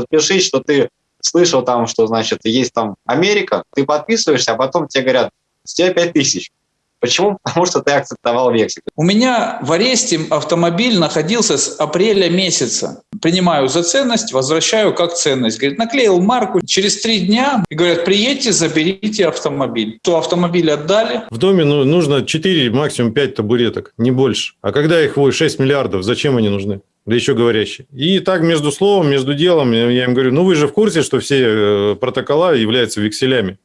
подпишись, что ты слышал там, что, значит, есть там Америка, ты подписываешься, а потом тебе говорят, с тебя 5 тысяч. Почему? Потому что ты акцептовал вексель. У меня в аресте автомобиль находился с апреля месяца. Принимаю за ценность, возвращаю как ценность. Говорит, наклеил марку, через три дня и говорят, приедьте, заберите автомобиль. То автомобиль отдали. В доме ну, нужно 4, максимум 5 табуреток, не больше. А когда их 6 миллиардов, зачем они нужны? Да еще говорящие. И так между словом, между делом я им говорю, ну вы же в курсе, что все э, протокола являются векселями.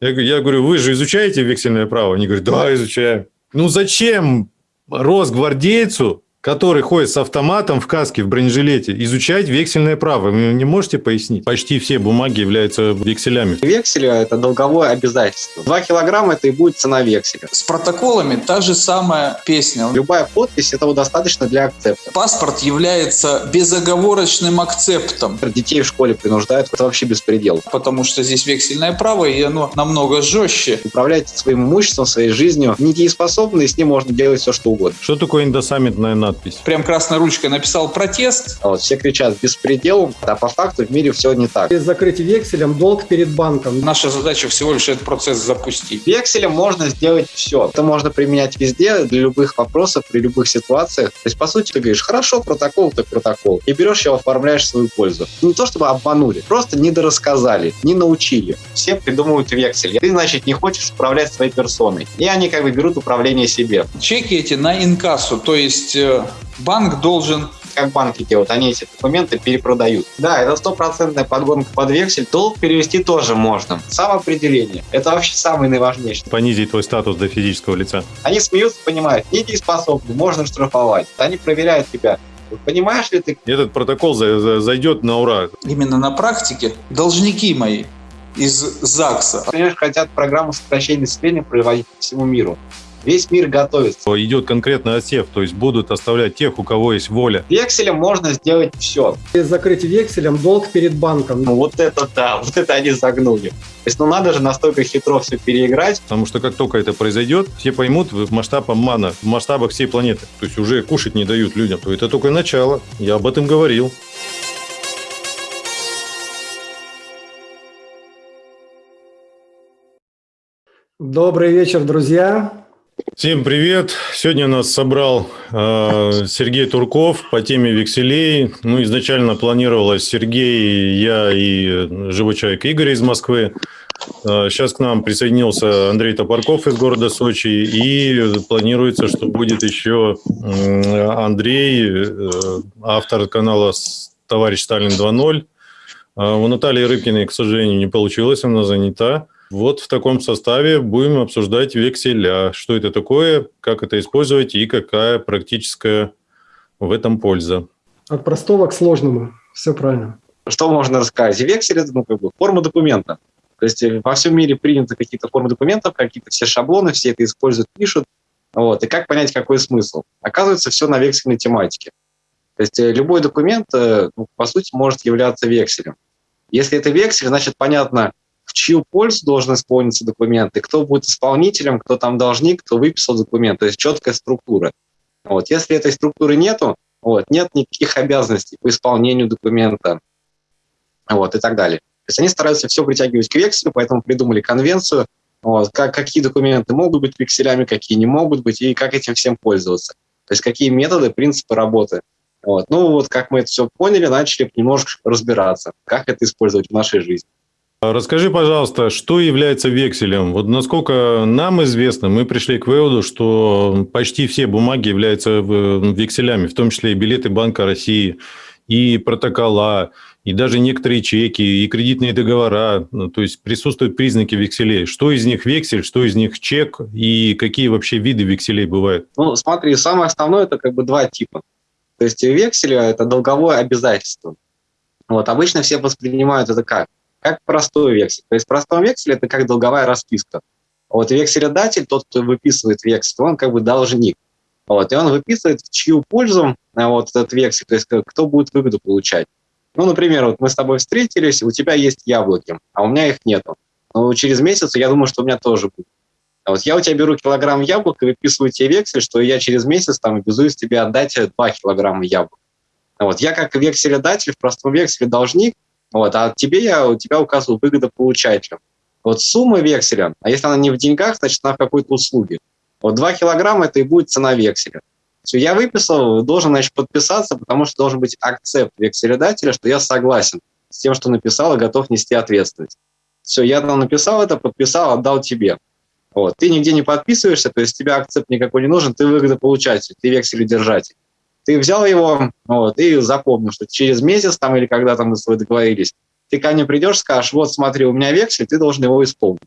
Я, я говорю, вы же изучаете вексельное право? Они говорят, да, изучаем. Ну зачем росгвардейцу который ходит с автоматом в каске, в бронежилете, изучать вексельное право. Вы не можете пояснить? Почти все бумаги являются векселями. Вексель – это долговое обязательство. Два килограмма – это и будет цена векселя. С протоколами та же самая песня. Любая подпись – этого достаточно для акцепта. Паспорт является безоговорочным акцептом. Детей в школе принуждают. Это вообще беспредел. Потому что здесь вексельное право, и оно намного жестче. Управлять своим имуществом, своей жизнью недееспособны, и с ним можно делать все, что угодно. Что такое индосаммитная надпись. Прям красной ручкой написал протест. А вот все кричат беспредел, а по факту в мире все не так. Без закрытия векселем долг перед банком. Наша задача всего лишь этот процесс запустить. Векселем можно сделать все. Это можно применять везде, для любых вопросов, при любых ситуациях. То есть, по сути, ты говоришь, хорошо, протокол, так протокол. И берешь его, оформляешь в свою пользу. Не то, чтобы обманули, просто недорассказали, не научили. Все придумывают вексель. Ты, значит, не хочешь управлять своей персоной. И они как бы берут управление себе. Чеки эти на инкассу, то есть э, банк должен как банки делают, они эти документы перепродают. Да, это стопроцентная подгонка под вексель. Долг перевести тоже можно. Самоопределение. Это вообще самое наиважнейшее. Понизить твой статус до физического лица. Они смеются, понимают, недееспособны, можно штрафовать. Они проверяют тебя. Понимаешь ли ты? Этот протокол зайдет на ура. Именно на практике должники мои из ЗАГСа. Понимаешь, хотят программу сокращения населения проводить по всему миру. Весь мир готовится. Идет конкретный отсев, то есть будут оставлять тех, у кого есть воля. Векселем можно сделать все. Без закрытия векселем долг перед банком. Ну, вот это да, вот это они загнули. То есть, ну надо же настолько хитро все переиграть. Потому что как только это произойдет, все поймут в масштаб обмана, в масштабах всей планеты. То есть уже кушать не дают людям. То это только начало. Я об этом говорил. Добрый вечер, друзья. Всем привет! Сегодня нас собрал э, Сергей Турков по теме векселей. Ну, изначально планировалось Сергей, я и живой человек Игорь из Москвы. Э, сейчас к нам присоединился Андрей Топорков из города Сочи. И планируется, что будет еще э, Андрей, э, автор канала «Товарищ Сталин 2.0». Э, у Натальи Рыбкиной, к сожалению, не получилось, она занята. Вот в таком составе будем обсуждать векселя. Что это такое, как это использовать и какая практическая в этом польза. От простого к сложному. Все правильно. Что можно рассказать? Вексель – это ну, как бы форма документа. То есть э, во всем мире приняты какие-то формы документов, какие-то все шаблоны, все это используют, пишут. Вот. И как понять, какой смысл? Оказывается, все на вексельной тематике. То есть э, любой документ, э, ну, по сути, может являться векселем. Если это вексель, значит, понятно, в чью пользу должен исполниться документ, и кто будет исполнителем, кто там должник, кто выписал документ, то есть четкая структура. Вот. Если этой структуры нету, вот, нет никаких обязанностей по исполнению документа вот, и так далее. То есть они стараются все притягивать к векселю, поэтому придумали конвенцию, вот, как, какие документы могут быть векселями, какие не могут быть, и как этим всем пользоваться. То есть какие методы, принципы работы. Вот. Ну вот как мы это все поняли, начали немножко разбираться, как это использовать в нашей жизни. Расскажи, пожалуйста, что является векселем? Вот насколько нам известно, мы пришли к выводу, что почти все бумаги являются векселями, в том числе и билеты Банка России, и протокола, и даже некоторые чеки, и кредитные договора. Ну, то есть присутствуют признаки векселей. Что из них вексель, что из них чек, и какие вообще виды векселей бывают? Ну, смотри, самое основное – это как бы два типа. То есть вексель – это долговое обязательство. Вот, обычно все воспринимают это как? Как простой вексель. То есть простой вексель – это как долговая расписка. Вот векселедатель, тот, кто выписывает вексель, он как бы должник. Вот, и он выписывает, в чью пользу а, вот этот вексель, то есть кто будет выгоду получать. Ну, например, вот мы с тобой встретились, у тебя есть яблоки, а у меня их нету. Но через месяц я думаю, что у меня тоже будет. А вот я у тебя беру килограмм яблок и выписываю тебе вексель, что я через месяц там обязуюсь тебе отдать 2 килограмма яблок. Вот, я как векселедатель, в простом векселе должник, вот, а тебе я, у тебя указываю выгодополучателем. Вот сумма векселя, а если она не в деньгах, значит она в какой-то услуге. Вот 2 килограмма – это и будет цена векселя. Все, я выписал, должен, значит, подписаться, потому что должен быть акцепт векселедателя, что я согласен с тем, что написал, и готов нести ответственность. Все, я там написал это, подписал, отдал тебе. Вот. Ты нигде не подписываешься, то есть тебе акцепт никакой не нужен, ты выгодополучатель, ты векселедержатель. Ты взял его вот, и запомнил, что через месяц там или когда там мы с тобой договорились, ты ко мне придешь, скажешь, вот смотри, у меня вексель, ты должен его исполнить.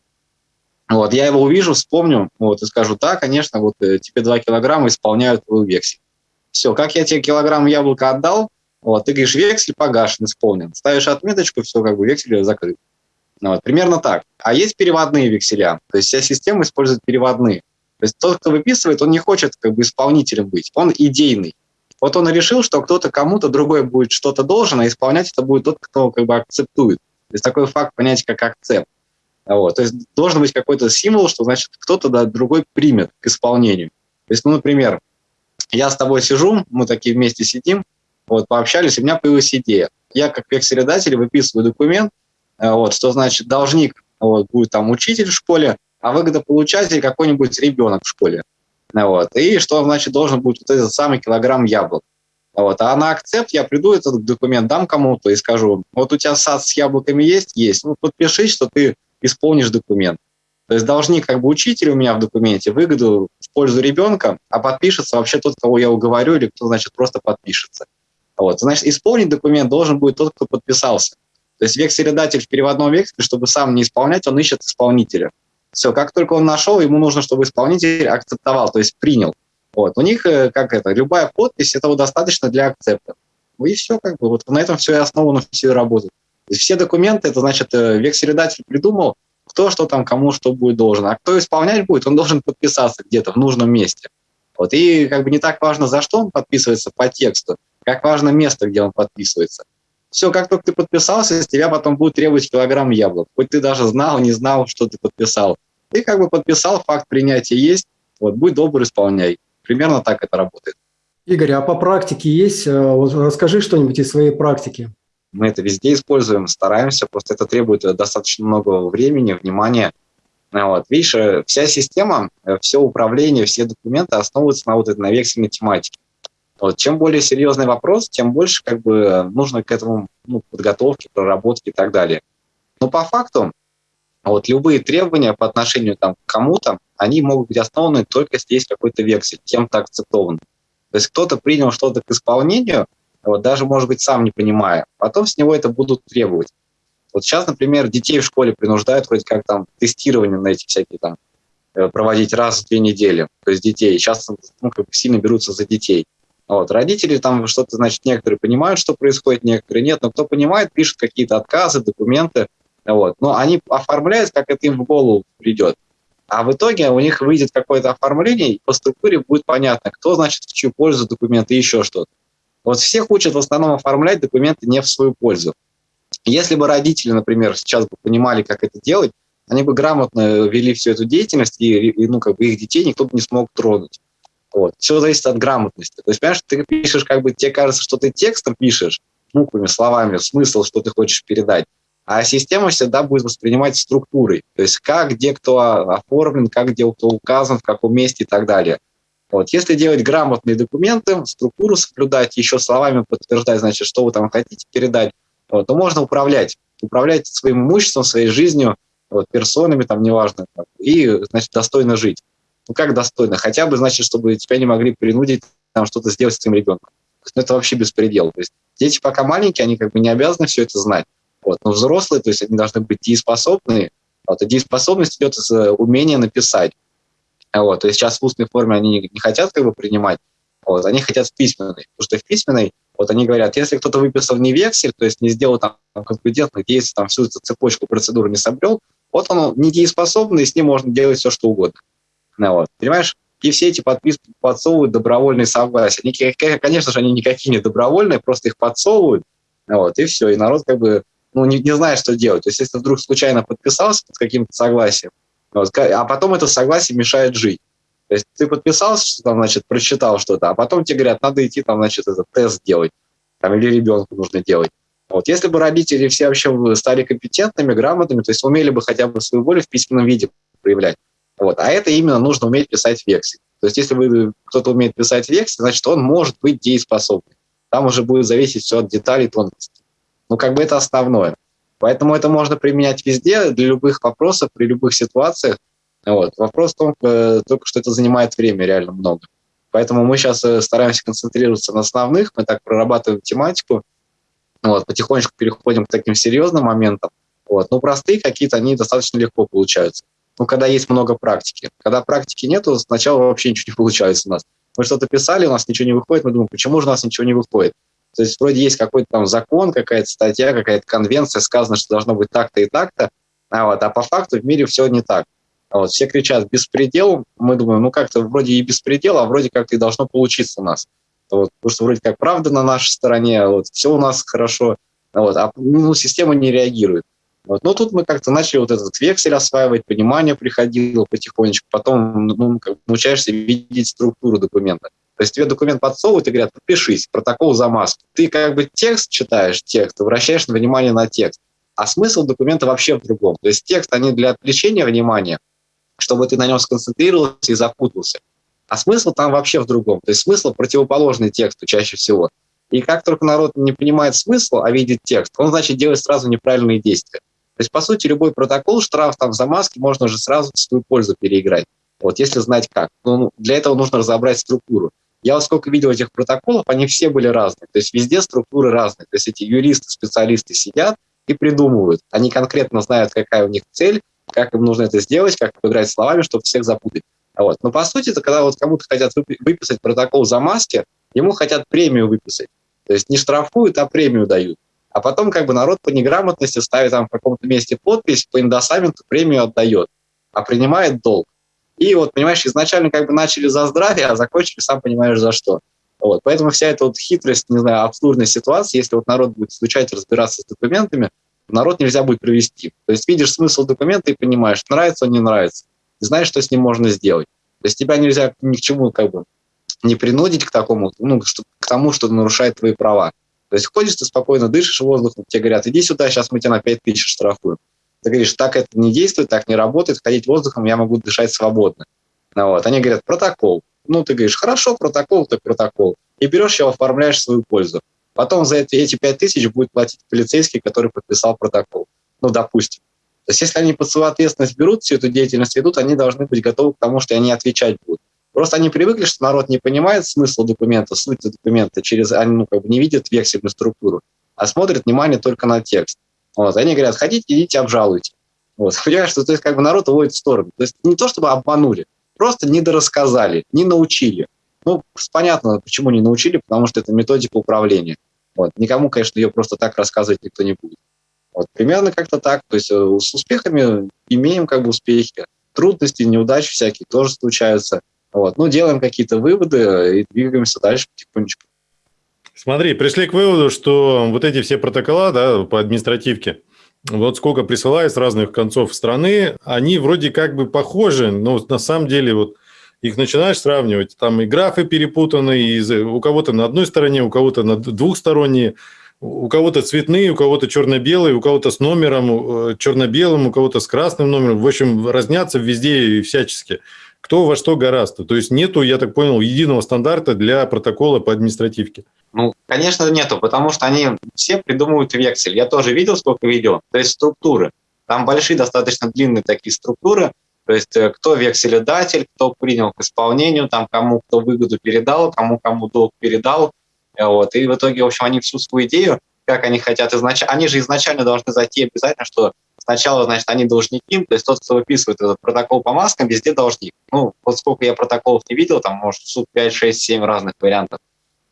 Вот, я его увижу, вспомню, вот, и скажу, да, конечно, вот э, тебе 2 килограмма исполняют твой вексель. Все, как я тебе килограмм яблока отдал, вот, ты говоришь, вексель погашен, исполнен. Ставишь отметочку, все, как бы вексель закрыт. Ну, вот, примерно так. А есть переводные векселя, то есть вся система использует переводные. То есть тот, кто выписывает, он не хочет как бы исполнителем быть, он идейный. Вот он решил, что кто-то кому-то другой будет что-то должен, а исполнять это будет тот, кто как бы акцептует. То есть такой факт понятия, как акцепт. Вот. То есть должен быть какой-то символ, что значит кто-то да, другой примет к исполнению. То есть, ну, например, я с тобой сижу, мы такие вместе сидим, вот, пообщались, у меня появилась идея. Я как векселедатель выписываю документ, э, вот, что значит должник вот, будет там учитель в школе, а выгодополучатель какой-нибудь ребенок в школе. Вот, и что значит должен быть вот этот самый килограмм яблок. Вот. А на акцепт я приду, этот документ дам кому-то и скажу, вот у тебя сад с яблоками есть? Есть. Ну, подпишись, что ты исполнишь документ. То есть должник как бы учитель у меня в документе выгоду в пользу ребенка, а подпишется вообще тот, кого я уговорю, или кто, значит, просто подпишется. Вот. Значит, исполнить документ должен будет тот, кто подписался. То есть векселедатель в переводном векселе, чтобы сам не исполнять, он ищет исполнителя. Все, как только он нашел, ему нужно, чтобы исполнитель акцептовал, то есть принял. Вот. У них, э, как это, любая подпись, этого достаточно для акцепта. И все, как бы, вот на этом все и основано, все есть все документы, это значит, э, векселедатель придумал, кто что там, кому что будет должен. А кто исполнять будет, он должен подписаться где-то в нужном месте. Вот. И как бы не так важно, за что он подписывается по тексту, как важно место, где он подписывается. Все, как только ты подписался, с тебя потом будет требовать килограмм яблок. Хоть ты даже знал, не знал, что ты подписал. Ты как бы подписал, факт принятия есть, вот, будь добр, исполняй. Примерно так это работает. Игорь, а по практике есть? Э, вот расскажи что-нибудь из своей практики. Мы это везде используем, стараемся, просто это требует достаточно много времени, внимания. Вот. Видишь, э, вся система, э, все управление, все документы основываются на вот этой на вексельной тематике. Вот. Чем более серьезный вопрос, тем больше как бы нужно к этому ну, подготовки, проработки и так далее. Но по факту вот любые требования по отношению там, к кому-то, они могут быть основаны только если есть какой-то вексель, кем-то акцептован. То есть кто-то принял что-то к исполнению, вот, даже, может быть, сам не понимая. Потом с него это будут требовать. Вот сейчас, например, детей в школе принуждают вроде как там тестирование на эти всякие там э, проводить раз в две недели. То есть детей. Сейчас ну, как бы сильно берутся за детей. Вот. Родители там что-то, значит, некоторые понимают, что происходит, некоторые нет. Но кто понимает, пишут какие-то отказы, документы. Вот. Но они оформляют, как это им в голову придет. А в итоге у них выйдет какое-то оформление, и по структуре будет понятно, кто, значит, в чью пользу документы и еще что-то. Вот всех учат в основном оформлять документы не в свою пользу. Если бы родители, например, сейчас бы понимали, как это делать, они бы грамотно вели всю эту деятельность, и, и ну, как бы их детей никто бы не смог тронуть. Вот. Все зависит от грамотности. То есть, понимаешь, ты пишешь, как бы тебе кажется, что ты текстом пишешь, буквами, словами, смысл, что ты хочешь передать, а система всегда будет воспринимать структурой. То есть как, где кто оформлен, как, где кто указан, в каком месте и так далее. Вот. Если делать грамотные документы, структуру соблюдать, еще словами подтверждать, значит, что вы там хотите передать, вот, то можно управлять. Управлять своим имуществом, своей жизнью, вот, персонами, там, неважно, и, значит, достойно жить. Ну, как достойно? Хотя бы, значит, чтобы тебя не могли принудить там что-то сделать с твоим ребенком. Ну, это вообще беспредел. То есть дети пока маленькие, они как бы не обязаны все это знать. Вот. Но взрослые, то есть они должны быть дееспособные. Вот. И дееспособность идет из э, умения написать. Вот, то есть сейчас в устной форме они не, хотят как бы принимать, вот, они хотят в письменной, потому что в письменной, вот они говорят, если кто-то выписал не вексель, то есть не сделал там конкурентных действий, там всю эту цепочку процедуры не собрел, вот он недееспособный, и с ним можно делать все, что угодно. Вот, понимаешь? И все эти подписки подсовывают добровольные согласия. Они, конечно же, они никакие не добровольные, просто их подсовывают, вот, и все, и народ как бы ну, не, не знает, что делать. То есть если вдруг случайно подписался под каким-то согласием, вот, а потом это согласие мешает жить. То есть ты подписался, что там, значит, прочитал что-то, а потом тебе говорят, надо идти там, значит, этот тест делать. там, или ребенку нужно делать. Вот. Если бы родители все вообще стали компетентными, грамотными, то есть умели бы хотя бы свою волю в письменном виде проявлять. Вот. А это именно нужно уметь писать вексель. То есть если вы, кто-то умеет писать вексель, значит, он может быть дееспособным. Там уже будет зависеть все от деталей, тонкостей. Ну, как бы это основное. Поэтому это можно применять везде, для любых вопросов, при любых ситуациях. Вот. Вопрос в том, э, только что это занимает время реально много. Поэтому мы сейчас э, стараемся концентрироваться на основных, мы так прорабатываем тематику, вот, потихонечку переходим к таким серьезным моментам. Вот. Но простые какие-то, они достаточно легко получаются. Ну, когда есть много практики. Когда практики нету, сначала вообще ничего не получается у нас. Мы что-то писали, у нас ничего не выходит, мы думаем, почему же у нас ничего не выходит? То есть вроде есть какой-то там закон, какая-то статья, какая-то конвенция, сказано, что должно быть так-то и так-то, а, вот, а по факту в мире все не так. Вот, все кричат «беспредел», мы думаем, ну как-то вроде и беспредел, а вроде как и должно получиться у нас. Вот, потому что вроде как правда на нашей стороне, вот, все у нас хорошо, вот, а ну, система не реагирует. Вот. Но тут мы как-то начали вот этот вексель осваивать, понимание приходило потихонечку, потом ну, как бы научаешься видеть структуру документа. То есть тебе документ подсовывают и говорят, подпишись, протокол замазки. Ты как бы текст читаешь, текст, обращаешь внимание на текст. А смысл документа вообще в другом. То есть текст, они для отвлечения внимания, чтобы ты на нем сконцентрировался и запутался. А смысл там вообще в другом. То есть смысл противоположный тексту чаще всего. И как только народ не понимает смысл, а видит текст, он, значит, делает сразу неправильные действия. То есть, по сути, любой протокол, штраф там за маски можно уже сразу в свою пользу переиграть. Вот, если знать как. Ну, для этого нужно разобрать структуру. Я вот сколько видел этих протоколов, они все были разные. То есть везде структуры разные. То есть эти юристы, специалисты сидят и придумывают. Они конкретно знают, какая у них цель, как им нужно это сделать, как поиграть словами, чтобы всех запутать. Вот. Но по сути, это когда вот кому-то хотят выписать протокол за маски, ему хотят премию выписать. То есть не штрафуют, а премию дают а потом как бы народ по неграмотности ставит там в каком-то месте подпись, по индосаменту премию отдает, а принимает долг. И вот, понимаешь, изначально как бы начали за здравие, а закончили, сам понимаешь, за что. Вот. Поэтому вся эта вот хитрость, не знаю, абсурдная ситуация, если вот народ будет изучать, разбираться с документами, народ нельзя будет провести. То есть видишь смысл документа и понимаешь, нравится он, не нравится. И знаешь, что с ним можно сделать. То есть тебя нельзя ни к чему как бы не принудить к такому, ну, к тому, что нарушает твои права. То есть ходишь, ты спокойно дышишь воздухом, тебе говорят, иди сюда, сейчас мы тебя на 5 тысяч штрафуем. Ты говоришь, так это не действует, так не работает, ходить воздухом я могу дышать свободно. Ну, вот. Они говорят, протокол. Ну, ты говоришь, хорошо, протокол, так протокол. И берешь его, оформляешь в свою пользу. Потом за эти, эти 5 тысяч будет платить полицейский, который подписал протокол. Ну, допустим. То есть если они под свою ответственность берут, всю эту деятельность ведут, они должны быть готовы к тому, что они отвечать будут. Просто они привыкли, что народ не понимает смысл документа, суть документа, через, они ну, как бы не видят вексельную структуру, а смотрят внимание только на текст. Вот. Они говорят, хотите, идите, обжалуйте. Вот. Понимаешь, что то есть, как бы народ уводит в сторону. То есть не то, чтобы обманули, просто недорассказали, не научили. Ну, понятно, почему не научили, потому что это методика управления. Вот. Никому, конечно, ее просто так рассказывать никто не будет. Вот. Примерно как-то так. То есть э, с успехами имеем как бы успехи. Трудности, неудачи всякие тоже случаются. Вот. Ну, делаем какие-то выводы и двигаемся дальше потихонечку. Смотри, пришли к выводу, что вот эти все протокола да, по административке, вот сколько присылают с разных концов страны, они вроде как бы похожи, но на самом деле вот их начинаешь сравнивать, там и графы перепутаны, и у кого-то на одной стороне, у кого-то на двухсторонние, у кого-то цветные, у кого-то черно-белые, у кого-то с номером э, черно-белым, у кого-то с красным номером. В общем, разнятся везде и всячески кто во что гораздо. То есть нету, я так понял, единого стандарта для протокола по административке. Ну, конечно, нету, потому что они все придумывают вексель. Я тоже видел, сколько видео. То есть структуры. Там большие, достаточно длинные такие структуры. То есть э, кто векселедатель, кто принял к исполнению, там кому кто выгоду передал, кому кому долг передал. Э, вот. И в итоге, в общем, они всю свою идею, как они хотят изначально... Они же изначально должны зайти обязательно, что Сначала, значит, они должники, то есть тот, кто выписывает этот протокол по маскам, везде должник. Ну, вот сколько я протоколов не видел, там, может, суд 5, 6, 7 разных вариантов.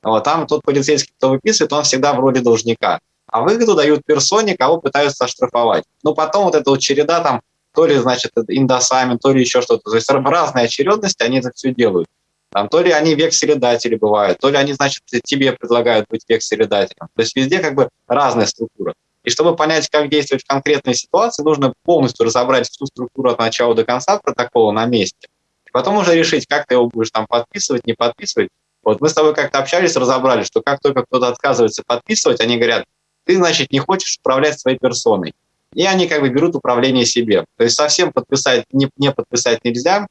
Вот, там тот полицейский, кто выписывает, он всегда в роли должника. А выгоду дают персоне, кого пытаются оштрафовать. Ну, потом вот эта вот череда там, то ли, значит, индосамент, то ли еще что-то. То есть разные очередности, они это все делают. Там, то ли они векселедатели бывают, то ли они, значит, тебе предлагают быть векселедателем. То есть везде как бы разная структура. И чтобы понять, как действовать в конкретной ситуации, нужно полностью разобрать всю структуру от начала до конца протокола на месте. И потом уже решить, как ты его будешь там подписывать, не подписывать. Вот мы с тобой как-то общались, разобрали, что как только кто-то отказывается подписывать, они говорят, ты, значит, не хочешь управлять своей персоной. И они как бы берут управление себе. То есть совсем подписать, не, не подписать нельзя,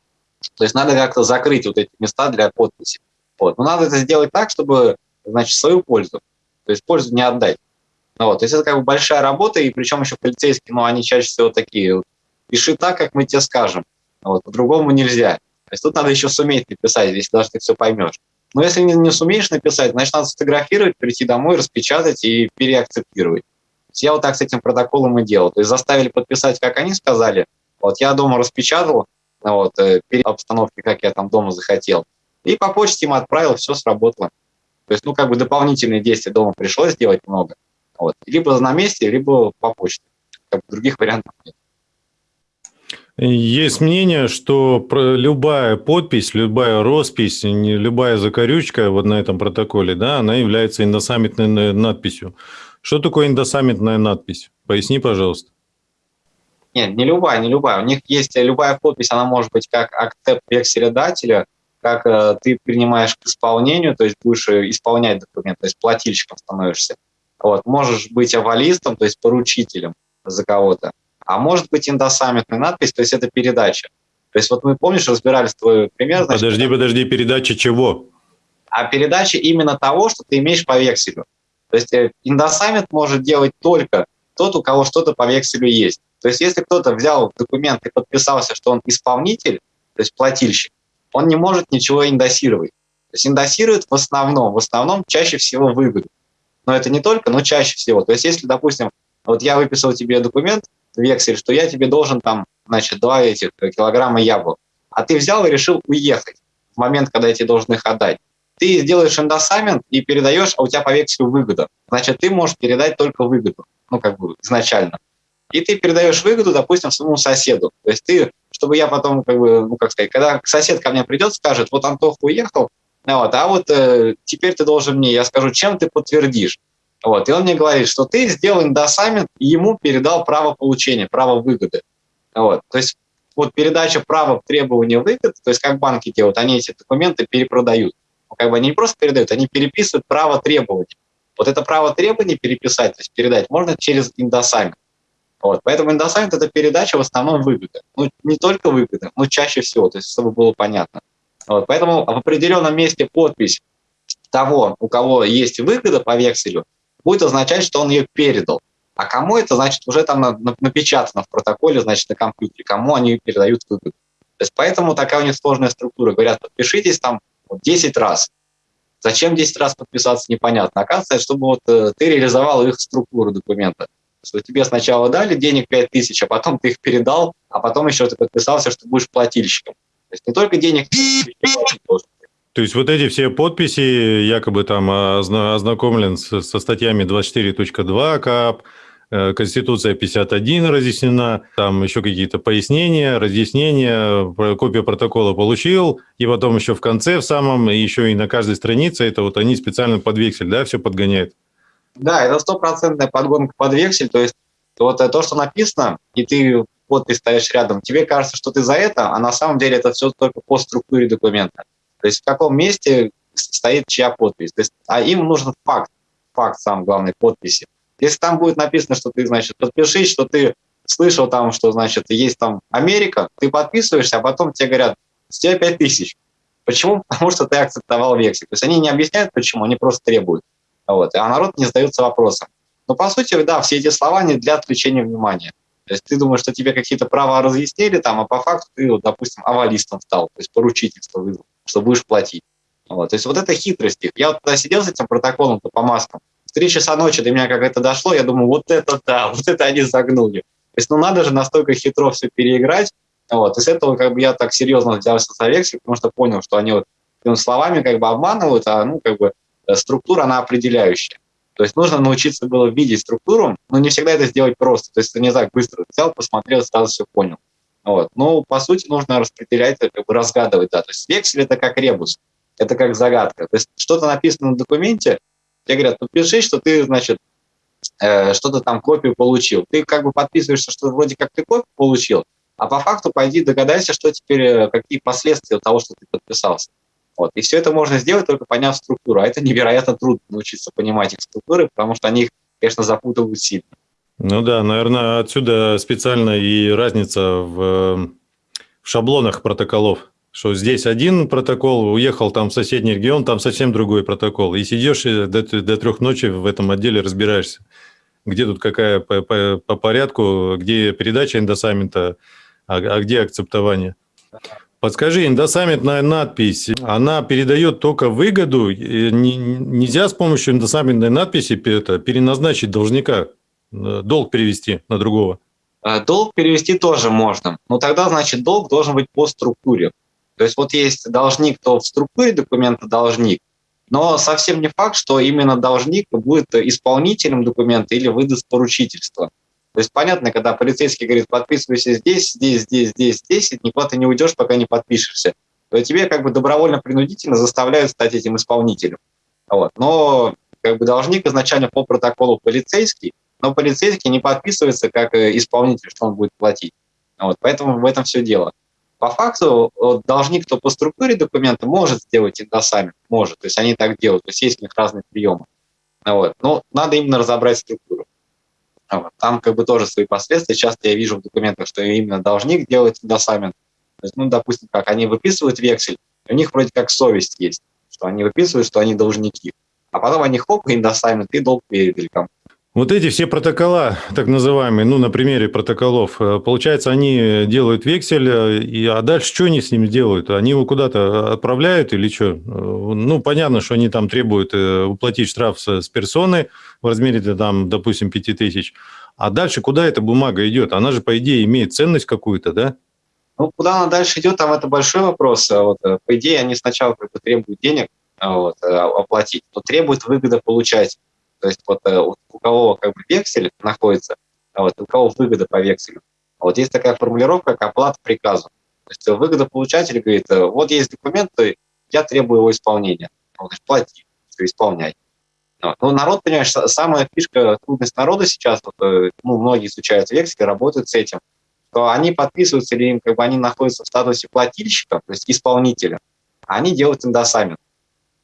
то есть надо как-то закрыть вот эти места для подписи. Вот. Но надо это сделать так, чтобы, значит, свою пользу, то есть пользу не отдать. Ну, вот. То есть это как бы большая работа, и причем еще полицейские, ну, они чаще всего такие, пиши так, как мы тебе скажем, вот. по-другому нельзя. То есть тут надо еще суметь написать, если даже ты все поймешь. Но если не, не сумеешь написать, значит, надо сфотографировать, прийти домой, распечатать и переакцептировать. Я вот так с этим протоколом и делал. То есть заставили подписать, как они сказали. Вот я дома распечатал, вот, э, перед обстановкой, как я там дома захотел. И по почте им отправил, все сработало. То есть, ну, как бы дополнительные действия дома пришлось сделать много. Вот. Либо на месте, либо по почте. Других вариантов нет. Есть мнение, что любая подпись, любая роспись, любая закорючка вот на этом протоколе, да, она является индосаммитной надписью. Что такое индосаммитная надпись? Поясни, пожалуйста. Нет, не любая, не любая. У них есть любая подпись, она может быть как акцепт векселедателя, как э, ты принимаешь к исполнению, то есть будешь э, исполнять документ, то есть плательщиком становишься. Вот. Можешь быть авалистом, то есть поручителем за кого-то. А может быть индосаммитная надпись, то есть это передача. То есть вот мы, помнишь, разбирались твой пример. Значит, подожди, подожди, передача чего? А передача именно того, что ты имеешь по векселю. То есть э, индосаммит может делать только тот, у кого что-то по векселю есть. То есть если кто-то взял документ и подписался, что он исполнитель, то есть плательщик, он не может ничего индосировать. То есть индосирует в основном, в основном чаще всего выгоду. Но это не только, но чаще всего. То есть если, допустим, вот я выписал тебе документ, вексель, что я тебе должен там, значит, два этих килограмма яблок, а ты взял и решил уехать в момент, когда я тебе должен их отдать. Ты сделаешь индосамент и передаешь, а у тебя по векселю выгода. Значит, ты можешь передать только выгоду, ну, как бы изначально и ты передаешь выгоду, допустим, своему соседу. То есть ты, чтобы я потом, как бы, ну, как сказать, когда сосед ко мне придет, скажет, вот Антох уехал, вот, а вот э, теперь ты должен мне, я скажу, чем ты подтвердишь. Вот, и он мне говорит, что ты сделал индосамент и ему передал право получения, право выгоды. Вот, то есть вот передача права требования выгоды, то есть как банки делают, они эти документы перепродают. Ну, как бы они не просто передают, они переписывают право требования. Вот это право требований переписать, то есть передать, можно через индосамент. Вот. Поэтому индосайт – это передача в основном выгоды. Ну, не только выгоды, но чаще всего, то есть чтобы было понятно. Вот. Поэтому в определенном месте подпись того, у кого есть выгода по векселю, будет означать, что он ее передал. А кому это, значит, уже там напечатано в протоколе, значит, на компьютере, кому они передают выгоду. То есть поэтому такая у них сложная структура. Говорят, подпишитесь там 10 раз. Зачем 10 раз подписаться, непонятно. Оказывается, чтобы вот э, ты реализовал их структуру документа что тебе сначала дали денег 5 тысяч, а потом ты их передал, а потом еще ты подписался, что будешь плательщиком. То есть не только денег то есть вот эти все подписи, якобы там ознакомлен со статьями 24.2 КАП, э, Конституция 51 разъяснена, там еще какие-то пояснения, разъяснения, копию протокола получил, и потом еще в конце, в самом, еще и на каждой странице, это вот они специально под вексель, да, все подгоняют. Да, это стопроцентная подгонка под вексель, то есть вот то, что написано, и ты подпись ставишь рядом, тебе кажется, что ты за это, а на самом деле это все только по структуре документа. То есть в каком месте стоит чья подпись. То есть, а им нужен факт, факт сам главной подписи. Если там будет написано, что ты, значит, подпишись, что ты слышал там, что, значит, есть там Америка, ты подписываешься, а потом тебе говорят, с тебя 5 тысяч. Почему? Потому что ты акцептовал вексель. То есть они не объясняют, почему, они просто требуют. Вот, а народ не задается вопросом. Но по сути, да, все эти слова не для отвлечения внимания. То есть ты думаешь, что тебе какие-то права разъяснили, там, а по факту ты, вот, допустим, авалистом стал, то есть поручительство вызвал, что будешь платить. Вот. То есть вот это хитрость их. Я вот тогда сидел с этим протоколом по маскам, в три часа ночи до меня как это дошло, я думаю, вот это да, вот это они загнули. То есть ну надо же настолько хитро все переиграть. Вот. И с этого как бы я так серьезно взялся за вексель, потому что понял, что они вот словами как бы обманывают, а ну как бы Э, структура, она определяющая. То есть нужно научиться было видеть структуру, но не всегда это сделать просто. То есть ты не так быстро взял, посмотрел, сразу все понял. Вот. Но по сути нужно распределять, как бы разгадывать. Да. То есть вексель это как ребус, это как загадка. То есть что-то написано на документе, тебе говорят, подпиши, что ты, значит, э, что-то там копию получил. Ты как бы подписываешься, что вроде как ты копию получил, а по факту пойди догадайся, что теперь, э, какие последствия того, что ты подписался. Вот. И все это можно сделать, только поняв структуру. А это невероятно трудно научиться понимать их структуры, потому что они их, конечно, запутывают сильно. Ну да, наверное, отсюда специально и разница в, в шаблонах протоколов. Что здесь один протокол, уехал там в соседний регион, там совсем другой протокол. И сидишь до, до трех ночи в этом отделе разбираешься. Где тут какая по, по, по порядку, где передача индосамента, а, а где акцептование. Подскажи, индосамментная надпись, она передает только выгоду? Нельзя с помощью индосамментной надписи переназначить должника, э, долг перевести на другого? Э, долг перевести тоже можно, но тогда, значит, долг должен быть по структуре. То есть вот есть должник, то в структуре документа должник, но совсем не факт, что именно должник будет исполнителем документа или выдаст поручительство. То есть понятно, когда полицейский говорит, подписывайся здесь, здесь, здесь, здесь, здесь, никуда ты не уйдешь, пока не подпишешься, то тебе как бы добровольно-принудительно заставляют стать этим исполнителем. Вот. Но как бы должник изначально по протоколу полицейский, но полицейский не подписывается как э, исполнитель, что он будет платить. Вот. Поэтому в этом все дело. По факту должник, кто по структуре документа, может сделать индосамент, может, то есть они так делают, то есть есть у них разные приемы. Вот. Но надо именно разобрать структуру. Вот. Там как бы тоже свои последствия. Часто я вижу в документах, что именно должник делает индосамент. То есть, ну, допустим, как они выписывают вексель, у них вроде как совесть есть, что они выписывают, что они должники. А потом они хоп, индосамент, и долг передали кому вот эти все протокола, так называемые, ну, на примере протоколов, э, получается, они делают вексель, э, и, а дальше что они с ним делают? Они его куда-то отправляют или что? Э, ну, понятно, что они там требуют уплатить штраф с, персоны в размере, там, допустим, 5000. А дальше куда эта бумага идет? Она же, по идее, имеет ценность какую-то, да? Ну, куда она дальше идет, там это большой вопрос. А вот, по идее, они сначала требуют денег вот, оплатить, но требуют выгода получать. То есть вот э, у кого как бы вексель находится, а вот у кого выгода по векселю. А вот есть такая формулировка, как оплата приказу. То есть выгодополучатель говорит, э, вот есть документ, я требую его исполнения. Он говорит, плати, все, исполняй. Вот. Ну, народ, понимаешь, самая фишка, трудность народа сейчас, вот, э, ну, многие изучают вексель, работают с этим, что они подписываются или им, как бы, они находятся в статусе плательщика, то есть исполнителя, а они делают индосамент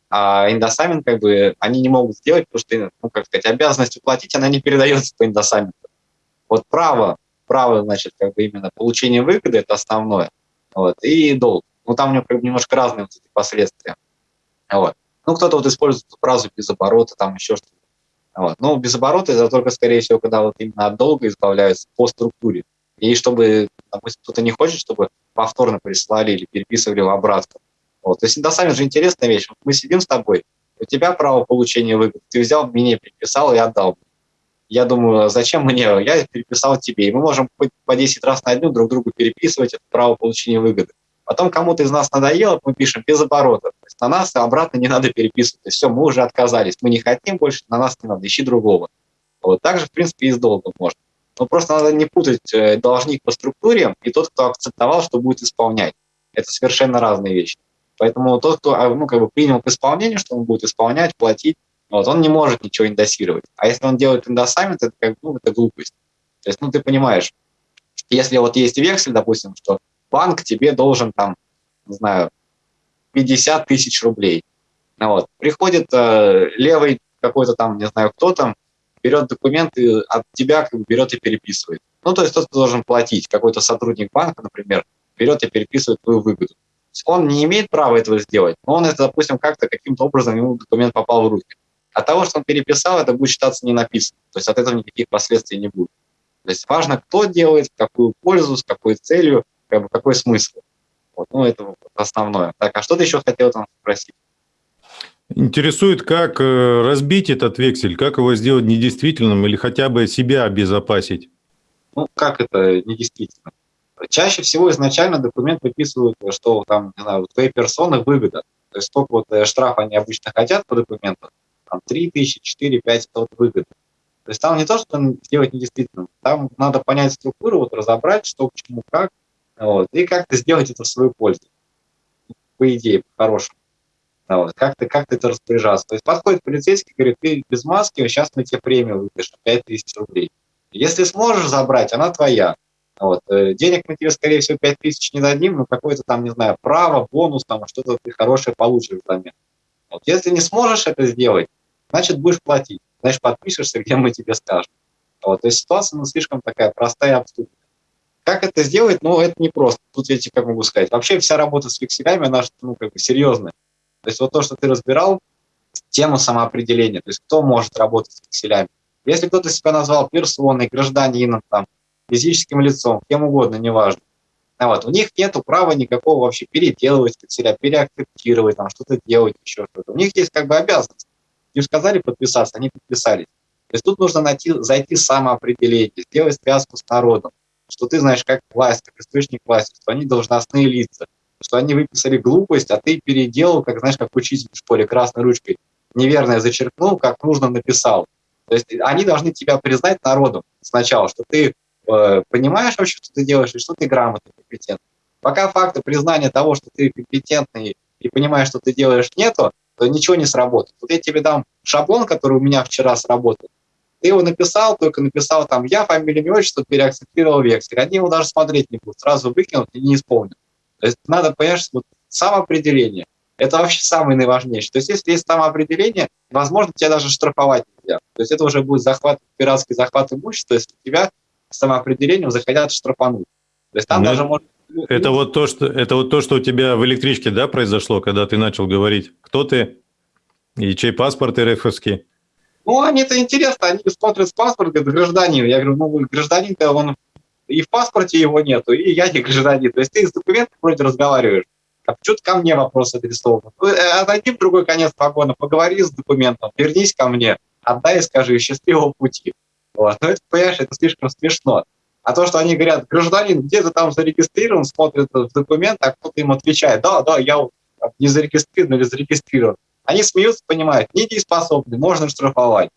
а индосамент как бы они не могут сделать, потому что, ну, как сказать, обязанность уплатить, она не передается по индосаменту. Вот право, право, значит, как бы именно получение выгоды – это основное, вот, и долг. Ну, там у него как бы немножко разные вот эти последствия. Вот. Ну, кто-то вот использует фразу без оборота, там еще что-то. Вот. Ну, без оборота это только, скорее всего, когда вот именно от долга избавляются по структуре. И чтобы, допустим, кто-то не хочет, чтобы повторно прислали или переписывали в обратку, вот. То есть индосамент же интересная вещь. Вот мы сидим с тобой, у тебя право получения выгод, ты взял мне, переписал и отдал. Я думаю, а зачем мне? Я переписал тебе. И мы можем по 10 раз на дню друг другу переписывать это право получения выгоды. Потом кому-то из нас надоело, мы пишем без оборота. То есть на нас обратно не надо переписывать. То есть все, мы уже отказались. Мы не хотим больше, на нас не надо, ищи другого. Вот так же, в принципе, и с долгом можно. Но просто надо не путать э, должник по структуре и тот, кто акцептовал, что будет исполнять. Это совершенно разные вещи. Поэтому тот, кто а, ну, как бы принял к исполнению, что он будет исполнять, платить, вот, он не может ничего индосировать. А если он делает индосамент, это, как, ну, это глупость. То есть, ну, ты понимаешь, если вот есть вексель, допустим, что банк тебе должен там, не знаю, 50 тысяч рублей. Вот. Приходит э, левый какой-то там, не знаю, кто там, берет документы от тебя, как бы берет и переписывает. Ну, то есть тот, кто должен платить, какой-то сотрудник банка, например, берет и переписывает твою выгоду он не имеет права этого сделать, но он это, допустим, как-то каким-то образом ему документ попал в руки. От того, что он переписал, это будет считаться не написано. То есть от этого никаких последствий не будет. То есть важно, кто делает, какую пользу, с какой целью, как бы, какой смысл. Вот, ну, это основное. Так, а что ты еще хотел там спросить? Интересует, как э, разбить этот вексель, как его сделать недействительным или хотя бы себя обезопасить? Ну, как это недействительным? Чаще всего изначально документ выписывают, что там, не знаю, у твоей персоны выгода. То есть сколько вот э, штраф они обычно хотят по документу, там 3 тысячи, 4, 5 вот выгоды. То есть там не то, что сделать недействительным, там надо понять структуру, вот разобрать, что к чему, как, вот, и как-то сделать это в свою пользу. По идее, по-хорошему. Вот, как-то как это распоряжаться. То есть подходит полицейский, говорит, ты без маски, сейчас мы тебе премию выпишем, 5 тысяч рублей. Если сможешь забрать, она твоя. Вот. Э, денег мы тебе, скорее всего, 5 тысяч не дадим, но какое-то там, не знаю, право, бонус, там что-то ты хорошее получишь взамен. Вот. Если не сможешь это сделать, значит, будешь платить. Значит, подпишешься, где мы тебе скажем. Вот. То есть ситуация ну, слишком такая простая и абсурдная. Как это сделать? Ну, это не просто. Тут я тебе как могу сказать. Вообще вся работа с векселями, она ну, как бы серьезная. То есть вот то, что ты разбирал, тему самоопределения, то есть кто может работать с векселями. Если кто-то себя назвал персоной, гражданином, там, физическим лицом, кем угодно, неважно, а вот, у них нет права никакого вообще переделывать векселя, переакцептировать, там, что-то делать, еще что-то. У них есть как бы обязанность. Им сказали подписаться, они подписались. То есть тут нужно найти, зайти самоопределение, сделать связку с народом, что ты знаешь, как власть, как источник власти, что они должностные лица, что они выписали глупость, а ты переделал, как знаешь, как учитель в школе красной ручкой, неверное зачеркнул, как нужно написал. То есть они должны тебя признать народом сначала, что ты понимаешь вообще, что ты делаешь, и что ты грамотный, компетентный. Пока факта признания того, что ты компетентный и понимаешь, что ты делаешь, нету, то ничего не сработает. Вот я тебе дам шаблон, который у меня вчера сработал. Ты его написал, только написал там «я», фамилия, имя, отчество, переакцептировал вексель. Они его даже смотреть не будут, сразу выкинут и не исполнят. То есть надо что вот самоопределение – это вообще самое наиважнейшее. То есть если есть самоопределение, возможно, тебя даже штрафовать нельзя. То есть это уже будет захват, пиратский захват имущества, если тебя самоопределением захотят штрафануть. То есть там Но даже может... Это вот, то, что, это вот то, что у тебя в электричке да, произошло, когда ты начал говорить, кто ты и чей паспорт РФовский. Ну, они-то интересно, они смотрят с паспорта, говорят, гражданин. Я говорю, ну, гражданин-то он и в паспорте его нету, и я не гражданин. То есть ты с документом вроде разговариваешь а почему-то ко мне вопрос адресован. Э, отойди в другой конец вагона, поговори с документом, вернись ко мне, отдай и скажи счастливого пути. Вот. Ну, это, понимаешь, это слишком смешно. А то, что они говорят, гражданин, где то там зарегистрирован, смотрят в документ, а кто-то им отвечает, да, да, я не зарегистрирован или зарегистрирован. Они смеются, понимают, недееспособны, можно штрафовать.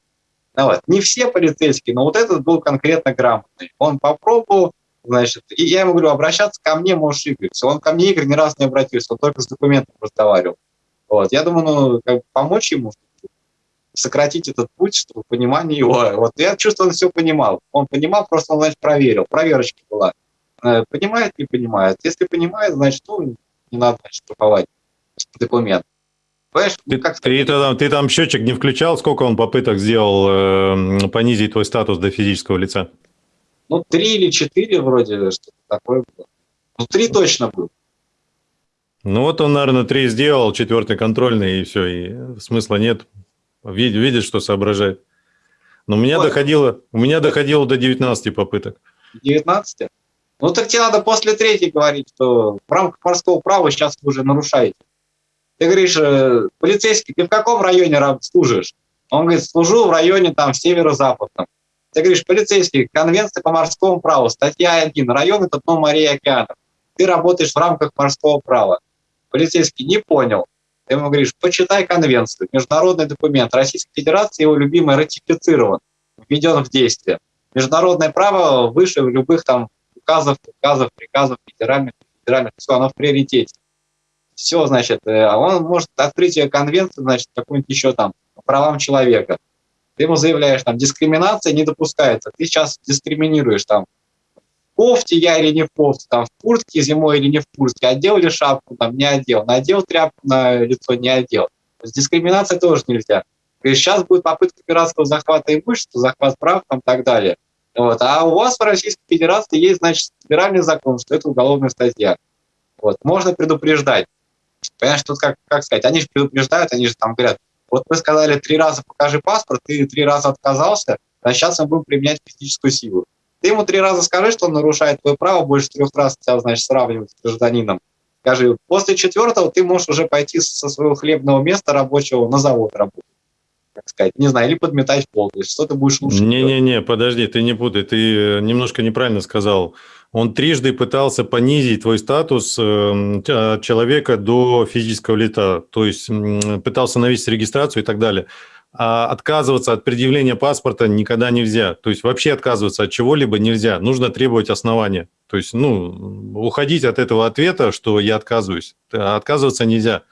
Ну, вот. Не все полицейские, но вот этот был конкретно грамотный. Он попробовал, Значит, и я ему говорю, обращаться ко мне можешь, Игорь. Он ко мне, Игорь, ни разу не обратился, он только с документом разговаривал. Вот. Я думаю, ну, как помочь ему, сократить этот путь, чтобы понимание его. Вот я чувствую, он все понимал. Он понимал, просто он, значит, проверил. Проверочка была. Э, понимает, не понимает. Если понимает, значит, ну, не надо, значит, штрафовать документ. Понимаешь, ты, как ты, ты, там, ты там счетчик не включал, сколько он попыток сделал э, понизить твой статус до физического лица? Ну, три или четыре вроде, что-то такое было. Ну, три точно было. Ну, вот он, наверное, три сделал, четвертый контрольный, и все, и смысла нет. Видит, видит что соображает. Но у меня, Ой. доходило, у меня доходило до 19 попыток. 19? Ну, так тебе надо после третьей говорить, что в рамках морского права сейчас вы уже нарушаете. Ты говоришь, э, полицейский, ты в каком районе служишь? Он говорит, служу в районе там северо-западном. Ты говоришь, полицейский, конвенция по морскому праву, статья 1, район это дно морей и океанов. Ты работаешь в рамках морского права. Полицейский не понял. Ты ему говоришь, почитай конвенцию, международный документ. Российской Федерации его любимый ратифицирован, введен в действие. Международное право выше любых там указов, указов, приказов федеральных, федеральных, все, оно в приоритете. Все, значит, э, а он может открытие конвенции, значит, какой-нибудь еще там, по правам человека – ты ему заявляешь, там, дискриминация не допускается, ты сейчас дискриминируешь, там, кофте я или не в кофте, там, в куртке зимой или не в куртке, одел ли шапку, там, не одел, надел тряпку на лицо, не одел. То есть дискриминация тоже нельзя. То есть сейчас будет попытка пиратского захвата имущества, захват прав, там, и так далее. Вот. А у вас в Российской Федерации есть, значит, федеральный закон, что это уголовная статья. Вот. Можно предупреждать. Понимаешь, тут как, как сказать, они же предупреждают, они же там говорят, вот мы сказали три раза покажи паспорт, ты три раза отказался, а сейчас мы будем применять физическую силу. Ты ему три раза скажи, что он нарушает твое право, больше трех раз тебя, значит, сравнивать с гражданином. Скажи, после четвертого ты можешь уже пойти со своего хлебного места рабочего на завод работать как сказать, не знаю, или подметать пол, то есть что ты будешь лучше Не-не-не, подожди, ты не путай, ты э, немножко неправильно сказал. Он трижды пытался понизить твой статус от человека до физического лица, то есть пытался навесить регистрацию и так далее. А отказываться от предъявления паспорта никогда нельзя. То есть вообще отказываться от чего-либо нельзя. Нужно требовать основания. То есть, ну, уходить от этого ответа, что я отказываюсь. Отказываться нельзя.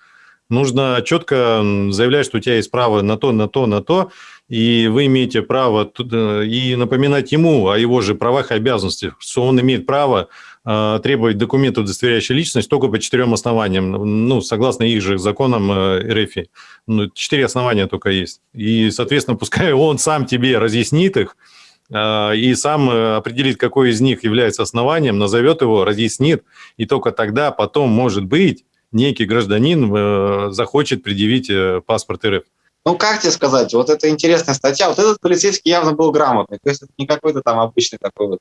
Нужно четко заявлять, что у тебя есть право на то, на то, на то, и вы имеете право и напоминать ему о его же правах и обязанностях, что он имеет право э, требовать документов, удостоверяющих личность, только по четырем основаниям, ну, согласно их же законам э, РФ. Ну, четыре основания только есть. И, соответственно, пускай он сам тебе разъяснит их, э, и сам определит, какой из них является основанием, назовет его, разъяснит, и только тогда потом, может быть, некий гражданин э, захочет предъявить э, паспорт РФ. Ну, как тебе сказать, вот это интересная статья. Вот этот полицейский явно был грамотный. То есть это не какой-то там обычный такой вот.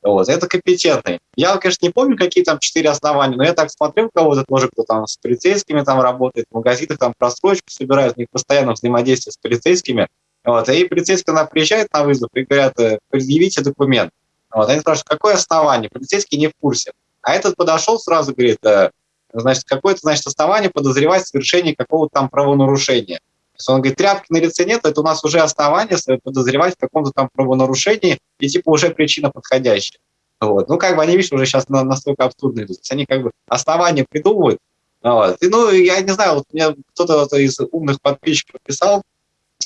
Вот, это компетентный. Я, конечно, не помню, какие там четыре основания, но я так смотрел кого-то тоже, кто там с полицейскими там работает, в магазинах там просрочку собирают, у них постоянно взаимодействие с полицейскими. Вот, и полицейский, она приезжает на вызов и говорят, «Э, предъявите документ. Вот, они спрашивают, какое основание? Полицейский не в курсе. А этот подошел сразу, говорит, значит, какое-то, значит, основание подозревать в совершении какого-то там правонарушения. Он говорит, тряпки на лице нет, это у нас уже основание подозревать в каком-то там правонарушении, и типа уже причина подходящая. Вот. Ну, как бы они, видишь, уже сейчас настолько абсурдно идут. То есть они как бы основания придумывают. Вот. И, ну, я не знаю, вот мне кто-то вот из умных подписчиков писал,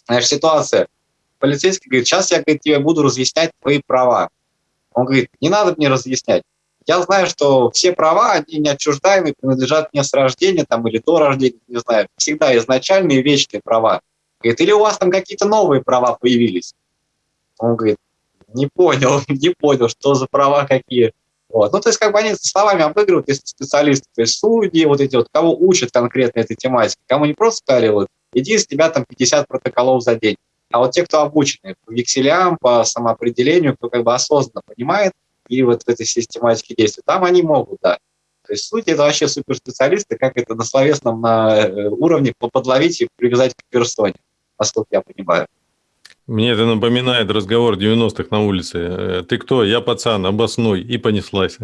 знаешь, ситуация. Полицейский говорит, сейчас я говорит, тебе буду разъяснять твои права. Он говорит, не надо мне разъяснять. Я знаю, что все права, они неотчуждаемые, принадлежат мне с рождения там, или до рождения, не знаю, всегда изначальные вечные права. Говорит, или у вас там какие-то новые права появились? Он говорит, не понял, не понял, что за права какие. Вот. Ну, то есть, как бы они словами обыгрывают, если специалисты, то есть судьи, вот эти вот, кого учат конкретно этой тематике, кому не просто сказали, вот, иди, с тебя там 50 протоколов за день. А вот те, кто обучены по векселям, по самоопределению, кто как бы осознанно понимает, и вот в этой систематике действий. Там они могут, да. То есть суть это вообще суперспециалисты, как это на словесном на э, уровне подловить и привязать к персоне, насколько я понимаю. Мне это напоминает разговор 90-х на улице. Э, Ты кто? Я пацан, обоснуй. И понеслась.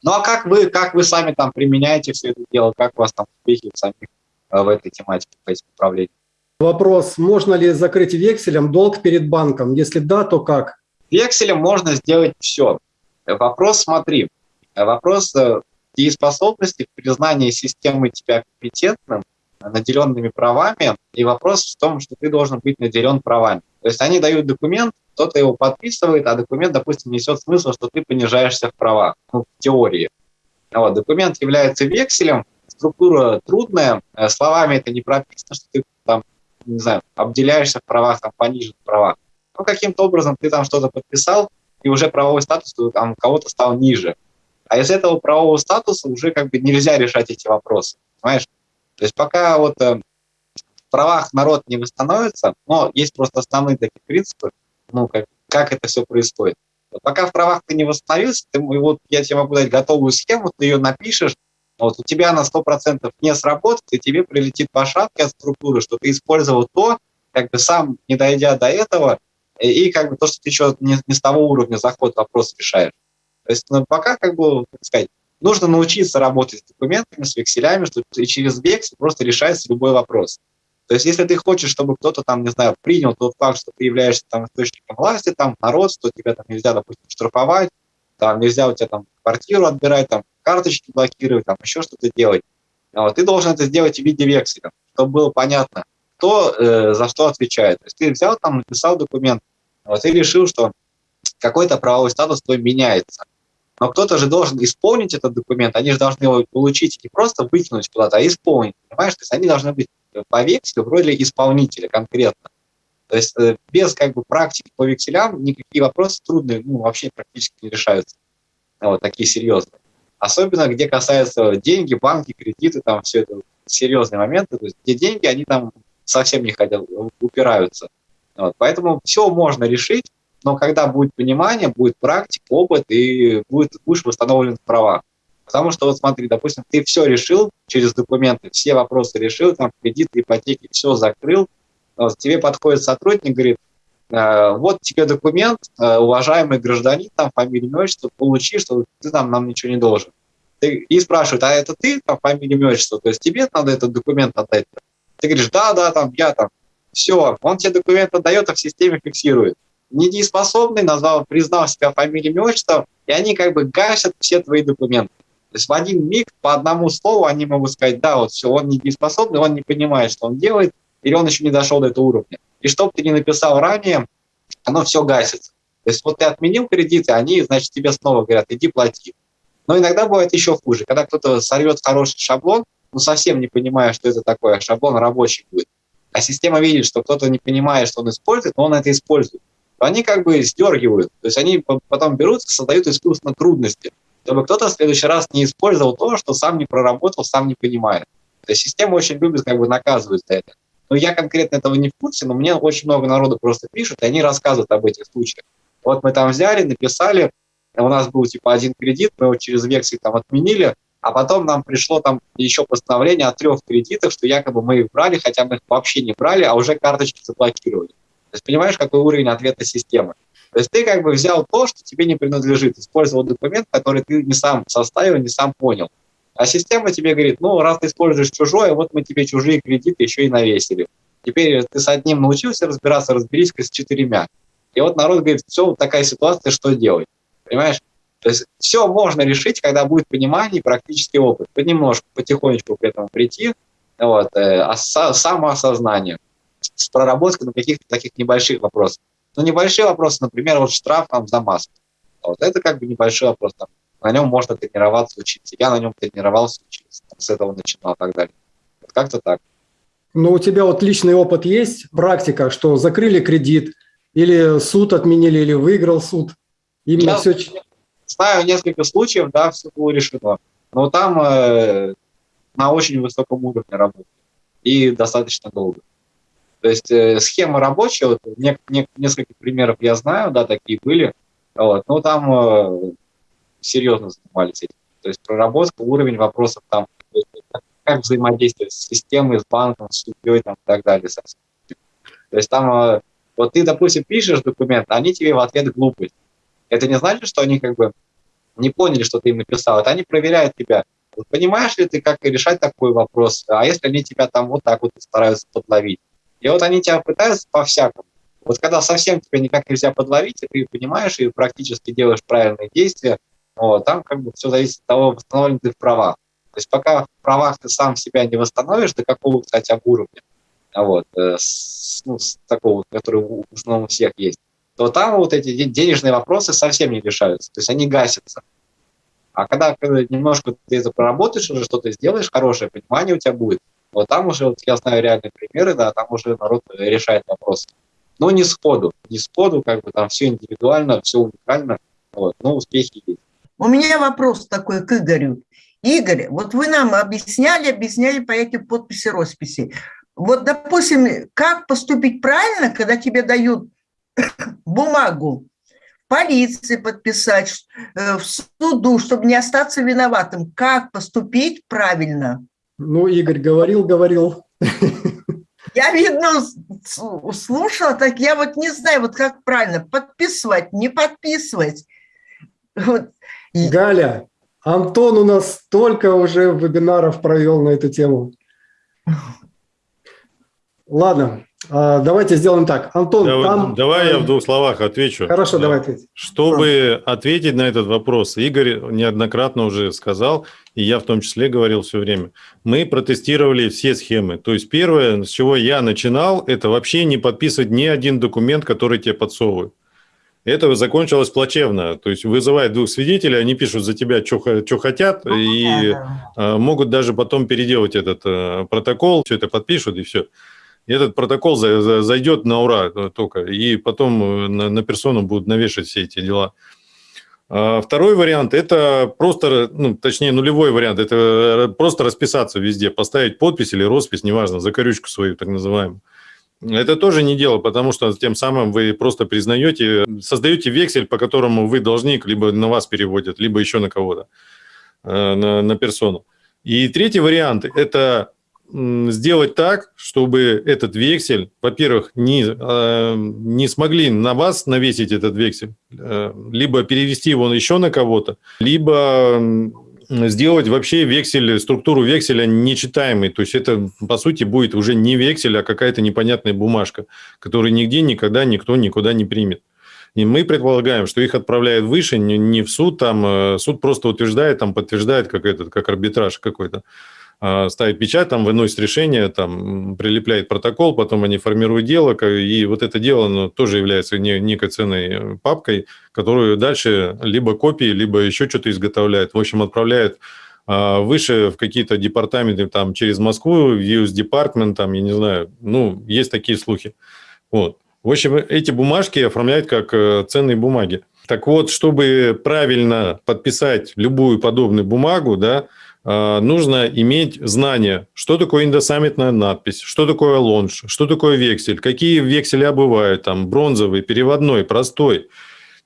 Ну а как вы, как вы сами там применяете все это дело? Как у вас там успехи самих э, в этой тематике, в этих направлениях? Вопрос, можно ли закрыть векселем долг перед банком? Если да, то как? Векселем можно сделать все. Вопрос, смотри, вопрос э, дееспособности в признании системы тебя компетентным, наделенными правами, и вопрос в том, что ты должен быть наделен правами. То есть они дают документ, кто-то его подписывает, а документ, допустим, несет смысл, что ты понижаешься в правах, ну, в теории. Вот, документ является векселем, структура трудная, э, словами это не прописано, что ты там не знаю, обделяешься в правах, там, понижен правах. Ну, каким-то образом ты там что-то подписал, и уже правовой статус там кого-то стал ниже. А из этого правового статуса уже как бы нельзя решать эти вопросы, понимаешь? То есть пока вот э, в правах народ не восстановится, но есть просто основные такие принципы, ну, как, как это все происходит. Вот пока в правах ты не восстановился, ты, вот я тебе могу дать готовую схему, ты ее напишешь, вот у тебя на 100% не сработает, и тебе прилетит по шапке от структуры, что ты использовал то, как бы сам не дойдя до этого, и как бы то, что ты еще не, не с того уровня заход вопрос решаешь. То есть ну, пока, как бы, так сказать, нужно научиться работать с документами, с векселями, что и через вексель просто решается любой вопрос. То есть если ты хочешь, чтобы кто-то там, не знаю, принял тот факт, что ты являешься там источником власти, там народ, что тебя там нельзя, допустим, штрафовать, там нельзя у тебя там квартиру отбирать, там карточки блокировать, там еще что-то делать. Вот, ты должен это сделать в виде векселя, чтобы было понятно, кто э, за что отвечает. То есть ты взял там, написал документ, вот, и решил, что какой-то правовой статус твой меняется. Но кто-то же должен исполнить этот документ, они же должны его получить не просто выкинуть куда-то, а исполнить, понимаешь? То есть они должны быть по векселю в роли исполнителя конкретно. То есть э, без как бы практики по векселям никакие вопросы трудные ну, вообще практически не решаются. Вот такие серьезные. Особенно где касается деньги, банки, кредиты, там все это серьезные моменты, то есть где деньги, они там совсем не хотят, упираются. Вот. Поэтому все можно решить, но когда будет понимание, будет практика, опыт и будет, будешь восстановлен права. Потому что вот смотри, допустим, ты все решил через документы, все вопросы решил, там кредиты, ипотеки, все закрыл, тебе подходит сотрудник, говорит, «Э, вот тебе документ, э, уважаемый гражданин, там фамилия, имя, отчество, получи, что ты там нам ничего не должен. И спрашивают, а это ты, там, фамилия, имя, отчество, то есть тебе надо этот документ отдать? Ты говоришь, да, да, там, я там. Все, он тебе документ отдает, а в системе фиксирует. Недееспособный, назвал, признал себя фамилией, имя, отчество, и они как бы гасят все твои документы. То есть в один миг по одному слову они могут сказать, да, вот все, он недееспособный, он не понимает, что он делает, или он еще не дошел до этого уровня. И что бы ты ни написал ранее, оно все гасится. То есть вот ты отменил кредиты, они, значит, тебе снова говорят, иди плати. Но иногда бывает еще хуже, когда кто-то сорвет хороший шаблон, ну совсем не понимая, что это такое, шаблон рабочий будет. А система видит, что кто-то не понимает, что он использует, но он это использует. То они как бы сдергивают. То есть они потом берут создают искусственно трудности, чтобы кто-то в следующий раз не использовал то, что сам не проработал, сам не понимает. То есть система очень любит как бы наказывать за это. Но я конкретно этого не в курсе, но мне очень много народу просто пишут, и они рассказывают об этих случаях. Вот мы там взяли, написали, у нас был типа один кредит, мы его через вексель там отменили, а потом нам пришло там еще постановление о трех кредитах, что якобы мы их брали, хотя мы их вообще не брали, а уже карточки заблокировали. То есть понимаешь, какой уровень ответа системы. То есть ты как бы взял то, что тебе не принадлежит, использовал документ, который ты не сам составил, не сам понял. А система тебе говорит, ну, раз ты используешь чужое, вот мы тебе чужие кредиты еще и навесили. Теперь ты с одним научился разбираться, разберись-ка с четырьмя. И вот народ говорит, все, такая ситуация, что делать? Понимаешь? То есть все можно решить, когда будет понимание и практический опыт. Понемножку, потихонечку к этому прийти, вот, э, а самоосознание с проработкой на каких-то таких небольших вопросах. Ну, небольшие вопросы, например, вот штраф там за маску. Вот это как бы небольшой вопрос. Там, на нем можно тренироваться, учиться. Я на нем тренировался, учился, там, с этого начинал и так далее. Вот как-то так. Ну, у тебя вот личный опыт есть, практика, что закрыли кредит, или суд отменили, или выиграл суд? Именно Я все... знаю несколько случаев, да, все было решено. Но там э, на очень высоком уровне работы и достаточно долго. То есть э, схема рабочая, вот, не, не, несколько примеров я знаю, да, такие были, вот, но там э, серьезно занимались этим. То есть проработка, уровень вопросов там, как взаимодействовать с системой, с банком, с судьей там, и так далее. То есть там, э, вот ты, допустим, пишешь документ, они тебе в ответ глупость. Это не значит, что они как бы не поняли, что ты им написал. Это они проверяют тебя. Вот понимаешь ли ты, как решать такой вопрос? А если они тебя там вот так вот стараются подловить? И вот они тебя пытаются по-всякому. Вот когда совсем тебя никак нельзя подловить, и ты понимаешь и практически делаешь правильные действия, вот, там как бы все зависит от того, восстановлен ты в правах. То есть пока в правах ты сам себя не восстановишь, до какого, кстати, уровня, вот, э, с, ну, с такого, который основном у всех есть, то там вот эти денежные вопросы совсем не решаются, то есть они гасятся. А когда, когда немножко ты это проработаешь, уже что-то сделаешь, хорошее понимание у тебя будет, вот там уже, вот я знаю реальные примеры, да, там уже народ решает вопрос. Но не сходу, не сходу, как бы там все индивидуально, все уникально, вот, но успехи есть. У меня вопрос такой к Игорю. Игорь, вот вы нам объясняли, объясняли по этим подписи, росписи. Вот, допустим, как поступить правильно, когда тебе дают бумагу полиции подписать, э, в суду, чтобы не остаться виноватым. Как поступить правильно? Ну, Игорь говорил, говорил. Я, видно, слушала, так я вот не знаю, вот как правильно, подписывать, не подписывать. Вот. Галя, Антон у нас столько уже вебинаров провел на эту тему. Ладно, а, давайте сделаем так. Антон, давай, там... Давай я в двух словах отвечу. Хорошо, давай ответь. Чтобы ответить на этот вопрос, Игорь неоднократно уже сказал, и я в том числе говорил все время, мы протестировали все схемы. То есть первое, с чего я начинал, это вообще не подписывать ни один документ, который тебе подсовывают. Это закончилось плачевно. То есть вызывают двух свидетелей, они пишут за тебя, что, хотят, ну, и да, да. могут даже потом переделать этот э, протокол, все это подпишут, и все этот протокол зайдет на ура только, и потом э, на, на персону будут навешивать все эти дела. А второй вариант – это просто, ну, точнее, нулевой вариант – это просто расписаться везде, поставить подпись или роспись, неважно, закорючку свою, так называемую. Это тоже не дело, потому что тем самым вы просто признаете, создаете вексель, по которому вы должник, либо на вас переводят, либо еще на кого-то, э, на, на персону. И третий вариант – это сделать так, чтобы этот вексель, во-первых, не, э, не смогли на вас навесить этот вексель, э, либо перевести его еще на кого-то, либо сделать вообще вексель, структуру векселя нечитаемой. То есть это, по сути, будет уже не вексель, а какая-то непонятная бумажка, которую нигде никогда никто никуда не примет. И мы предполагаем, что их отправляют выше, не в суд, там э, суд просто утверждает, там подтверждает, как, этот, как арбитраж какой-то. А, ставит печать, там выносит решение, там прилепляет протокол, потом они формируют дело, и вот это дело оно тоже является некой ценной папкой, которую дальше либо копии, либо еще что-то изготовляет. В общем, отправляет а, выше в какие-то департаменты, там, через Москву, в US Department, там, я не знаю, ну, есть такие слухи. Вот. В общем, эти бумажки оформляют как э, ценные бумаги. Так вот, чтобы правильно подписать любую подобную бумагу, да, нужно иметь знание, что такое индосаммитная надпись, что такое лонж, что такое вексель, какие векселя бывают, там, бронзовый, переводной, простой.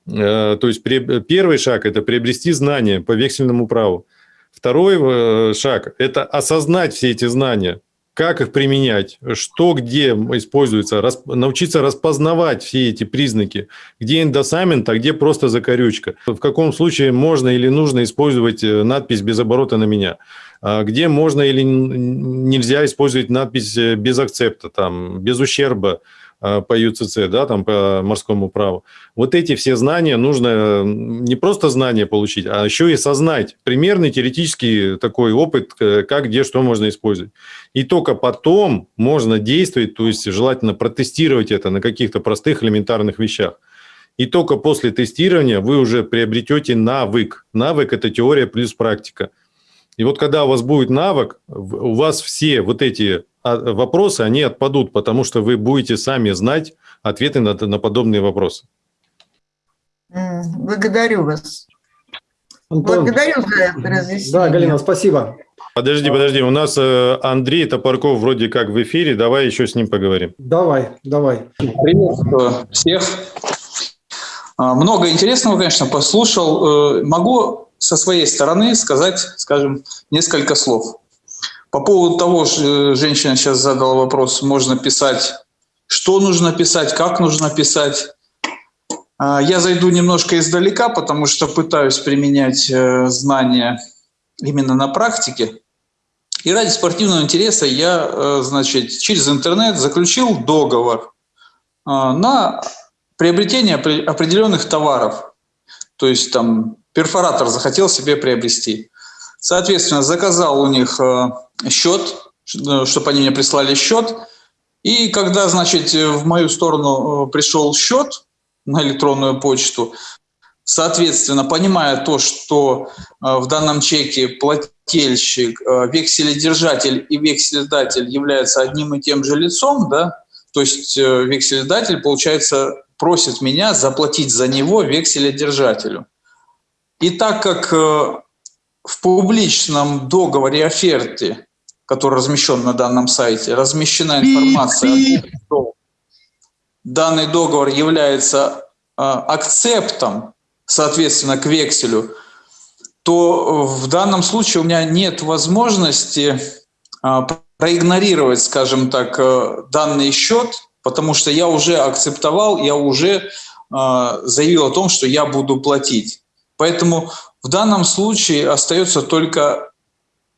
Э, то есть первый шаг – это приобрести знания по вексельному праву. Второй э, шаг – это осознать все эти знания, как их применять, что где используется, расп... научиться распознавать все эти признаки, где индосамент, а где просто закорючка, в каком случае можно или нужно использовать э, надпись без оборота на меня, а где можно или нельзя использовать надпись э, без акцепта, там, без ущерба, по ЮЦЦ, да, там по морскому праву. Вот эти все знания нужно не просто знания получить, а еще и сознать. Примерный теоретический такой опыт, э, как, где, что можно использовать. И только потом можно действовать, то есть желательно протестировать это на каких-то простых элементарных вещах. И только после тестирования вы уже приобретете навык. Навык – это теория плюс практика. И вот когда у вас будет навык, у вас все вот эти а, вопросы, они отпадут, потому что вы будете сами знать ответы на, на подобные вопросы. Благодарю вас. Антон, Благодарю за разъяснение. Да, Галина, спасибо. Подожди, подожди, у нас э, Андрей Топорков вроде как в эфире, давай еще с ним поговорим. Давай, давай. Приветствую всех. А, много интересного, конечно, послушал. Э, могу со своей стороны сказать, скажем, несколько слов. По поводу того, что женщина сейчас задала вопрос, можно писать, что нужно писать, как нужно писать. А, я зайду немножко издалека, потому что пытаюсь применять э, знания именно на практике. И ради спортивного интереса я, э, значит, через интернет заключил договор э, на приобретение определенных товаров. То есть там перфоратор захотел себе приобрести. Соответственно, заказал у них э, счет, э, чтобы они мне прислали счет. И когда, значит, в мою сторону э, пришел счет на электронную почту, соответственно, понимая то, что в данном чеке плательщик, векселедержатель и векселедатель являются одним и тем же лицом, да, то есть векселедатель, получается, просит меня заплатить за него векселедержателю. И так как э, в публичном договоре оферте, который размещен на данном сайте, размещена информация о том, что данный договор является э, акцептом, соответственно, к векселю, то в данном случае у меня нет возможности э, проигнорировать, скажем так, данный счет, потому что я уже акцептовал, я уже заявил о том, что я буду платить. Поэтому в данном случае остается только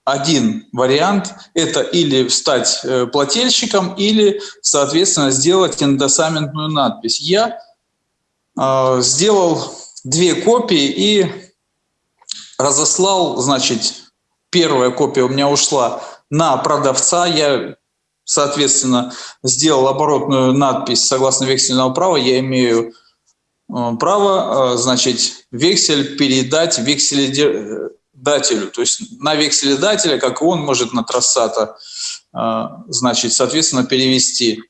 один вариант – это или стать э, плательщиком, или, соответственно, сделать индосаментную надпись. Я э, сделал две копии и разослал, значит, первая копия у меня ушла на продавца, я, соответственно, сделал оборотную надпись согласно вексельного права, я имею право, э, значит, вексель передать векселедателю. То есть на векселедателя, как он может на трассата, э, значит, соответственно, перевести.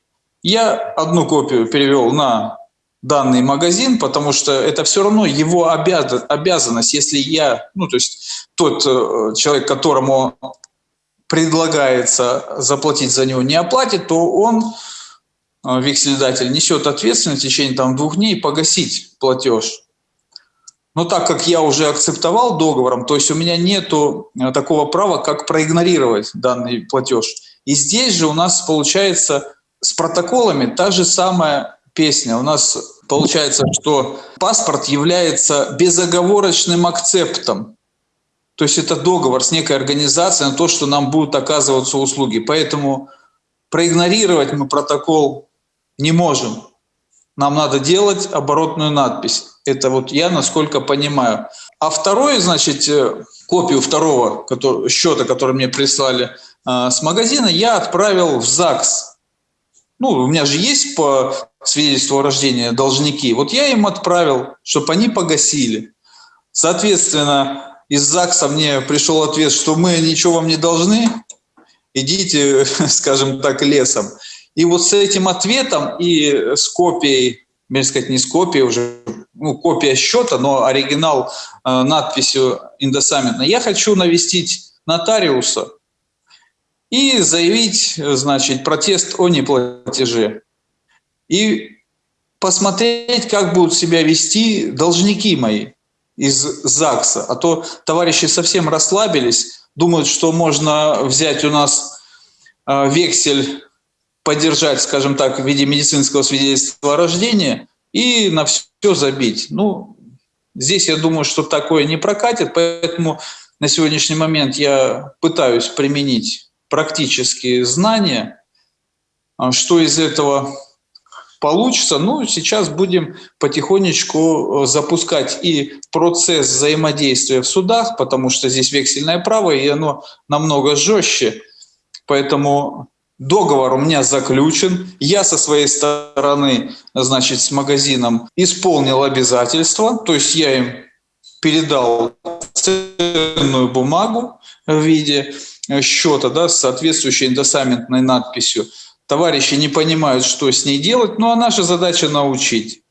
Я одну копию перевел на данный магазин, потому что это все равно его обязанность, если я, ну, то есть тот человек, которому предлагается заплатить за него, не оплатит, то он Э, векселедатель несет ответственность в течение там, двух дней погасить платеж. Но так как я уже акцептовал договором, то есть у меня нет э, такого права, как проигнорировать данный платеж. И здесь же у нас получается с протоколами та же самая песня. У нас получается, что паспорт является безоговорочным акцептом. То есть это договор с некой организацией на то, что нам будут оказываться услуги. Поэтому проигнорировать мы протокол не можем. Нам надо делать оборотную надпись. Это вот я насколько понимаю. А второе, значит, э, копию второго который, счета, который мне прислали э, с магазина, я отправил в ЗАГС. Ну, у меня же есть по свидетельству о рождении должники. Вот я им отправил, чтобы они погасили. Соответственно, из ЗАГСа мне пришел ответ, что мы ничего вам не должны, идите, скажем так, лесом. И вот с этим ответом и с копией, можно сказать, не с копией уже, ну, копия счета, но оригинал э, надписью индосаммитно, я хочу навестить нотариуса и заявить, значит, протест о неплатеже. И посмотреть, как будут себя вести должники мои из ЗАГСа. А то товарищи совсем расслабились, думают, что можно взять у нас э, вексель, поддержать, скажем так, в виде медицинского свидетельства о рождении и на все забить. Ну, здесь я думаю, что такое не прокатит, поэтому на сегодняшний момент я пытаюсь применить практические знания, а что из этого получится. Ну, сейчас будем потихонечку э, запускать и процесс взаимодействия в судах, потому что здесь вексельное право, и оно намного жестче. Поэтому договор у меня заключен. Я со своей стороны, значит, с магазином исполнил обязательства, то есть я им передал ценную бумагу в виде счета да, с соответствующей индосаментной надписью – товарищи не понимают, что с ней делать, ну а наша задача научить.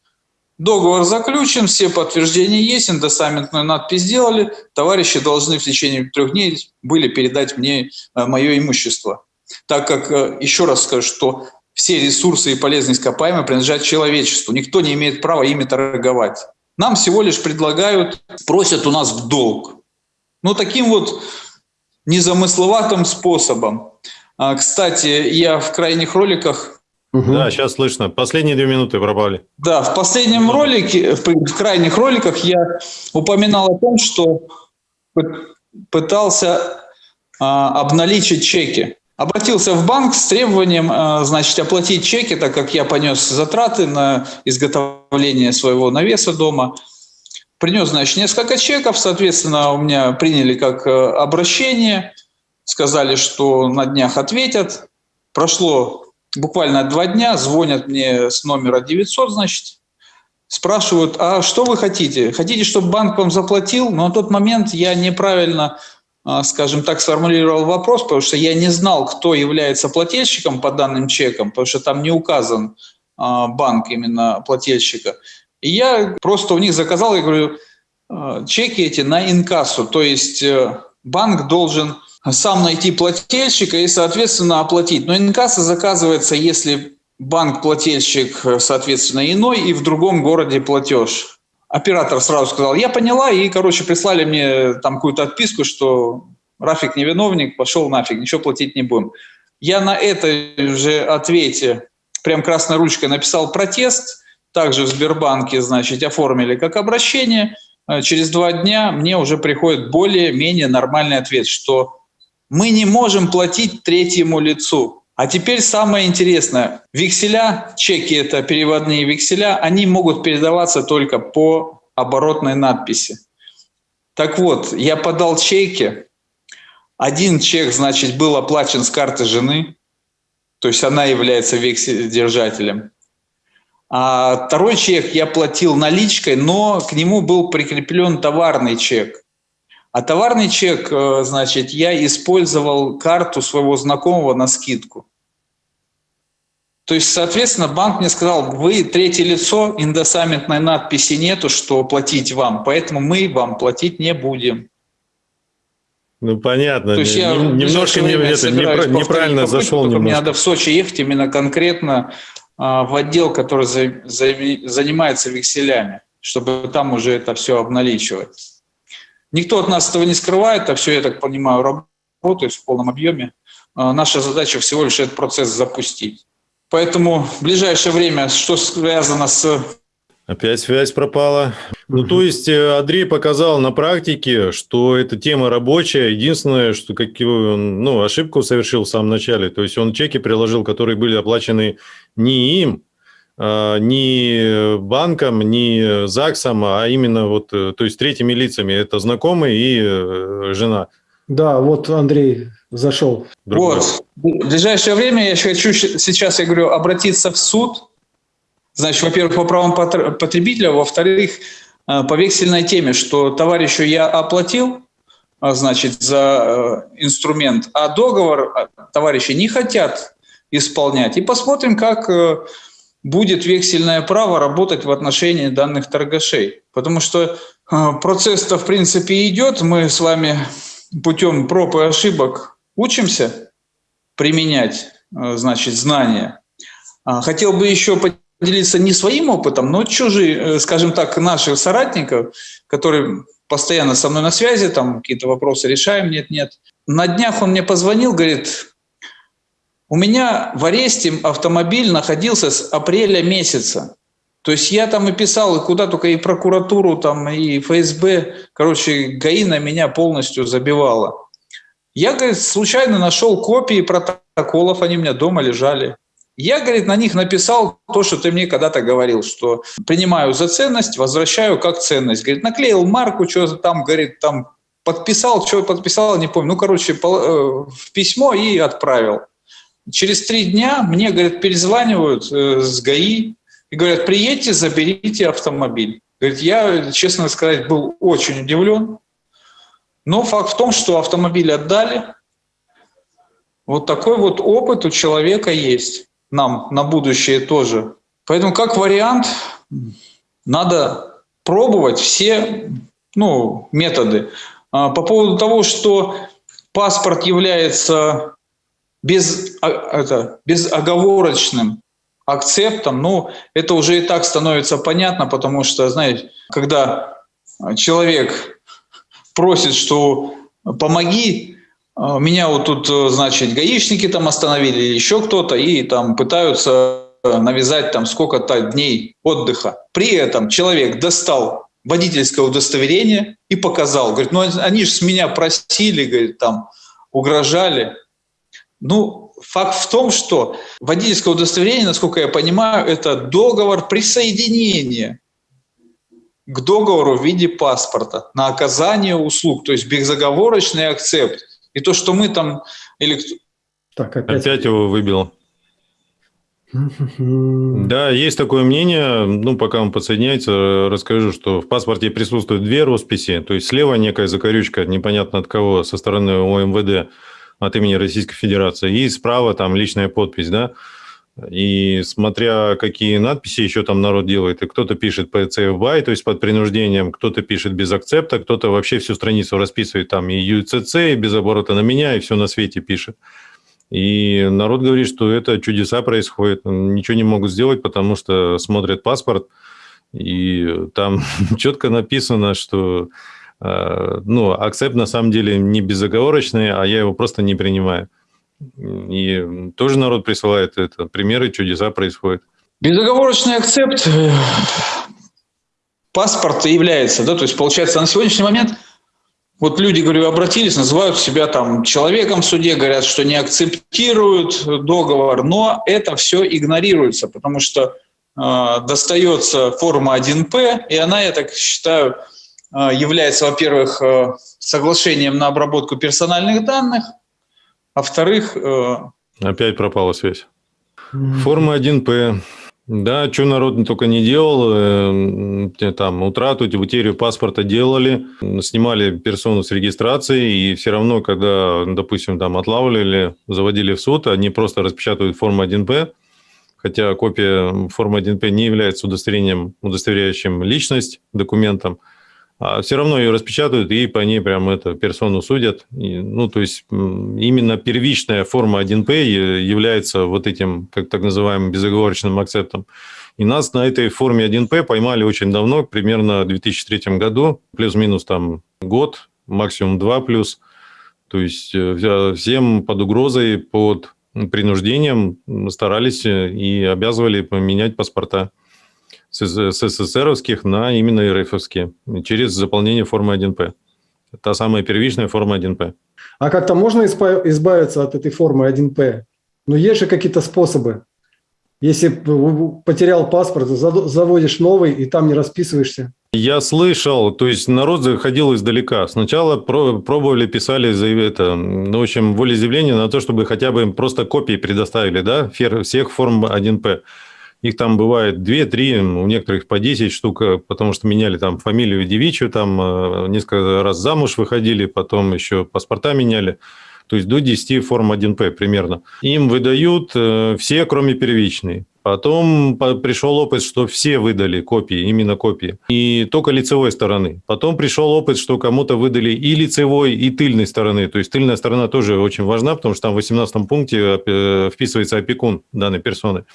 Договор заключен, все подтверждения есть, индосамментную надпись сделали, товарищи должны в течение трех дней были передать мне э, мое имущество. Так как, э, еще раз скажу, что все ресурсы и полезные ископаемые принадлежат человечеству, никто не имеет права ими торговать. Нам всего лишь предлагают, просят у нас в долг. Ну, таким вот незамысловатым способом. А, кстати, я в крайних роликах... Да, сейчас слышно. Последние две минуты пропали. Да, в последнем ролике, в крайних роликах я упоминал о том, что пытался а, обналичить чеки. Обратился в банк с требованием, а, значит, оплатить чеки, так как я понес затраты на изготовление своего навеса дома. Принес, значит, несколько чеков, соответственно, у меня приняли как обращение – сказали, что на днях ответят. Прошло буквально два дня, звонят мне с номера 900, значит, спрашивают, а что вы хотите? Хотите, чтобы банк вам заплатил? Но на тот момент я неправильно, скажем так, сформулировал вопрос, потому что я не знал, кто является плательщиком по данным чекам, потому что там не указан а, банк именно плательщика. И я просто у них заказал, я говорю, «А, чеки эти на инкассу, то есть э, банк должен сам найти плательщика и, соответственно, оплатить. Но инкасса заказывается, если банк-плательщик, соответственно, иной, и в другом городе платеж. Оператор сразу сказал, я поняла, и, короче, прислали мне там какую-то отписку, что Рафик не виновник, пошел нафиг, ничего платить не будем. Я на этой же ответе прям красной ручкой написал протест, также в Сбербанке, значит, оформили как обращение. Через два дня мне уже приходит более-менее нормальный ответ, что мы не можем платить третьему лицу. А теперь самое интересное. Векселя, чеки – это переводные векселя, они могут передаваться только по оборотной надписи. Так вот, я подал чеки. Один чек, значит, был оплачен с карты жены, то есть она является векселедержателем. А второй чек я платил наличкой, но к нему был прикреплен товарный чек. А товарный чек, э, значит, я использовал карту своего знакомого на скидку. То есть, соответственно, банк мне сказал, вы третье лицо, индосамментной надписи нету, что платить вам, поэтому мы вам платить не будем. Ну, понятно. То есть я немножко мне это неправильно зашел. Немножко. Мне надо в Сочи ехать именно конкретно а, в отдел, который за, за, занимается векселями, чтобы там уже это все обналичивать. Никто от нас этого не скрывает, а все, я так понимаю, работает в полном объеме. А, наша задача всего лишь этот процесс запустить. Поэтому в ближайшее время, что связано с... Опять связь пропала. Ну, то есть э, Андрей показал на практике, что эта тема рабочая. Единственное, что какую, ну, ошибку совершил в самом начале. То есть он чеки приложил, которые были оплачены не им, э, ни банком, ни ЗАГСом, а именно вот, э, то есть третьими лицами. Это знакомый и э, жена. Да, вот Андрей зашел. Другой. Вот. В ближайшее время я хочу щ- сейчас, я говорю, обратиться в суд. Значит, во-первых, по правам потр- потребителя, во-вторых, по вексельной теме, что товарищу я оплатил, а, значит, за инструмент, а договор э, товарищи не хотят исполнять. И посмотрим, как будет вексельное право работать в отношении данных торгашей. Потому что э, процесс-то, в принципе, идет. Мы с вами путем проб и ошибок учимся применять, э, значит, знания. А, Хотел бы еще поделиться не своим опытом, но чужие, э, скажем так, наших соратников, которые постоянно со мной на связи, там какие-то вопросы решаем, нет-нет. На днях он мне позвонил, говорит, у меня в аресте автомобиль находился с апреля месяца. То есть я там и писал, и куда только, и прокуратуру, там, и ФСБ, короче, ГАИ на меня полностью забивала. Я, говорит, случайно нашел копии протоколов, они у меня дома лежали. Я, говорит, на них написал то, что ты мне когда-то говорил, что принимаю за ценность, возвращаю как ценность. Говорит, наклеил марку, что там, говорит, там подписал, что подписал, не помню. Ну, короче, э, в письмо и отправил. Через три дня мне, говорят, перезванивают э, с ГАИ и говорят, приедьте, заберите автомобиль. Говорит, я, честно сказать, был очень удивлен. Но факт в том, что автомобиль отдали. Вот такой вот опыт у человека есть. Нам на будущее тоже. Поэтому как вариант надо пробовать все ну, методы. А, По поводу того, что паспорт является без, а, это, безоговорочным акцептом, ну, это уже и так становится понятно, потому что, знаете, когда человек просит, что помоги, а, меня вот тут, э, значит, гаишники там остановили, или еще кто-то, и там пытаются навязать там сколько-то дней отдыха. При этом человек достал водительское удостоверение и показал. Говорит, ну они же с меня просили, говорит, там угрожали. Ну, факт в том, что водительское удостоверение, насколько я понимаю, это договор присоединения к договору в виде паспорта на оказание услуг, то есть безоговорочный акцепт. И то, что мы там... Или... Так, опять. Опять его выбил. Да, есть такое мнение. Ну, пока он подсоединяется, расскажу, что в паспорте присутствуют две росписи. То есть слева некая закорючка, непонятно от кого, со стороны ОМВД от имени Российской Федерации. И справа там личная подпись, да. И смотря какие надписи еще там народ делает, и кто-то пишет PCFBY, то есть под принуждением, кто-то пишет без акцепта, кто-то вообще всю страницу расписывает там и UCC, и без оборота на меня, и все на свете пишет. И народ говорит, что это чудеса происходят, ничего не могут сделать, потому что смотрят паспорт, и там четко написано, что ну, акцепт на самом деле не безоговорочный, а я его просто не принимаю. И тоже народ присылает это. Примеры чудеса происходят. Безоговорочный акцепт э, паспорта является, да, то есть получается на сегодняшний момент вот люди, говорю, обратились, называют себя там человеком в суде, говорят, что не акцептируют договор, но это все игнорируется, потому что э, достается форма 1П, и она, я так считаю, э, является, во-первых, э, соглашением на обработку персональных данных, а во-вторых, э, Опять пропала связь. Форма 1П. Да, что народ только не делал, э, там утрату, утерю паспорта делали, снимали персону с регистрации, и все равно, когда, допустим, там отлавливали, заводили в суд, они просто распечатывают форму 1П, хотя копия формы 1П не является удостоверением, удостоверяющим личность документом, а все равно ее распечатывают и по ней прям это персону судят. И, ну, то есть именно первичная форма 1П е- является вот этим, как так называемым, безоговорочным акцептом. И нас на этой форме 1П поймали очень давно, примерно в 2003 году, плюс-минус там год, максимум два плюс. То есть э, всем под угрозой, под принуждением старались э, и обязывали поменять паспорта с СССРовских на именно РФовские через заполнение формы 1П. Та самая первичная форма 1П. А как-то можно избавиться от этой формы 1П? Ну, есть же какие-то способы. Если потерял паспорт, заводишь новый и там не расписываешься. Я слышал, то есть народ заходил издалека. Сначала пробовали, писали это, ну, в общем, волеизъявление на то, чтобы хотя бы им просто копии предоставили, да, всех форм 1П. Их там бывает 2-3, у некоторых по 10 штук, потому что меняли там фамилию девичью, там э, несколько раз замуж выходили, потом еще паспорта меняли то есть до 10 форм 1П примерно. Им выдают э, все, кроме первичной. Потом пришел опыт, что все выдали копии, именно копии, и только лицевой стороны. Потом пришел опыт, что кому-то выдали и лицевой, и тыльной стороны. То есть тыльная сторона тоже очень важна, потому что там в 18 пункте э, вписывается опекун данной персоны.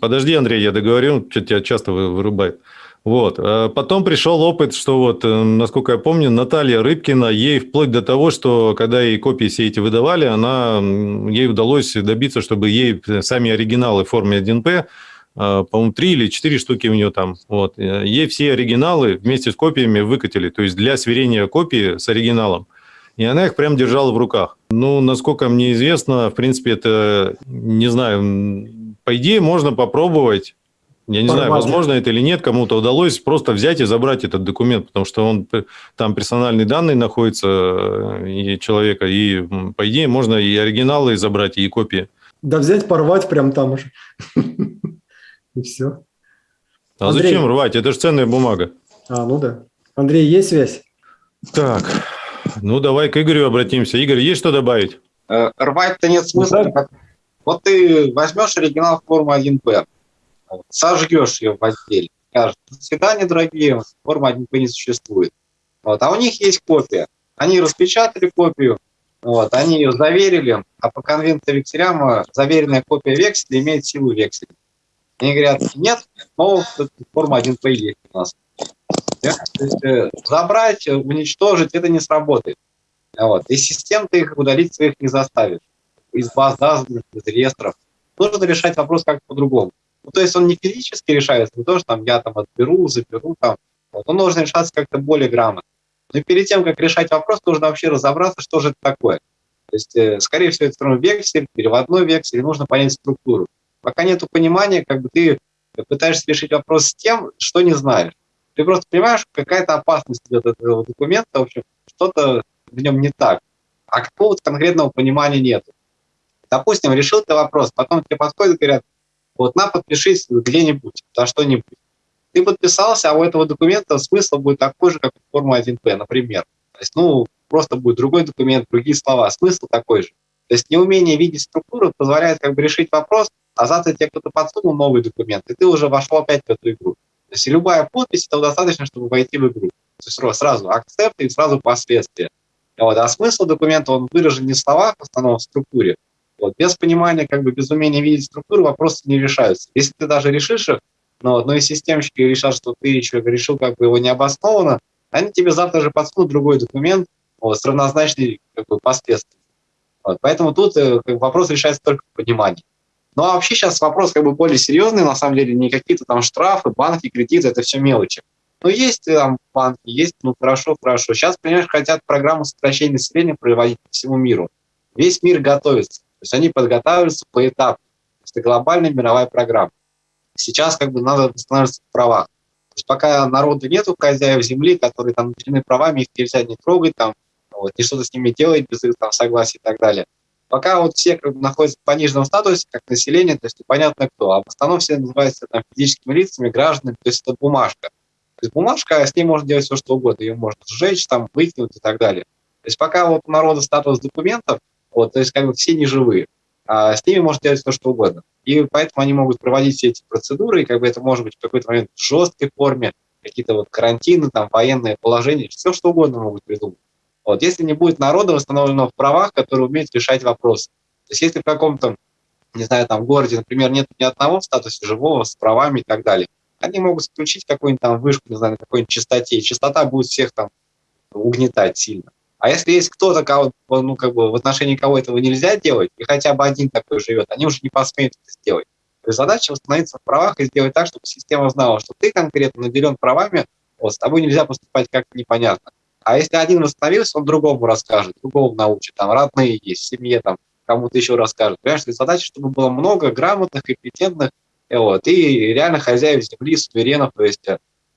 Подожди, Андрей, я договорю, что тебя часто вырубает. Вот. А потом пришел опыт, что вот, э, насколько я помню, Наталья Рыбкина, ей вплоть до того, что когда ей копии все эти выдавали, она, ей удалось добиться, чтобы ей сами оригиналы в форме 1П, а, по-моему, три или четыре штуки у нее там, вот, э, ей все оригиналы вместе с копиями выкатили, то есть для сверения копии с оригиналом. И она их прям держала в руках. Ну, насколько мне известно, в принципе, это, не знаю, по идее, можно попробовать я не формате. знаю, возможно это или нет, кому-то удалось просто взять и забрать этот документ, потому что он там персональные данные находятся э, и человека, и по идее можно и оригиналы забрать, и копии. Да взять, порвать прям там уже. И все. А зачем рвать? Это же ценная бумага. А, ну да. Андрей, есть связь? Так, ну давай к Игорю обратимся. Игорь, есть что добавить? Э, рвать-то нет смысла. Вот ты возьмешь оригинал формы 1П, сожгешь ее в отделе. Скажешь, до свидания, дорогие, форма 1П не существует. Вот. А у них есть копия. Они распечатали копию, вот, они ее заверили, а по конвенции векселям заверенная копия векселя имеет силу векселя. Они говорят, нет, но форма 1П есть у нас. Э, забрать, уничтожить, это не сработает. Вот. И систем ты их удалить своих не заставишь. Из баз данных, из реестров. Нужно решать вопрос как-то по-другому. Ну, то есть он не физически решается, не то, что там я там отберу, заберу, там. Вот. Он должен решаться как-то более грамотно. Но перед тем, как решать вопрос, нужно вообще разобраться, что же это такое. То есть, э, скорее всего, это вексель, переводной вексель, нужно понять структуру. Пока нет понимания, как бы ты пытаешься решить вопрос с тем, что не знаешь. Ты просто понимаешь, какая-то опасность от этого документа, в общем, что-то в нем не так. А какого-то конкретного понимания нет. Допустим, решил ты вопрос, потом тебе подходят и говорят, вот на, подпишись где-нибудь, за что-нибудь. Ты подписался, а у этого документа смысл будет такой же, как у формы 1П, например. То есть, ну, просто будет другой документ, другие слова, смысл такой же. То есть неумение видеть структуру позволяет как бы решить вопрос, а завтра тебе кто-то подсунул новый документ, и ты уже вошел опять в эту игру. То есть любая подпись, этого достаточно, чтобы войти в игру. То есть сразу акцепт и сразу последствия. Вот. А смысл документа, он выражен не в словах, в основном в структуре, вот. Без понимания, как бы без умения видеть структуру вопросы не решаются. Если ты даже решишь их, но, но и системщики решат, что ты еще решил как бы его необоснованно, они тебе завтра же подсунут другой документ вот, с равнозначной как бы, последствиями. Вот. Поэтому тут э, как бы, вопрос решается только в понимании. Ну а вообще сейчас вопрос как бы более серьезный, на самом деле, не какие-то там штрафы, банки, кредиты, это все мелочи. Ну, есть там банки, есть, ну, хорошо, хорошо. Сейчас, понимаешь, хотят программу сокращения населения проводить по всему миру. Весь мир готовится. То есть они подготавливаются по этапу. Это глобальная мировая программа. Сейчас как бы надо восстанавливаться в правах. То есть пока народу нету хозяев земли, которые там наделены правами, их нельзя не трогать, там, вот, не что-то с ними делать без их там, согласия и так далее. Пока вот все как бы, находятся в пониженном статусе, как население, то есть непонятно кто. А в основном все называются там, физическими лицами, гражданами, то есть это бумажка. То есть бумажка, с ней можно делать все, что угодно. Ее можно сжечь, там, выкинуть и так далее. То есть пока вот у народа статус документов, вот, то есть как бы все не живые. А с ними можно делать то, что угодно. И поэтому они могут проводить все эти процедуры, и как бы это может быть в какой-то момент в жесткой форме, какие-то вот карантины, там, военные положения, все что угодно могут придумать. Вот, если не будет народа восстановлено в правах, которые умеют решать вопросы. То есть если в каком-то, не знаю, там, городе, например, нет ни одного в статусе живого с правами и так далее, они могут включить какую-нибудь там вышку, не знаю, на какой-нибудь частоте, и частота будет всех там угнетать сильно. А если есть кто-то, кого, ну, как бы в отношении кого этого нельзя делать, и хотя бы один такой живет, они уже не посмеют это сделать. То есть задача восстановиться в правах и сделать так, чтобы система знала, что ты конкретно наделен правами, вот, с тобой нельзя поступать как-то непонятно. А если один восстановился, он другому расскажет, другому научит, там родные есть, семье там кому-то еще расскажет. Понимаешь, задача, чтобы было много грамотных, компетентных, вот, и реально хозяев земли, суверенов, то есть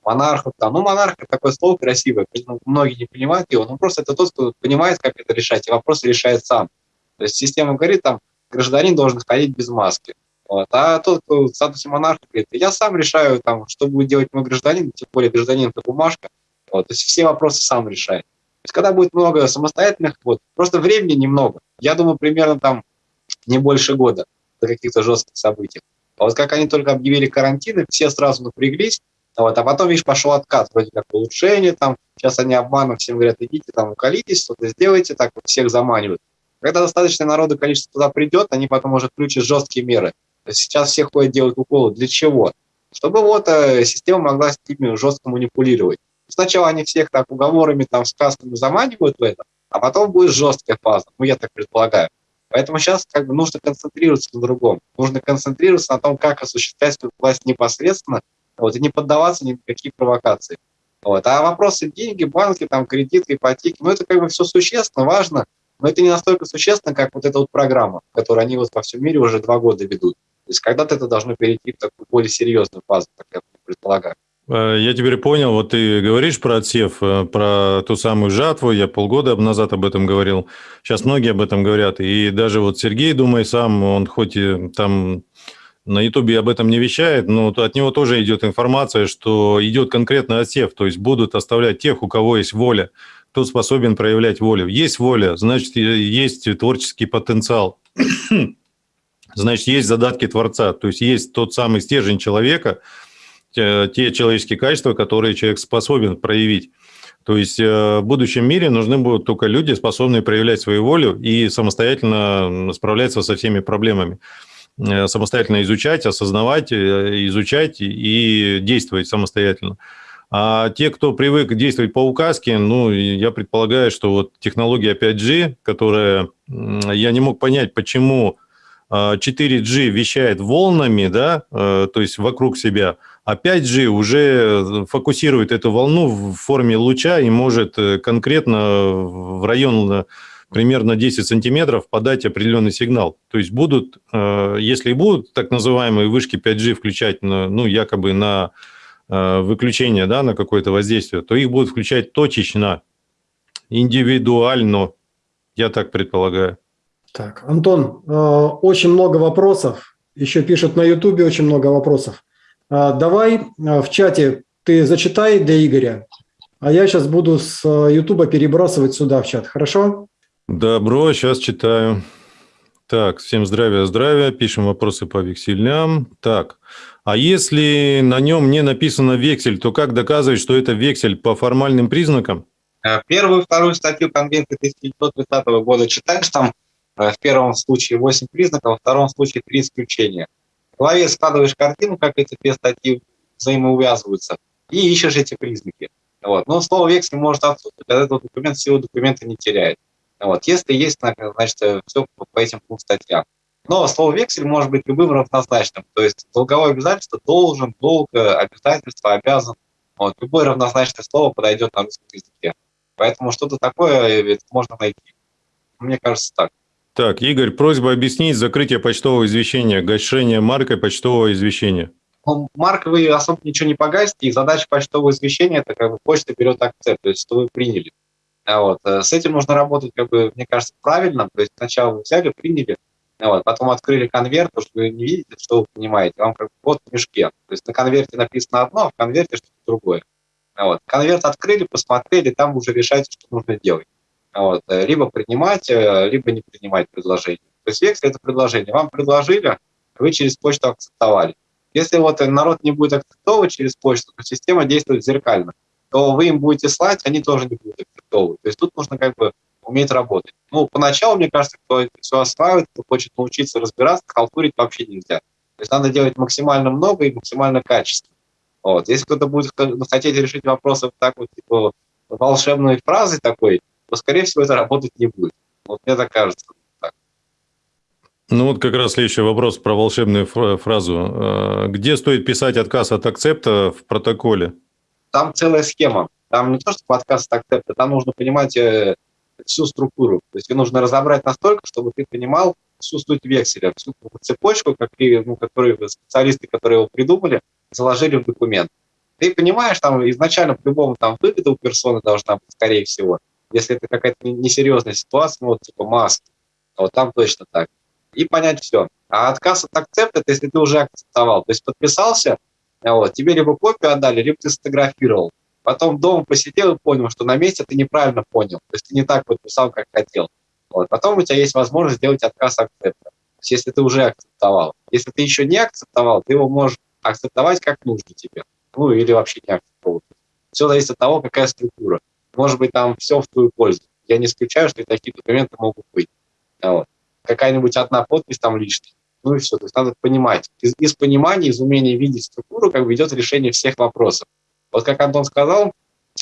монархов. Там. Ну, монарх – такое слово красивое, многие не понимают его, но просто это тот, кто понимает, как это решать, и вопросы решает сам. То есть система говорит, там, гражданин должен ходить без маски. Вот. А тот, кто в статусе монарха, говорит, я сам решаю, там, что будет делать мой гражданин, тем более гражданин – это бумажка. Вот. То есть все вопросы сам решает. То есть когда будет много самостоятельных, вот, просто времени немного. Я думаю, примерно там не больше года до каких-то жестких событий. А вот как они только объявили карантины, все сразу напряглись, вот, а потом, видишь, пошел откат, вроде как улучшение, там, сейчас они обманом всем говорят, идите там, уколитесь, что-то сделайте, так вот всех заманивают. Когда достаточно народу количество туда придет, они потом уже включат жесткие меры. Сейчас все ходят делать уколы. Для чего? Чтобы вот э, система могла с ними жестко манипулировать. Сначала они всех так уговорами, там, сказками заманивают в это, а потом будет жесткая фаза. Ну, я так предполагаю. Поэтому сейчас как бы нужно концентрироваться на другом. Нужно концентрироваться на том, как осуществлять власть непосредственно вот, и не поддаваться ни на какие провокации. Вот. А вопросы деньги, банки, там, кредит, ипотеки, ну это как бы все существенно, важно, но это не настолько существенно, как вот эта вот программа, которую они вот во всем мире уже два года ведут. То есть когда-то это должно перейти в такую более серьезную фазу, так я предполагаю. Э, я теперь понял, вот ты говоришь про отсев, э, про ту самую жатву, я полгода назад об этом говорил, сейчас многие об этом говорят, и даже вот Сергей, думай сам, он хоть и там на Ютубе об этом не вещает, но от него тоже идет информация, что идет конкретный отсев, то есть будут оставлять тех, у кого есть воля, кто способен проявлять волю. Есть воля, значит, есть творческий потенциал, значит, есть задатки Творца, то есть есть тот самый стержень человека, те человеческие качества, которые человек способен проявить. То есть э, в будущем мире нужны будут только люди, способные проявлять свою волю и самостоятельно справляться со всеми проблемами. Э, самостоятельно изучать, осознавать, э, изучать и действовать самостоятельно. А те, кто привык действовать по указке, ну, я предполагаю, что вот технология 5G, которая... Я не мог понять, почему 4G а, вещает волнами, да, э, то есть вокруг себя, а 5G уже фокусирует эту волну в форме луча и может конкретно в район примерно 10 сантиметров подать определенный сигнал. То есть будут, э, если будут так называемые вышки 5G включать, ну, якобы на э, выключение, да, на какое-то воздействие, то их будут включать точечно, индивидуально, я так предполагаю. Так, Антон, э, очень много вопросов, еще пишут на Ютубе очень много вопросов. Давай в чате ты зачитай для Игоря, а я сейчас буду с Ютуба перебрасывать сюда в чат, хорошо? Добро, сейчас читаю. Так, всем здравия, здравия. Пишем вопросы по векселям. Так, а если на нем не написано вексель, то как доказывать, что это вексель по формальным признакам? Э, первую и вторую статью Конвенции 1930 года читаешь, там э, в первом случае 8 признаков, во втором случае 3 исключения. В голове складываешь картину, как эти две статьи взаимоувязываются, и ищешь эти признаки. Вот. Но слово вексель может отсутствовать, а этот документ силу документа не теряет. Вот. Если есть, значит, э, все по этим двум статьям. Но слово «вексель» может быть любым равнозначным. То есть долговое обязательство должен, долг, э, обязательство, обязан. Вот. Любое равнозначное слово подойдет на русском языке. Поэтому что-то такое э, можно найти. Мне кажется так. Так, Игорь, просьба объяснить закрытие почтового извещения, гашение маркой почтового извещения. Ну, маркой вы особо ничего не погасите, и задача почтового извещения – это как бы почта берет акцепт, то есть что вы приняли. А вот. Э, с этим нужно работать, как бы, мне кажется, правильно. То есть сначала вы взяли, приняли, а вот, потом открыли конверт, потому что вы не видите, что вы понимаете, вам как вот в мешке. То есть на конверте написано одно, а в конверте что-то другое. А вот. Конверт открыли, посмотрели, там уже решайте, что нужно делать. Вот. Э, либо принимать, э, либо не принимать предложение. То есть вексель – это предложение. Вам предложили, вы через почту акцептовали. Если вот народ не будет акцептовать через почту, то система действует зеркально то вы им будете слать, они тоже не будут готовы. То есть тут нужно как бы уметь работать. Ну, поначалу, мне кажется, кто все осваивает, кто хочет научиться разбираться, халтурить вообще нельзя. То есть надо делать максимально много и максимально качественно. Вот. Если кто-то будет хотеть решить вопросы так вот, типа, волшебной фразой такой, то, скорее всего, это работать не будет. Вот мне так кажется. Ну вот как раз следующий вопрос про волшебную фразу. Э, где стоит писать отказ от акцепта в протоколе? Там целая схема. Там не то, что подкаст акцепта, там нужно понимать э, всю структуру. То есть ее нужно разобрать настолько, чтобы ты понимал, всю суть векселя, всю цепочку, ну, которые специалисты, которые его придумали, заложили в документ. Ты понимаешь, там изначально по-любому там выгода у персоны должна быть, скорее всего. Если это какая-то несерьезная ситуация, ну, вот типа маски, вот там точно так. И понять все. А отказ от акцепта, это если ты уже акцептовал. То есть подписался, вот, тебе либо копию отдали, либо ты сфотографировал. Потом дома посидел и понял, что на месте ты неправильно понял. То есть ты не так подписал, как хотел. Вот. Потом у тебя есть возможность сделать отказ акцепта. То есть если ты уже акцептовал. Если ты еще не акцептовал, ты его можешь акцептовать как нужно тебе. Ну или вообще не акцептовать. Все зависит от того, какая структура. Может быть, там все в твою пользу. Я не исключаю, что и такие документы могут быть. Вот. Какая-нибудь одна подпись там лишняя. Ну и все. То есть надо понимать. Из, из понимания, из умения видеть структуру, как бы идет решение всех вопросов. Вот как Антон сказал,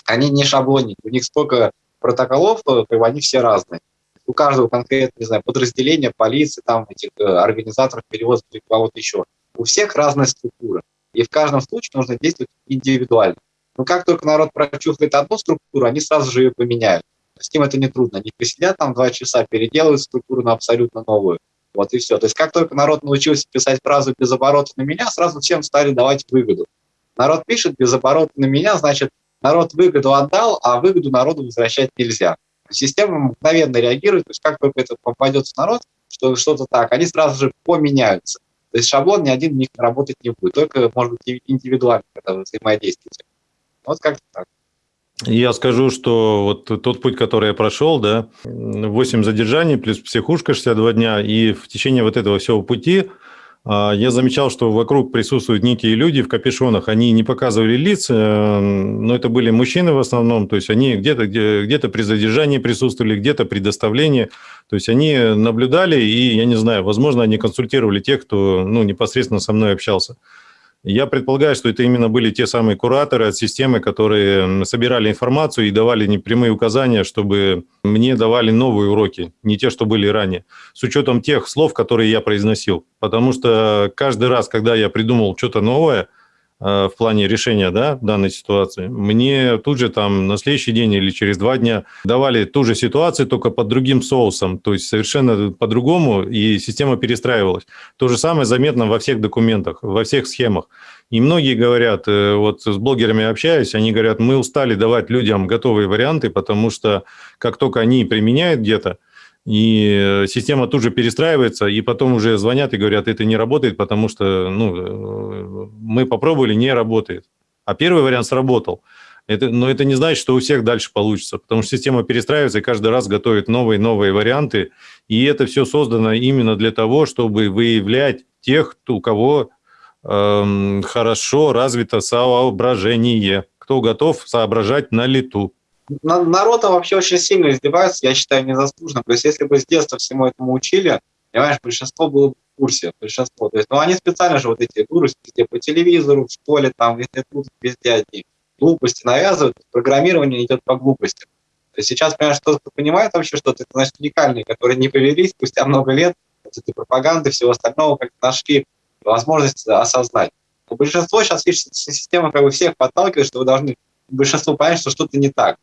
они не шаблонники, у них столько протоколов, как бы они все разные. У каждого конкретно, не знаю, подразделения, полиции, там, этих э, организаторов перевоза, кого-то еще. У всех разная структура. И в каждом случае нужно действовать индивидуально. Но как только народ прочувствует одну структуру, они сразу же ее поменяют. С ним это нетрудно. Они посидят там два часа, переделают структуру на абсолютно новую. Вот и все. То есть как только народ научился писать фразу без оборота на меня, сразу всем стали давать выгоду. Народ пишет без оборота на меня, значит, народ выгоду отдал, а выгоду народу возвращать нельзя. Система мгновенно реагирует, то есть как только это попадется народ, что что-то так, они сразу же поменяются. То есть шаблон ни один у них работать не будет, только, может быть, индивидуально, когда вы. Вот как-то так. Я скажу, что вот тот путь, который я прошел, да, 8 задержаний плюс психушка 62 дня, и в течение вот этого всего пути а, я замечал, что вокруг присутствуют некие люди в капюшонах. Они не показывали лиц, э, но это были мужчины в основном. То есть они где-то где, где при задержании присутствовали, где-то при доставлении. То есть они наблюдали и, я не знаю, возможно, они консультировали тех, кто ну, непосредственно со мной общался. Я предполагаю, что это именно были те самые кураторы от системы, которые собирали информацию и давали непрямые указания, чтобы мне давали новые уроки, не те, что были ранее, с учетом тех слов, которые я произносил. Потому что каждый раз, когда я придумал что-то новое – в плане решения да, данной ситуации. Мне тут же там на следующий день или через два дня давали ту же ситуацию, только под другим соусом, то есть совершенно по-другому, и система перестраивалась. То же самое заметно во всех документах, во всех схемах. И многие говорят, э, вот с блогерами общаюсь, они говорят, мы устали давать людям готовые варианты, потому что как только они применяют где-то, и система тут же перестраивается, и потом уже звонят и говорят, это не работает, потому что ну, мы попробовали, не работает. А первый вариант сработал. Это, но это не значит, что у всех дальше получится, потому что система перестраивается и каждый раз готовит новые-новые варианты. И это все создано именно для того, чтобы выявлять тех, у кого эм, хорошо развито соображение, кто готов соображать на лету народ вообще очень сильно издевается, я считаю, незаслуженно. То есть если бы с детства всему этому учили, понимаешь, большинство было бы в курсе, большинство. То есть, ну, они специально же вот эти дурость везде по телевизору, в школе, там, везде тут, везде одни глупости навязывают, программирование идет по глупости. То есть сейчас, понимаешь, тот, кто понимает вообще что-то, это, значит, уникальные, которые не повелись спустя много лет, вот этой пропаганды, всего остального, как нашли возможность осознать. Но большинство сейчас, видишь, система как бы всех подталкивает, что вы должны большинство понять, что что-то не так.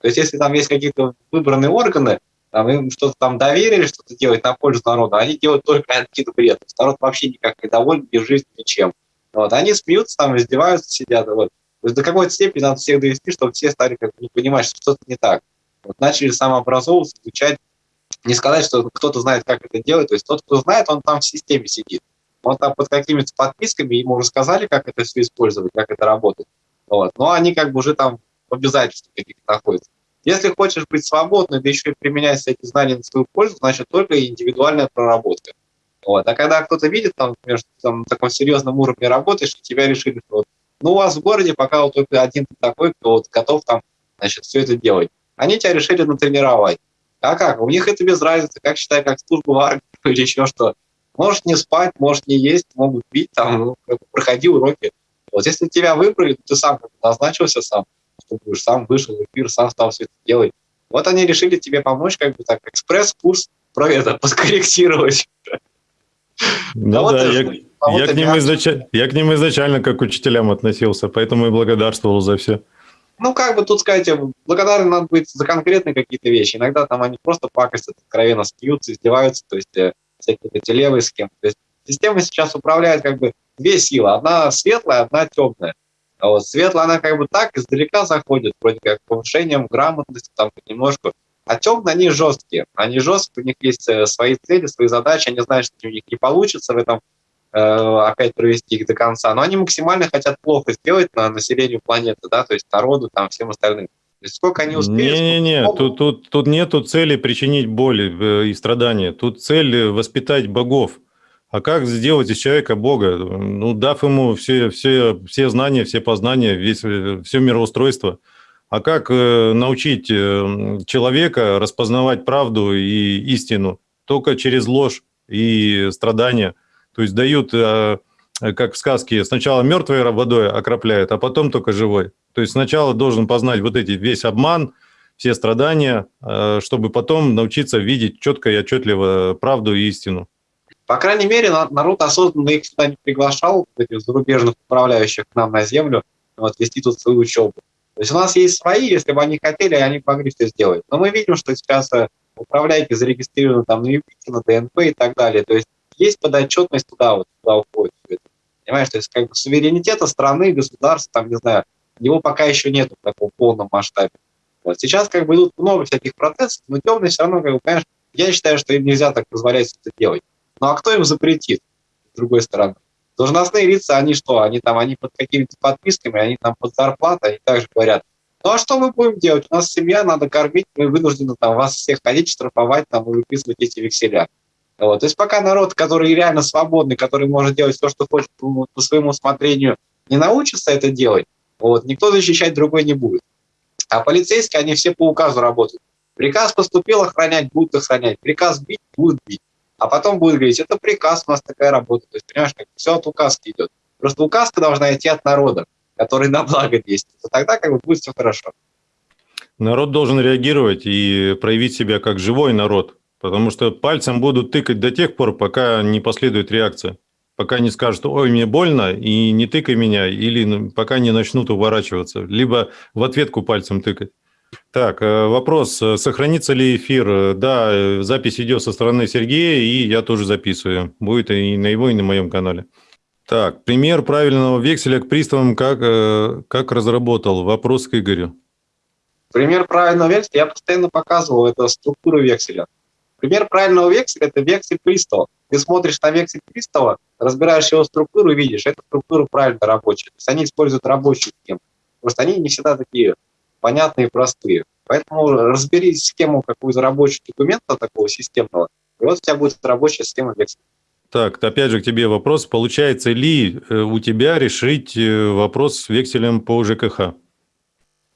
То есть если там есть какие-то выбранные органы, там, им что-то там доверили, что-то делать на пользу народа, они делают только какие-то бред. Народ вообще никак не доволен ни жизнью, ничем. Вот. Они смеются, там, издеваются, сидят. Вот. То есть до какой-то степени надо всех довести, чтобы все стали как бы понимать, что что-то не так. Вот. Начали самообразовываться, изучать. Не сказать, что кто-то знает, как это делать. То есть тот, кто знает, он там в системе сидит. Он там под какими-то подписками, ему рассказали, как это все использовать, как это работает. Вот. Но они как бы уже там обязательства каких-то находится. Если хочешь быть свободным, да еще и применять эти знания на свою пользу, значит только индивидуальная проработка. Вот. А когда кто-то видит, там, например, там, на таком серьезном уровне работаешь, и тебя решили, что вот, ну, у вас в городе пока вот только один такой, кто вот готов там, значит, все это делать. Они тебя решили натренировать. А как? У них это без разницы, как считай, как служба в армии или еще что. Можешь не спать, можешь не есть, могут бить, там, ну, проходи уроки. Вот если тебя выбрали, ты сам назначился сам, что будешь сам вышел в эфир, сам стал все это делать. Вот они решили тебе помочь, как бы так, экспресс-курс про это подкорректировать. Ну да, я, я, к ним изнач... я к ним изначально как к учителям относился, поэтому и благодарствовал за все. Ну, как бы тут сказать, благодарен надо быть за конкретные какие-то вещи. Иногда там они просто пакостят, откровенно смеются, издеваются. То есть, э, всякие эти левые схемы. То есть система сейчас управляет как бы две силы. Одна светлая, одна темная. А вот светлая, она как бы так издалека заходит, вроде как повышением грамотности, там немножко. А темные, они жесткие. Они жесткие, у них есть э, свои цели, свои задачи, они знают, что у них не получится в этом э, опять провести их до конца. Но они максимально хотят плохо сделать на населению планеты, да, то есть народу, там, всем остальным. То есть сколько они успеют... Не-не-не, тут, тут, тут нету цели причинить боль э, и страдания. Тут цель воспитать богов. А как сделать из человека Бога? Ну, дав ему все, все, все знания, все познания, весь, все мироустройство. А как э, научить э, человека распознавать правду и истину? Только через ложь и страдания. То есть дают, э, как в сказке, сначала мертвой водой окропляют, а потом только живой. То есть сначала должен познать вот эти весь обман, все страдания, чтобы потом научиться видеть четко и отчетливо правду и истину. По крайней мере, народ осознанно их сюда не приглашал, этих зарубежных управляющих к нам на землю, вот, вести тут свою учебу. То есть у нас есть свои, если бы они хотели, они могли все сделать. Но мы видим, что сейчас э, управляйки зарегистрированы там на Юпите, на ДНП и так далее. То есть есть подотчетность туда, вот, туда уходит. Понимаешь, то есть как бы суверенитета страны, государства, там, не знаю, его пока еще нет в таком полном масштабе. Вот. Сейчас как бы идут много всяких процессов, но темные все равно, как бы, понимаешь, я считаю, что им нельзя так позволять это делать. Ну а кто им запретит, с другой стороны? Должностные лица, они что, они там, они под какими-то подписками, они там под зарплатой, они также говорят, ну а что мы будем делать? У нас семья, надо кормить, мы вынуждены там вас всех ходить, штрафовать там и выписывать эти векселя. Вот. То есть пока народ, который реально свободный, который может делать то, что хочет по, по своему усмотрению, не научится это делать, вот, никто защищать другой не будет. А полицейские, они все по указу работают. Приказ поступил охранять, будут охранять. Приказ бить, будут бить а потом будет говорить, это приказ, у нас такая работа. То есть, понимаешь, как все от указки идет. Просто указка должна идти от народа, который на благо действует. И тогда как бы будет все хорошо. Народ должен реагировать и проявить себя как живой народ, потому что пальцем будут тыкать до тех пор, пока не последует реакция. Пока не скажут, ой, мне больно, и не тыкай меня, или пока не начнут уворачиваться, либо в ответку пальцем тыкать. Так, э, вопрос, э, сохранится ли эфир? Э, да, запись идет со стороны Сергея, и я тоже записываю. Будет и на его, и на моем канале. Так, пример правильного векселя к приставам как, как разработал? Вопрос к Игорю. Пример правильного векселя я постоянно показывал, это структура векселя. Пример правильного векселя – это вексель пристава. Ты смотришь на вексель пристава, разбираешь его структуру и видишь, эта структура правильно рабочая. То есть они используют рабочую схему. Просто они не всегда такие понятные и простые. Поэтому разбери схему какую-то рабочего документа такого системного, и вот у тебя будет рабочая схема векселя. Так, опять же к тебе вопрос. Получается ли э, у тебя решить э, вопрос с векселем по ЖКХ?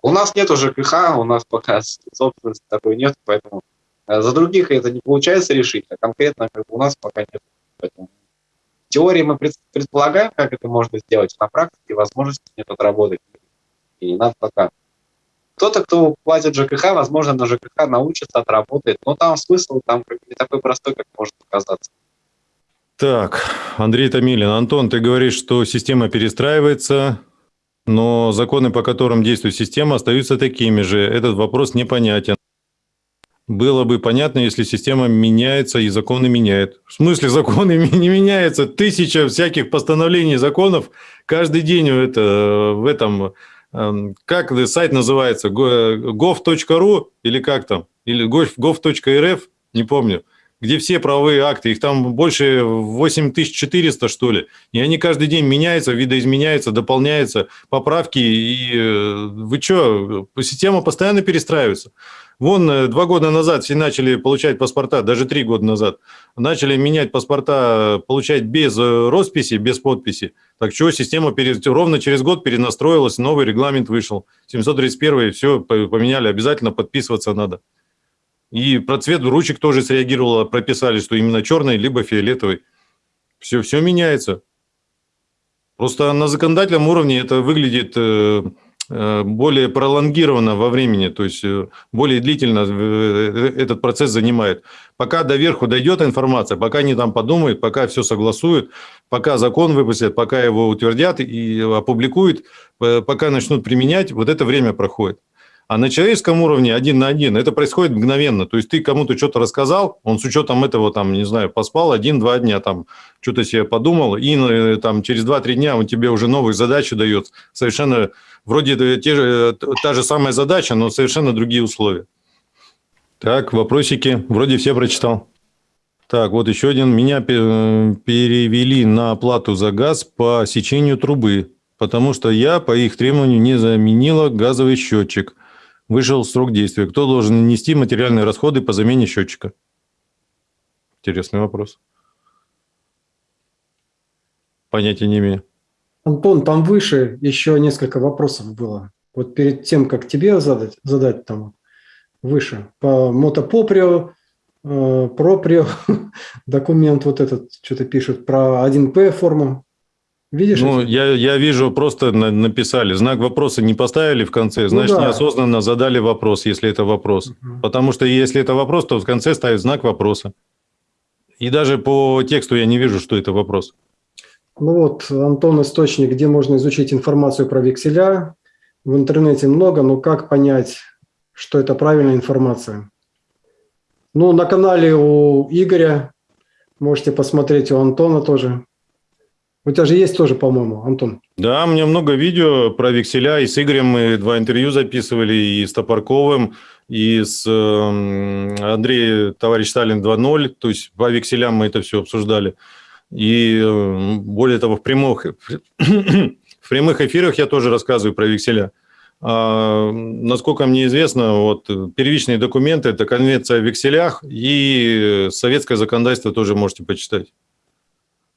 У нас нет ЖКХ, у нас пока собственности такой нет, поэтому э, за других это не получается решить, а конкретно как бы, у нас пока нет. Поэтому в теории мы предполагаем, как это можно сделать, на практике возможности нет отработать. И надо пока. Кто-то, кто платит ЖКХ, возможно, на ЖКХ научится, отработает. Но там смысл там не такой простой, как может показаться. Так, Андрей Томилин. Антон, ты говоришь, что система перестраивается, но законы, по которым действует система, остаются такими же. Этот вопрос непонятен. Было бы понятно, если система меняется и законы меняет. В смысле законы не меняются? Тысяча всяких постановлений законов каждый день это, в этом как сайт называется, gov.ru или как там, или gov.rf, не помню, где все правовые акты, их там больше 8400, что ли, и они каждый день меняются, видоизменяются, дополняются, поправки, и э, вы что, система постоянно перестраивается. Вон э, два года назад все начали получать паспорта, даже три года назад, начали менять паспорта, получать без э, росписи, без подписи. Так что система перед, ровно через год перенастроилась, новый регламент вышел. 731 все поменяли, обязательно подписываться надо. И про цвет ручек тоже среагировало, прописали, что именно черный, либо фиолетовый. Все, все меняется. Просто на законодательном уровне это выглядит э, более пролонгированно во времени, то есть э, более длительно э, этот процесс занимает. Пока до верху дойдет информация, пока они там подумают, пока все согласуют, пока закон выпустят, пока его утвердят и опубликуют, пока начнут применять, вот это время проходит. А на человеческом уровне один на один это происходит мгновенно. То есть ты кому-то что-то рассказал, он с учетом этого, там, не знаю, поспал один-два дня, там, что-то себе подумал, и э, там, через два-три дня он тебе уже новые задачи дает. Совершенно, вроде те же, та же самая задача, но совершенно другие условия. Так, вопросики. Вроде все прочитал. Так, вот еще один. Меня перевели на оплату за газ по сечению трубы, потому что я по их требованию не заменила газовый счетчик – Вышел срок действия. Кто должен нести материальные расходы по замене счетчика? Интересный вопрос. Понятия не имею. Антон, там выше еще несколько вопросов было. Вот перед тем, как тебе задать, задать там выше. По мотопоприо, э, проприо, документ вот этот, что-то пишут про 1П форму. Видишь? Ну, я, я вижу, просто написали. Знак вопроса не поставили в конце, ну значит, ну, да. неосознанно задали вопрос, если это вопрос. Угу. Потому что если это вопрос, то в конце ставят знак вопроса. И даже по тексту я не вижу, что это вопрос. Ну вот, Антон, источник, где можно изучить информацию про векселя. В интернете много, но как понять, что это правильная информация? Ну, на канале у Игоря, можете посмотреть, у Антона тоже. У тебя же есть тоже, по-моему, Антон. Да, у меня много видео про векселя. И с Игорем мы два интервью записывали, и с Топорковым, и с э, Андреем, товарищ Сталин 2.0. То есть по векселям мы это все обсуждали. И э, более того, в прямых, в прямых эфирах я тоже рассказываю про векселя. А, насколько мне известно, вот первичные документы – это конвенция о векселях и советское законодательство тоже можете почитать.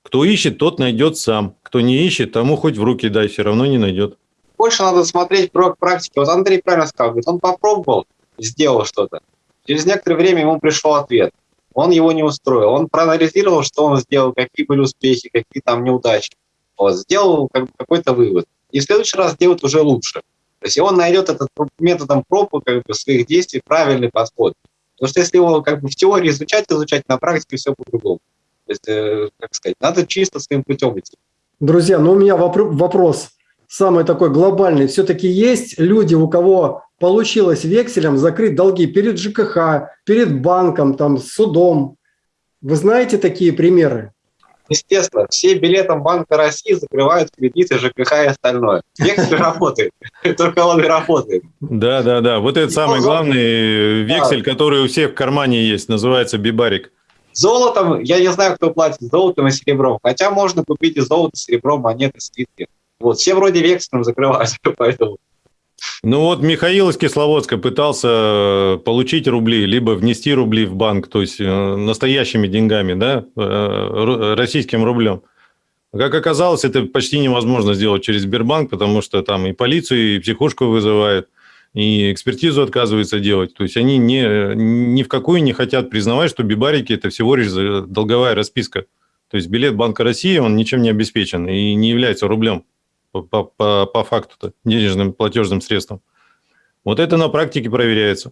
Кто ищет, тот найдет сам. Кто не ищет, тому хоть в руки дай, все равно не найдет. Больше надо смотреть про практики. Вот Андрей правильно сказал, говорит, он попробовал, сделал что-то. Через некоторое время ему пришел ответ. Он его не устроил. Он проанализировал, что он сделал, какие были успехи, какие там неудачи. Вот, сделал как, какой-то вывод. И в следующий раз делает уже лучше. То есть он найдет этот методом проб как бы, своих действий правильный подход. Потому что если его как бы в теории изучать, изучать, на практике все по-другому. То есть, э, как сказать, надо чисто своим путем идти. Друзья, ну у меня вопрос самый такой глобальный. Все-таки есть люди, у кого получилось векселем закрыть долги перед ЖКХ, перед банком, там, судом. Вы знаете такие примеры? Естественно, все билетом Банка России закрывают кредиты ЖКХ и остальное. Вексель работает, только он и работает. Да, да, да. Вот это самый главный вексель, который у всех в кармане есть, называется бибарик. Золотом, я не знаю, кто платит золотом и серебром, хотя можно купить и золото, серебро, монеты, слитки. Вот, все вроде векселем закрываются, поэтому... Ну вот Михаил из Кисловодска пытался э, получить рубли, либо внести рубли в банк, то есть э, настоящими деньгами, да, э, российским рублем. Как оказалось, это почти невозможно сделать через Сбербанк, потому что там и полицию, и психушку вызывают и экспертизу отказываются делать. То есть они не, ни в какую не хотят признавать, что бибарики – это всего лишь долговая расписка. То есть билет Банка России, он ничем не обеспечен и не является рублем по, по, по факту денежным платежным средством. Вот это на практике проверяется.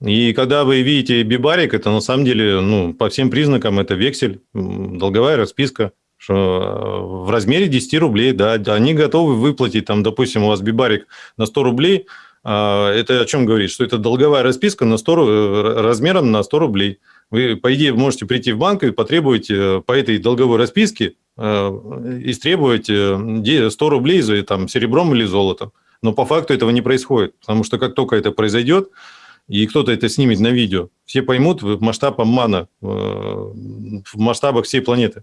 И когда вы видите бибарик, это на самом деле, ну, по всем признакам, это вексель, долговая расписка, что в размере 10 рублей, да, они готовы выплатить, там, допустим, у вас бибарик на 100 рублей, это о чем говорит? Что это долговая расписка на 100, э, размером на 100 рублей. Вы, по идее, можете прийти в банк и потребовать э, по этой долговой расписке э, истребовать 100 рублей за там, серебром или золотом. Но по факту этого не происходит, потому что как только это произойдет, и кто-то это снимет на видео, все поймут масштаб обмана, в масштабах всей планеты.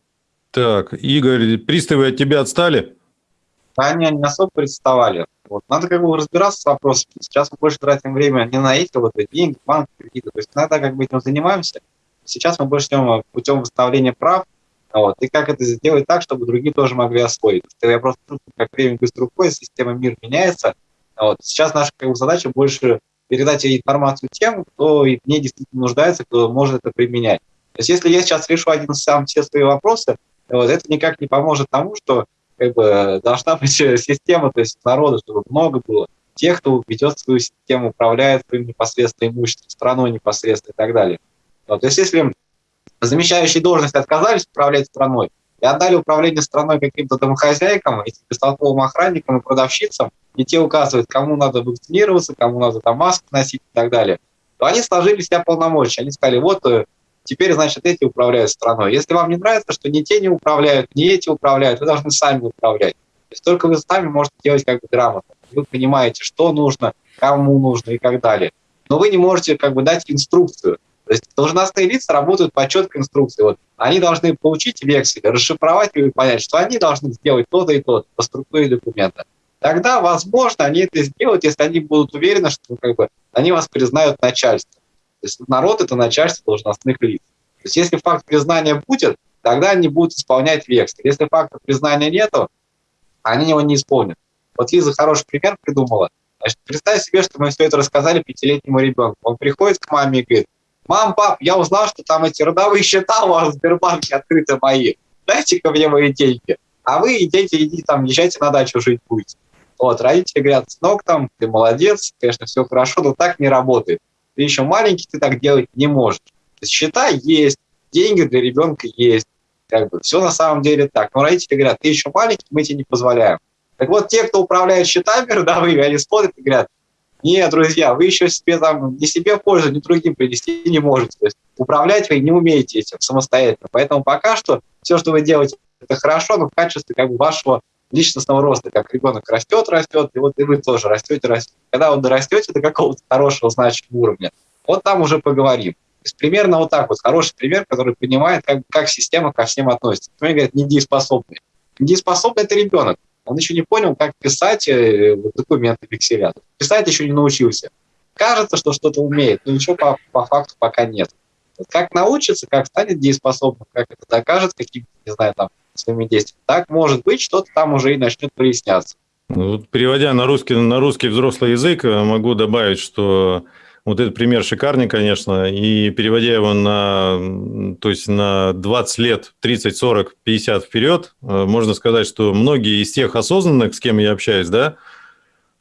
Так, Игорь, приставы от тебя отстали? Они не особо представали. Вот. Надо как бы разбираться с вопросами. Сейчас мы больше тратим время не на эти вот деньги, банки, кредиты. То есть иногда как бы этим занимаемся. Сейчас мы больше идем путем восстановления прав. Вот. И как это сделать так, чтобы другие тоже могли освоить. Я просто чувствую, как время быстро уходит, система мир меняется. Вот. Сейчас наша как бы, задача больше передать информацию тем, кто в ней действительно нуждается, кто может это применять. То есть если я сейчас решу один сам все свои вопросы, вот, это никак не поможет тому, что как бы должна быть система, то есть народа, чтобы много было тех, кто ведет свою систему, управляет своим непосредственно имуществом, страной непосредственно и так далее. Вот, то есть если замещающие должности отказались управлять страной, и отдали управление страной каким-то домохозяйкам, этим бестолковым охранникам и продавщицам, и те указывают, кому надо вакцинироваться, кому надо там маску носить и так далее, то они сложили себя полномочия. Они сказали, вот э, теперь, значит, эти управляют страной. Если вам не нравится, что не те не управляют, не эти управляют, вы должны сами управлять. То есть только вы сами можете делать как бы грамотно. Вы понимаете, что нужно, кому нужно и так далее. Но вы не можете как бы дать инструкцию. То есть должностные лица работают по четкой инструкции. Вот они должны получить вексель, расшифровать и понять, что они должны сделать то-то и то по структуре документа. Тогда, возможно, они это сделают, если они будут уверены, что как бы, они вас признают начальством. То есть народ – это начальство должностных лиц. То есть если факт признания будет, тогда они будут исполнять вексель. Если факта признания нету, они его не исполнят. Вот Лиза хороший пример придумала. Значит, представь себе, что мы все это рассказали пятилетнему ребенку. Он приходит к маме и говорит, Мам, пап, я узнал, что там эти родовые счета у вас в Сбербанке открыты мои. Дайте-ка мне мои деньги. А вы идите, идите там, езжайте на дачу жить будете. Вот, родители говорят, сынок там, ты молодец, конечно, все хорошо, но так не работает. Ты еще маленький, ты так делать не можешь. Счета есть, деньги для ребенка есть. Как бы все на самом деле так. Но родители говорят, ты еще маленький, мы тебе не позволяем. Так вот, те, кто управляет счетами родовыми, они смотрят и говорят, нет, друзья, вы еще себе там ни себе пользу, ни другим принести не можете. То есть управлять вы не умеете этим самостоятельно. Поэтому пока что все, что вы делаете, это хорошо, но в качестве как бы вашего личностного роста, как ребенок растет, растет, и вот и вы тоже растете, растете. Когда вы дорастете до какого-то хорошего, значимого уровня, вот там уже поговорим. То есть примерно вот так вот, хороший пример, который понимает, как, как система ко всем относится. Например, говорят, недееспособный. Недееспособный – это ребенок. Он еще не понял, как писать э, документы векселя. Писать еще не научился. Кажется, что что-то умеет, но ничего по, по факту пока нет. Вот как научится, как станет дееспособным, как это докажет каким-то, не знаю, там, своими действиями, так может быть, что-то там уже и начнет проясняться. Ну, вот, переводя на русский, на русский взрослый язык, э, могу добавить, что вот этот пример шикарный, конечно, и переводя его на, то есть на 20 лет, 30, 40, 50 вперед, можно сказать, что многие из тех осознанных, с кем я общаюсь, да,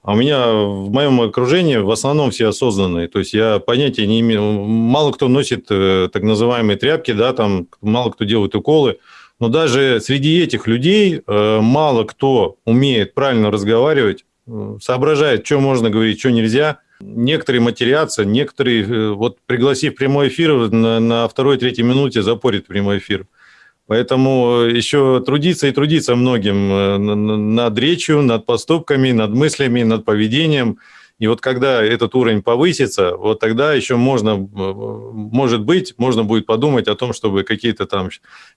а у меня в моем окружении в основном все осознанные. То есть я понятия не имею. Мало кто носит э, так называемые тряпки, да, там мало кто делает уколы. Но даже среди этих людей э, мало кто умеет правильно разговаривать, соображает, что можно говорить, что нельзя – Некоторые матерятся, некоторые, э, вот пригласив прямой эфир, на, на второй-третьей минуте запорит прямой эфир. Поэтому еще трудиться и трудиться многим э, над речью, над поступками, над мыслями, над поведением. И вот когда этот уровень повысится, вот тогда еще можно, э, может быть, можно будет подумать о том, чтобы какие-то там,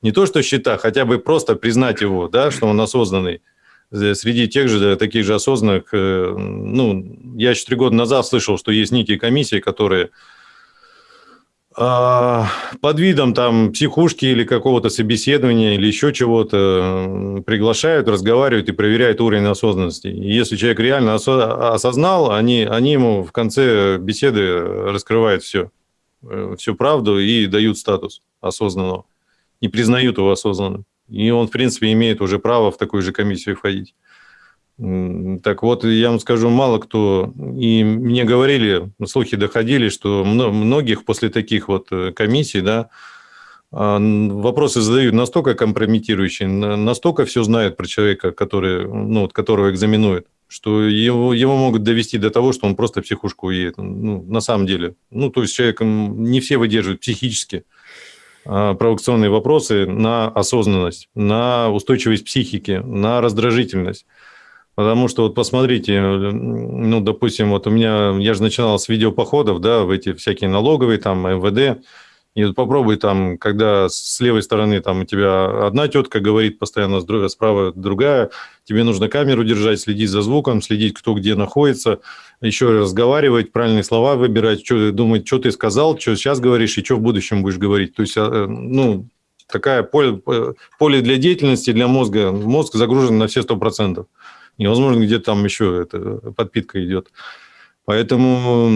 не то что счета, хотя бы просто признать его, да, что он осознанный. Среди тех же, таких же осознанных, э, ну, я еще три года назад слышал, что есть некие комиссии, которые под видом там психушки или какого-то собеседования или еще чего-то приглашают, разговаривают и проверяют уровень осознанности. И если человек реально осознал, они, они ему в конце беседы раскрывают все, э, всю правду и дают статус осознанного, и признают его осознанным. И он, в принципе, имеет уже право в такую же комиссию входить. Так вот, я вам скажу, мало кто, и мне говорили, слухи доходили, что многих после таких вот э, комиссий, да, а, вопросы задают настолько компрометирующие, настолько все знают про человека, который, ну, которого экзаменуют, что его, его могут довести до того, что он просто психушку уедет. Ну, на самом деле. Ну, то есть человек не все выдерживают психически. А, провокационные вопросы на осознанность, на устойчивость психики, на раздражительность. Потому что вот посмотрите, ну, допустим, вот у меня, я же начинал с видеопоходов, да, в эти всякие налоговые, там, МВД, и вот попробуй там, когда с левой стороны там у тебя одна тетка говорит постоянно, справа другая, тебе нужно камеру держать, следить за звуком, следить, кто где находится, еще разговаривать, правильные слова выбирать, что, думать, что ты сказал, что сейчас говоришь и что в будущем будешь говорить. То есть, а, ну, такая поле, поле для деятельности, для мозга. Мозг загружен на все 100%. Невозможно, где там еще это, подпитка идет. Поэтому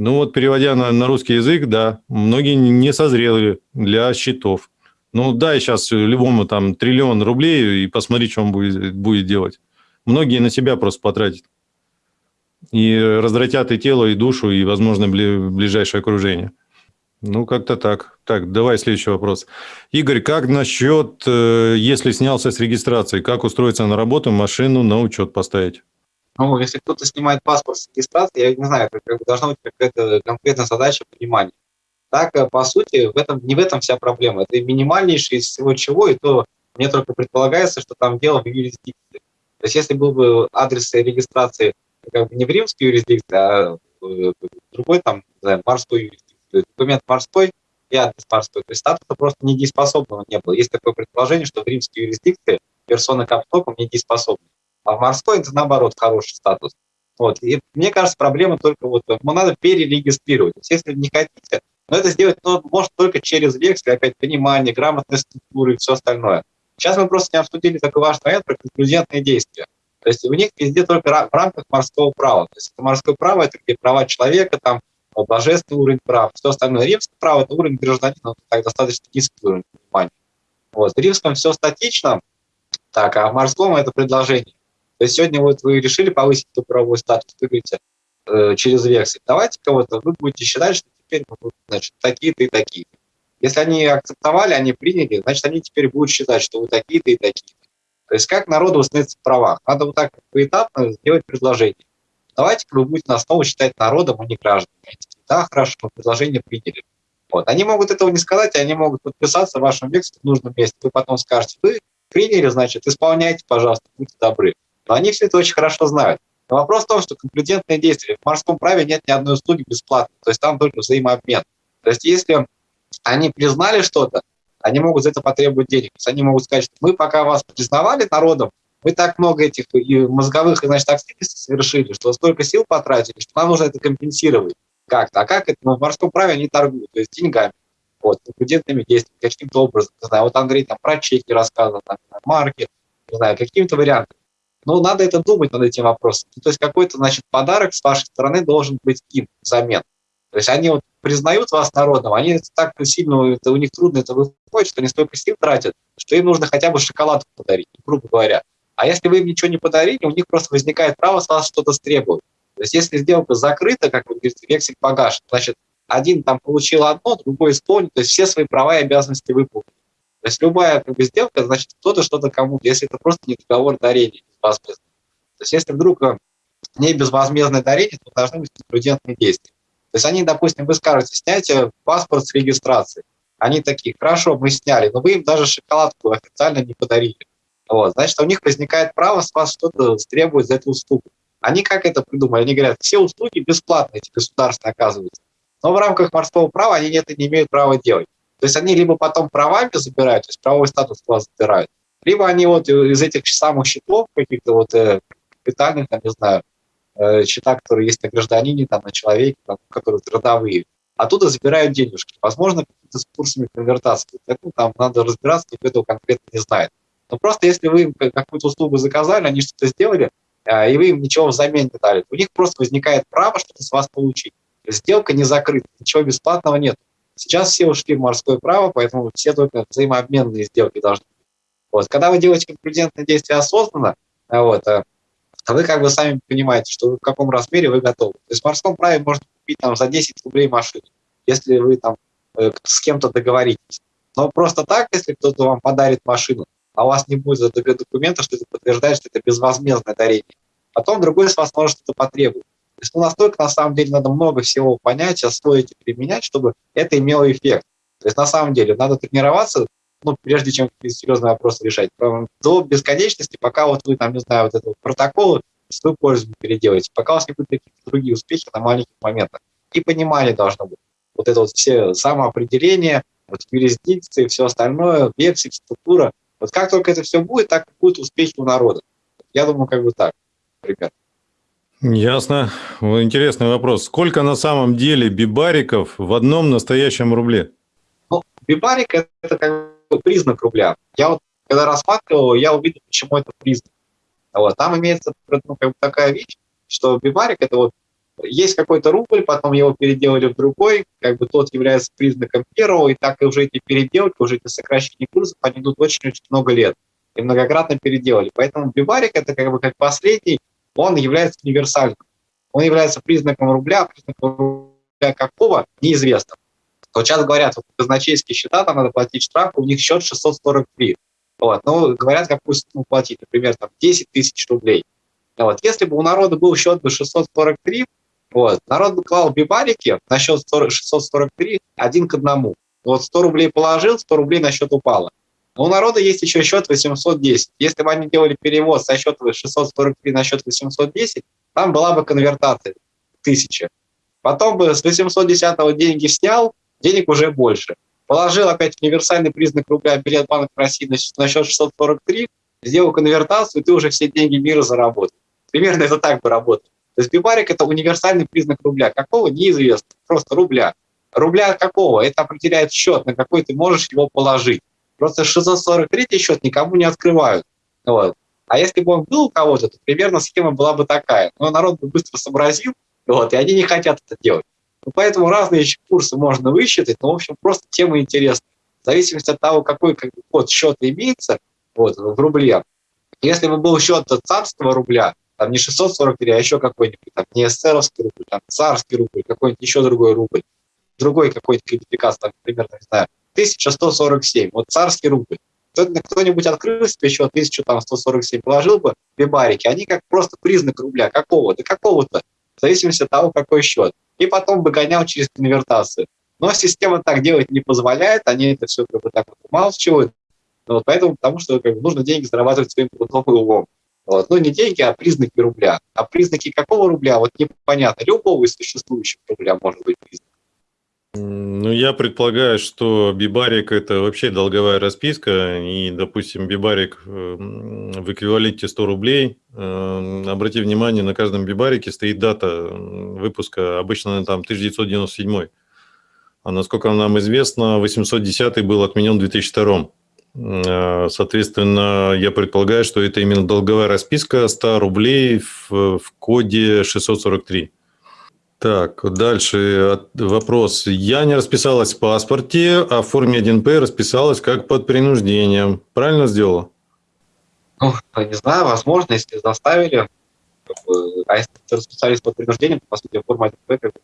ну вот переводя на, на русский язык, да, многие не созрели для счетов. Ну да, сейчас любому там триллион рублей, и посмотри, что он будет, будет делать. Многие на себя просто потратят. И развратят и тело, и душу, и, возможно, ближайшее окружение. Ну, как-то так. Так, давай следующий вопрос. Игорь, как насчет, э, если снялся с регистрации, как устроиться на работу, машину на учет поставить? Ну, если кто-то снимает паспорт с регистрации, я не знаю, как, как должна быть какая-то конкретная задача понимания. Так, э, по сути, в этом, не в этом вся проблема. Это минимальнейшее из всего чего, и то мне только предполагается, что там дело в юрисдикции. То есть если был бы адрес регистрации как бы не в римской юрисдикции, а в другой там, не знаю, морской юрисдикции, то есть документ морской и адрес морской, то есть статуса просто недееспособного не было. Есть такое предположение, что в римской юрисдикции персона каптопом недееспособна, а в морской это наоборот хороший статус. Вот. И мне кажется, проблема только вот, ну, надо перерегистрировать. То если не хотите, но это сделать ну, может только через вексель, опять понимание, грамотная структура и все остальное. Сейчас мы просто не обсудили такой важный момент про конклюзентные действия. То есть у них везде только в рамках морского права. То есть это морское право, это где права человека, там божественный уровень прав, все остальное. Римское право – это уровень гражданина, так достаточно низкий уровень понимания. Вот. В римском все статично, так, а в морском это предложение. То есть сегодня вот вы решили повысить эту правовой статус, вы говорите, э, через вексель. Давайте кого-то, вы будете считать, что теперь значит, такие-то и такие-то. Если они акцептовали, они приняли, значит, они теперь будут считать, что вы такие-то и такие-то. То есть как народу восстановиться в правах? Надо вот так поэтапно сделать предложение. Давайте вы будете на основу считать народом, а не гражданами. Да, хорошо, предложение приняли. Вот. Они могут этого не сказать, они могут подписаться в вашем векселе в нужном месте. Вы потом скажете, вы приняли, значит, исполняйте, пожалуйста, будьте добры. Но они все это очень хорошо знают. Но вопрос в том, что конклюдентные действия. В морском праве нет ни одной услуги бесплатной, то есть там только взаимообмен. То есть если они признали что-то, они могут за это потребовать денег. То есть они могут сказать, что мы пока вас признавали народом, мы так много этих и мозговых значит, активностей совершили, что столько сил потратили, что нам нужно это компенсировать как-то. А как это? Ну, в морском праве они торгуют, то есть деньгами, вот, конкурентными действиями, каким-то образом. Не знаю, вот Андрей там про чеки рассказывал, там, марки, не знаю, каким-то вариантом. Ну, надо это думать над этим вопросом. Ну, то есть какой-то, значит, подарок с вашей стороны должен быть им взамен. То есть они вот признают вас народом, они так сильно, это, у них трудно это выходит, что они столько сил тратят, что им нужно хотя бы шоколад подарить, грубо говоря. А если вы им ничего не подарили, у них просто возникает право с вас что-то стребовать. То есть если сделка закрыта, как вы говорите, вексель погашен, значит, один там получил одно, другой исполнил, то есть все свои права и обязанности выполнили. То есть любая как бы, сделка, значит, кто-то что-то кому-то, если это просто не договор дарения безвозмездный. То есть если вдруг э, не безвозмездное дарение, то должны быть конкурентные действия. То есть они, допустим, вы скажете, снятие паспорт с регистрации. Они такие, хорошо, мы сняли, но вы им даже шоколадку официально не подарили. Вот, значит, у них возникает право с вас что-то требовать за эту услугу. Они как это придумали? Они говорят, все услуги бесплатные, эти государственные оказываются. Но в рамках морского права они это не имеют права делать. То есть они либо потом правами забирают, то есть правовой статус у вас забирают, либо они вот из этих самых счетов каких-то вот э, капитальных, там, не знаю, э, счета, которые есть на гражданине, там, на человеке, там, которые трудовые, оттуда забирают денежки. Возможно, какими-то с курсами конвертации. Это, там надо разбираться, никто этого конкретно не знает. Но просто если вы им какую-то услугу заказали, они что-то сделали, э, и вы им ничего взамен не дали, у них просто возникает право что-то с вас получить. Сделка не закрыта, ничего бесплатного нет. Сейчас все ушли в морское право, поэтому все только взаимообменные сделки должны быть. Вот. Когда вы делаете конкурентные действия осознанно, э, вот, э, вы как бы сами понимаете, что в каком размере вы готовы. То есть в морском праве можно купить там, за 10 рублей машину, если вы там с кем-то договоритесь. Но просто так, если кто-то вам подарит машину, а у вас не будет документа, что это подтверждает, что это безвозмездное дарение, потом другой с вас может это потребовать. То есть ну, настолько, на самом деле, надо много всего понять, освоить и применять, чтобы это имело эффект. То есть на самом деле надо тренироваться, ну, прежде чем серьезный вопрос решать, до бесконечности, пока вот вы там, не знаю, вот этого протокола свою пользу переделаете, пока у вас не будут какие-то другие успехи на маленьких моментах. И понимание должно быть. Вот это вот все самоопределение, вот юрисдикции, все остальное, вексель, структура. Вот как только это все будет, так и будут успехи у народа. Я думаю, как бы так, ребят. Ясно. Интересный вопрос. Сколько на самом деле бибариков в одном настоящем рубле? Ну, бибарик – это как бы признак рубля. Я вот, когда рассматривал, я увидел, почему это признак. Вот. Там имеется ну, как бы такая вещь, что бибарик – это вот есть какой-то рубль, потом его переделали в другой, как бы тот является признаком первого, и так и уже эти переделки, уже эти сокращения курсов, они идут очень-очень много лет. И многократно переделали. Поэтому бибарик – это как бы как последний он является универсальным. Он является признаком рубля, признаком рубля какого – неизвестно. Вот сейчас говорят, вот казначейские счета, там надо платить штраф, у них счет 643. Вот. Ну, говорят, какую сумму платить, например, там 10 тысяч рублей. Вот. Если бы у народа был счет бы 643, вот, народ клал бибарики на счет 643 один к одному. Вот 100 рублей положил, 100 рублей на счет упало. Но у народа есть еще счет 810. Если бы они делали перевод со счета 643 на счет 810, там была бы конвертация 1000. Потом бы с 810 деньги снял, денег уже больше. Положил опять универсальный признак рубля билет Банка России на счет 643, сделал конвертацию, и ты уже все деньги мира заработал. Примерно это так бы работало. То есть бибарик – это универсальный признак рубля. Какого? Неизвестно. Просто рубля. Рубля какого? Это определяет счет, на какой ты можешь его положить. Просто 643 счет никому не открывают. Вот. А если бы он был у кого-то, то примерно схема была бы такая. Но народ бы быстро сообразил, вот, и они не хотят это делать. Ну, поэтому разные еще курсы можно высчитать, но, в общем, просто тема интересная. В зависимости от того, какой как бы, код счета имеется вот, в рубле. Если бы был счет царского рубля, там не 643, а еще какой-нибудь, там не эсеровский рубль, там царский рубль, какой-нибудь еще другой рубль, другой какой-то кодификация, там, примерно, не знаю, 1147, вот царский рубль. Кто-нибудь открыл себе счет 1147, положил бы бибарики, они как просто признак рубля, какого? Да какого-то, в зависимости от того, какой счет и потом бы гонял через конвертацию. Но система так делать не позволяет, они это все как бы так вот умалчивают. Вот поэтому, потому что как бы, нужно деньги зарабатывать своим трудом и умом. Вот. Ну, не деньги, а признаки рубля. А признаки какого рубля, вот непонятно. Любого из существующих рубля может быть признак. Ну, я предполагаю, что бибарик – это вообще долговая расписка, и, допустим, бибарик в эквиваленте 100 рублей. Э, обрати внимание, на каждом бибарике стоит дата выпуска, обычно там 1997. А насколько нам известно, 810 был отменен в 2002. Э, соответственно, я предполагаю, что это именно долговая расписка 100 рублей в, в коде 643. Так, дальше вопрос. Я не расписалась в паспорте, а в форме 1П расписалась как под принуждением. Правильно сделала? Ну, не знаю, возможно, если заставили. А если расписались под принуждением, то, по сути, форма 1П как бы.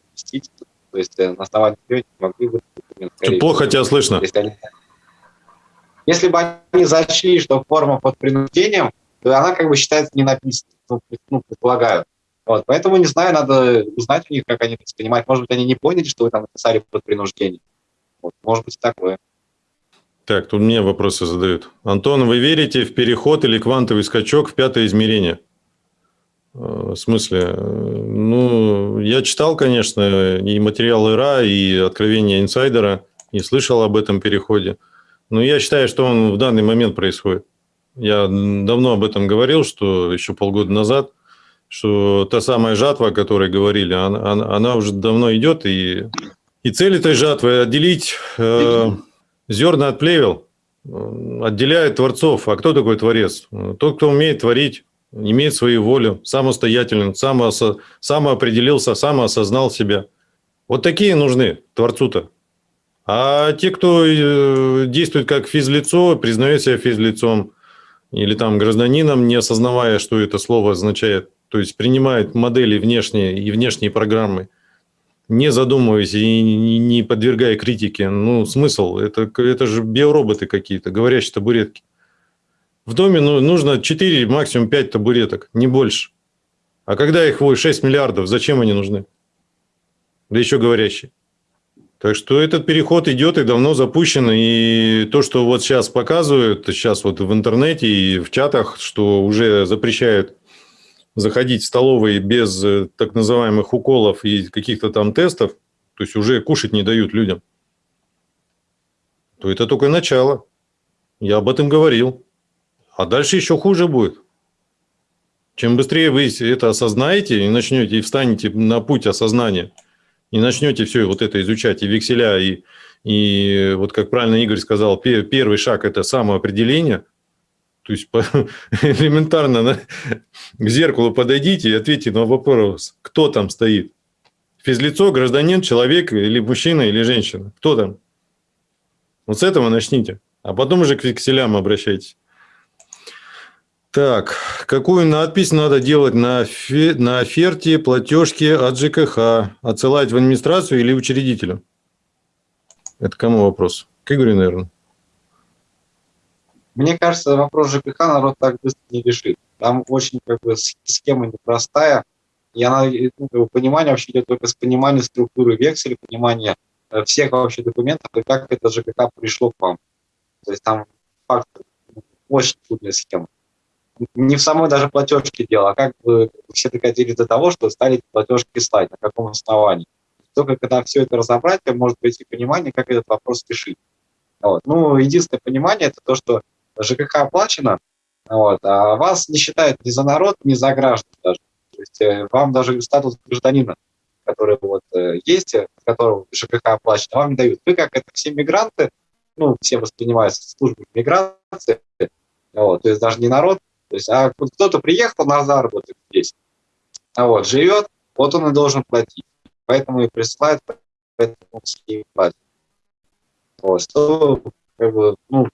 То есть на основании не могли бы документ. Плохо тебя слышно. Если, они... если бы они зачли, что форма под принуждением, то она как бы считается не написанной, ну, ну предполагаю. Вот, поэтому, не знаю, надо узнать у них, как они это воспринимают. Может быть, они не поняли, что вы там написали под принуждением. Вот, может быть, такое. Так, тут мне вопросы задают. Антон, вы верите в переход или квантовый скачок в пятое измерение? Э, в смысле? Ну, я читал, конечно, и материал ИРА, и откровения инсайдера, и слышал об этом переходе. Но я считаю, что он в данный момент происходит. Я давно об этом говорил, что еще полгода назад – что та самая жатва, о которой говорили, она, она, она уже давно идет, и, и цель этой жатвы – отделить э, зерна от плевел, отделяет творцов. А кто такой творец? Тот, кто умеет творить, имеет свою волю, самостоятельно, самоосо, самоопределился, самоосознал себя. Вот такие нужны творцу-то. А те, кто э, действует как физлицо, признает себя физлицом, или там гражданином, не осознавая, что это слово означает, то есть принимает модели внешние и внешние программы, не задумываясь и не подвергая критике. Ну, смысл? Это, это же биороботы какие-то, говорящие табуретки. В доме ну, нужно 4, максимум 5 табуреток, не больше. А когда их 6 миллиардов, зачем они нужны? Да еще говорящие. Так что этот переход идет и давно запущен. И то, что вот сейчас показывают, сейчас вот в интернете и в чатах, что уже запрещают заходить в столовые без э, так называемых уколов и каких-то там тестов, то есть уже кушать не дают людям, то это только начало. Я об этом говорил. А дальше еще хуже будет. Чем быстрее вы это осознаете и начнете, и встанете на путь осознания, и начнете все вот это изучать, и векселя, и, и вот как правильно Игорь сказал, первый шаг – это самоопределение – то есть элементарно на, к зеркалу подойдите и ответьте на вопрос, кто там стоит. Физлицо, гражданин, человек или мужчина, или женщина. Кто там? Вот с этого начните. А потом уже к векселям обращайтесь. Так, какую надпись надо делать на, фе, на оферте платежки от ЖКХ? Отсылать в администрацию или учредителю? Это кому вопрос? К Игорю, наверное. Мне кажется, вопрос ЖКХ народ так быстро не решит. Там очень как бы схема непростая, и она, ну, понимание вообще идет только с понимания структуры векселя, понимания э, всех вообще документов и как это ЖКХ пришло к вам. То есть там факт очень трудная схема. Не в самой даже платежке дело, а как бы все докатились до того, что стали платежки слать, на каком основании. Только когда все это разобрать, может быть и понимание, как этот вопрос решить. Вот. Ну, единственное понимание – это то, что ЖКХ оплачено, вот, а вас не считают ни за народ, ни за граждан даже. То есть э, вам даже статус гражданина, который вот э, есть, э, которого ЖКХ оплачено, вам не дают. Вы как это все мигранты, ну, все воспринимаются службой миграции, вот, то есть даже не народ, то есть, а кто-то приехал на заработок здесь, а вот, живет, вот он и должен платить. Поэтому и присылают, поэтому. Вот, что, как бы, ну,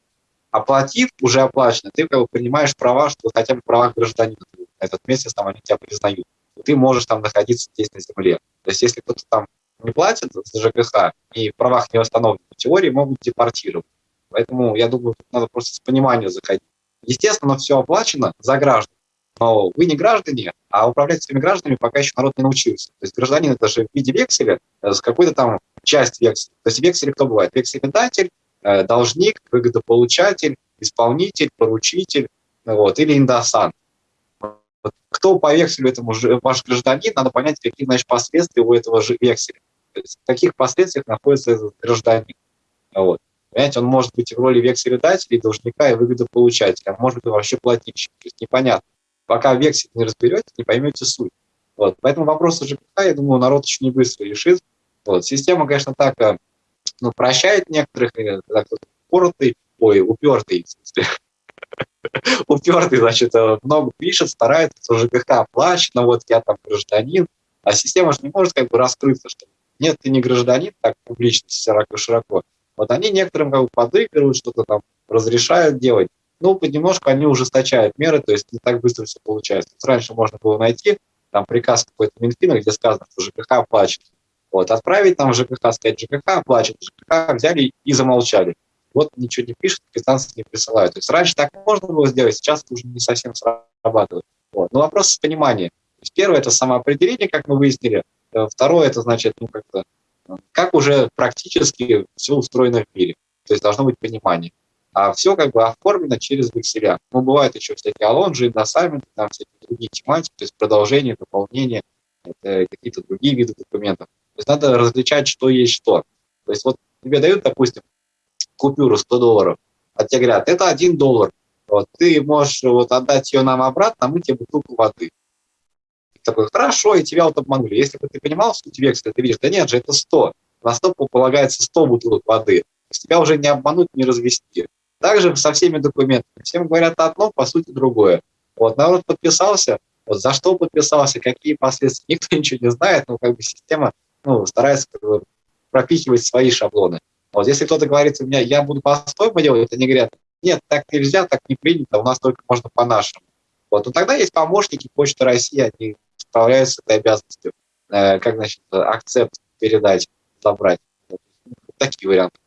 оплатив, уже оплачено, ты как бы принимаешь права, что хотя бы права гражданина этот месяц там они тебя признают. Ты можешь там находиться здесь на земле. То есть если кто-то там не платит за ЖКХ и в правах не восстановлен, в теории могут депортировать. Поэтому я думаю, надо просто с пониманием заходить. Естественно, все оплачено за граждан, но вы не граждане, а управлять своими гражданами пока еще народ не научился. То есть гражданин это же в виде векселя с какой-то там часть векселя. То есть вексель кто бывает? Векселедатель, Э, должник, выгодополучатель, исполнитель, поручитель вот, или индосант. Кто по векселю этому ваш гражданин, надо понять, какие значит, последствия у этого же векселя. То есть, в каких последствиях находится этот гражданин. Вот. Понимаете, он может быть в роли векселедателя, должника и выгодополучателя, а может быть вообще плательщик. То есть непонятно. Пока вексель не разберете, не поймете суть. Вот. Поэтому вопросы ЖКХ, я думаю, народ очень быстро решит. Вот. Система, конечно, так э, ну, прощает некоторых, когда кто-то упоротый, ой, упертый, упертый, значит, э, много пишет, старается, что ЖКХ оплачено, вот я там гражданин, а система же не может как бы раскрыться, что нет, ты не гражданин, так публично, широко, широко. Вот они некоторым как бы подыгрывают, что-то там разрешают делать, ну, понемножку они ужесточают меры, то есть не так быстро все получается. Раньше можно было найти там приказ какой-то Минфина, где сказано, что ЖКХ оплачено. Вот, отправить там ЖКХ, сказать, ЖКХ плачет, ЖКХ взяли и замолчали. Вот ничего не пишут, квитанции не присылают. То есть раньше так можно было сделать, сейчас уже не совсем срабатывает. Вот. Но вопрос с пониманием. То есть первое – это самоопределение, как мы выяснили. Э, второе – это значит, ну, как-то, как уже практически все устроено в мире. То есть должно быть понимание. А все как бы оформлено через векселя. Ну, бывают еще всякие алонжи, индосайменты, там всякие другие тематики, то есть продолжение, дополнение, какие-то другие виды документов. То есть надо различать, что есть что. То есть вот тебе дают, допустим, купюру 100 долларов, а тебе говорят, это 1 доллар, вот, ты можешь вот отдать ее нам обратно, а мы тебе бутылку воды. Такой, хорошо, и тебя вот обманули. Если бы ты понимал суть векселя, ты видишь, да нет же, это 100. На 100 полагается 100 бутылок воды. То есть тебя уже не обмануть, не развести. Также со всеми документами. Всем говорят одно, по сути другое. Вот народ подписался, вот за что подписался, какие последствия, никто ничего не знает, но как бы система ну, старается как бы, пропихивать свои шаблоны. Вот если кто-то говорит, у меня я буду по-своему делать, они говорят, нет, так нельзя, так не принято, у нас только можно по-нашему. Вот, но тогда есть помощники Почты России, они справляются с этой обязанностью, э, как, значит, акцепт передать, забрать. Такие варианты.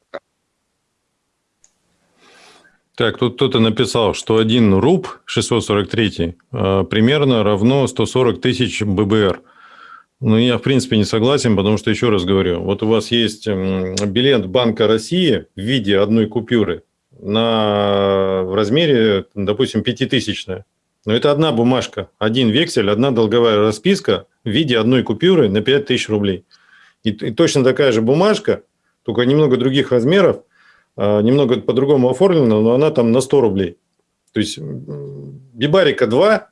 Так, тут кто-то написал, что один руб 643 э, примерно равно 140 тысяч ББР. Ну, я, в принципе, не согласен, потому что, еще раз говорю, вот у вас есть билет Банка России в виде одной купюры на, в размере, допустим, пятитысячная. Но это одна бумажка, один вексель, одна долговая расписка в виде одной купюры на 5000 рублей. И, и точно такая же бумажка, только немного других размеров, а, немного по-другому оформлена, но она там на 100 рублей. То есть бибарика 2,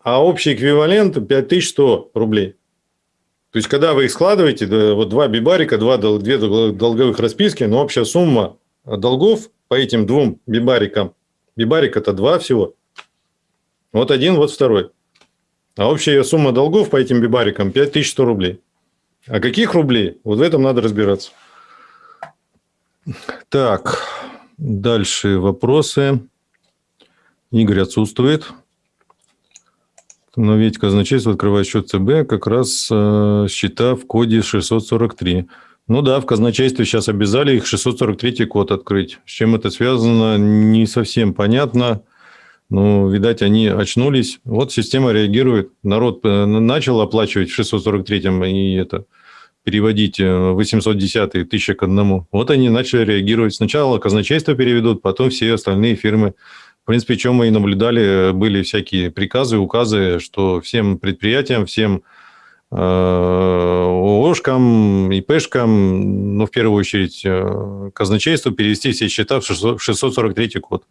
а общий эквивалент 5100 рублей. То есть, когда вы их складываете, вот два бибарика, два, две долговых расписки, но общая сумма долгов по этим двум бибарикам, бибарик это два всего, вот один, вот второй. А общая сумма долгов по этим бибарикам 5100 рублей. А каких рублей? Вот в этом надо разбираться. Так, дальше вопросы. Игорь отсутствует. Но ведь казначейство открывает счет ЦБ как раз э, счета в коде 643. Ну да, в казначействе сейчас обязали их 643 код открыть. С чем это связано, не совсем понятно. Ну, видать, они очнулись. Вот система реагирует. Народ э, начал оплачивать в 643-м и это переводить 810 э, тысячи к одному. Вот они начали реагировать. Сначала казначейство переведут, потом все остальные фирмы. В принципе, чем мы и наблюдали, были всякие приказы, указы, что всем предприятиям, всем э, ООшкам, ИПшкам, ну, в первую очередь, э, казначейству перевести все счета в 643 код.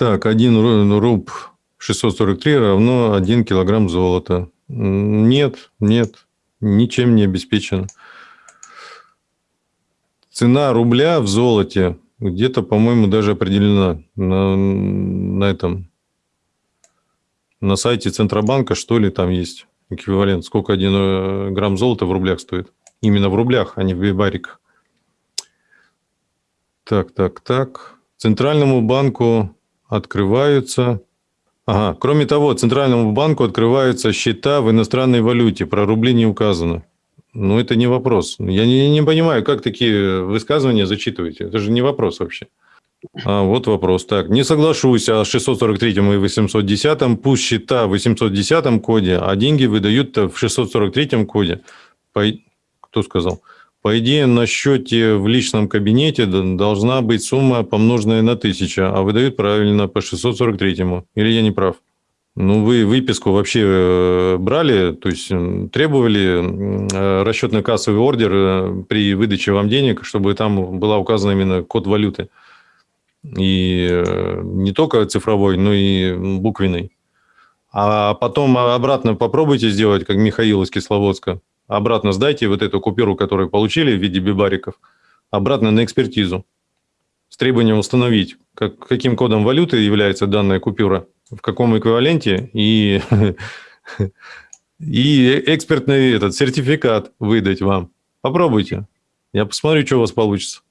Так, 1 руб 643 равно 1 килограмм золота. Нет, нет, ничем не обеспечено. Цена рубля в золоте где-то, по-моему, даже определена на, на этом, на сайте Центробанка, что ли, там есть эквивалент, сколько один э, грамм золота в рублях стоит. Именно в рублях, а не в бибариках. Так, так, так. Центральному банку открываются Ага. Кроме того, Центральному банку открываются счета в иностранной валюте. Про рубли не указано. Ну, это не вопрос. Я не, не понимаю, как такие высказывания зачитываете. Это же не вопрос вообще. А, вот вопрос. Так, не соглашусь о 643 и 810. Пусть счета в 810 коде, а деньги выдают в 643 коде. По... Кто сказал? По идее, на счете в личном кабинете должна быть сумма, помноженная на 1000, а выдают правильно по 643-му. Или я не прав? Ну, вы выписку вообще э, брали, то есть требовали э, расчетно-кассовый ордер э, при выдаче вам денег, чтобы там была указана именно код валюты. И не только цифровой, но и буквенный. А потом обратно попробуйте сделать, как Михаил из Кисловодска обратно сдайте вот эту купюру, которую получили в виде бибариков, обратно на экспертизу с требованием установить, как, каким кодом валюты является данная купюра, в каком эквиваленте, и, и экспертный этот сертификат выдать вам. Попробуйте. Я посмотрю, что у вас получится.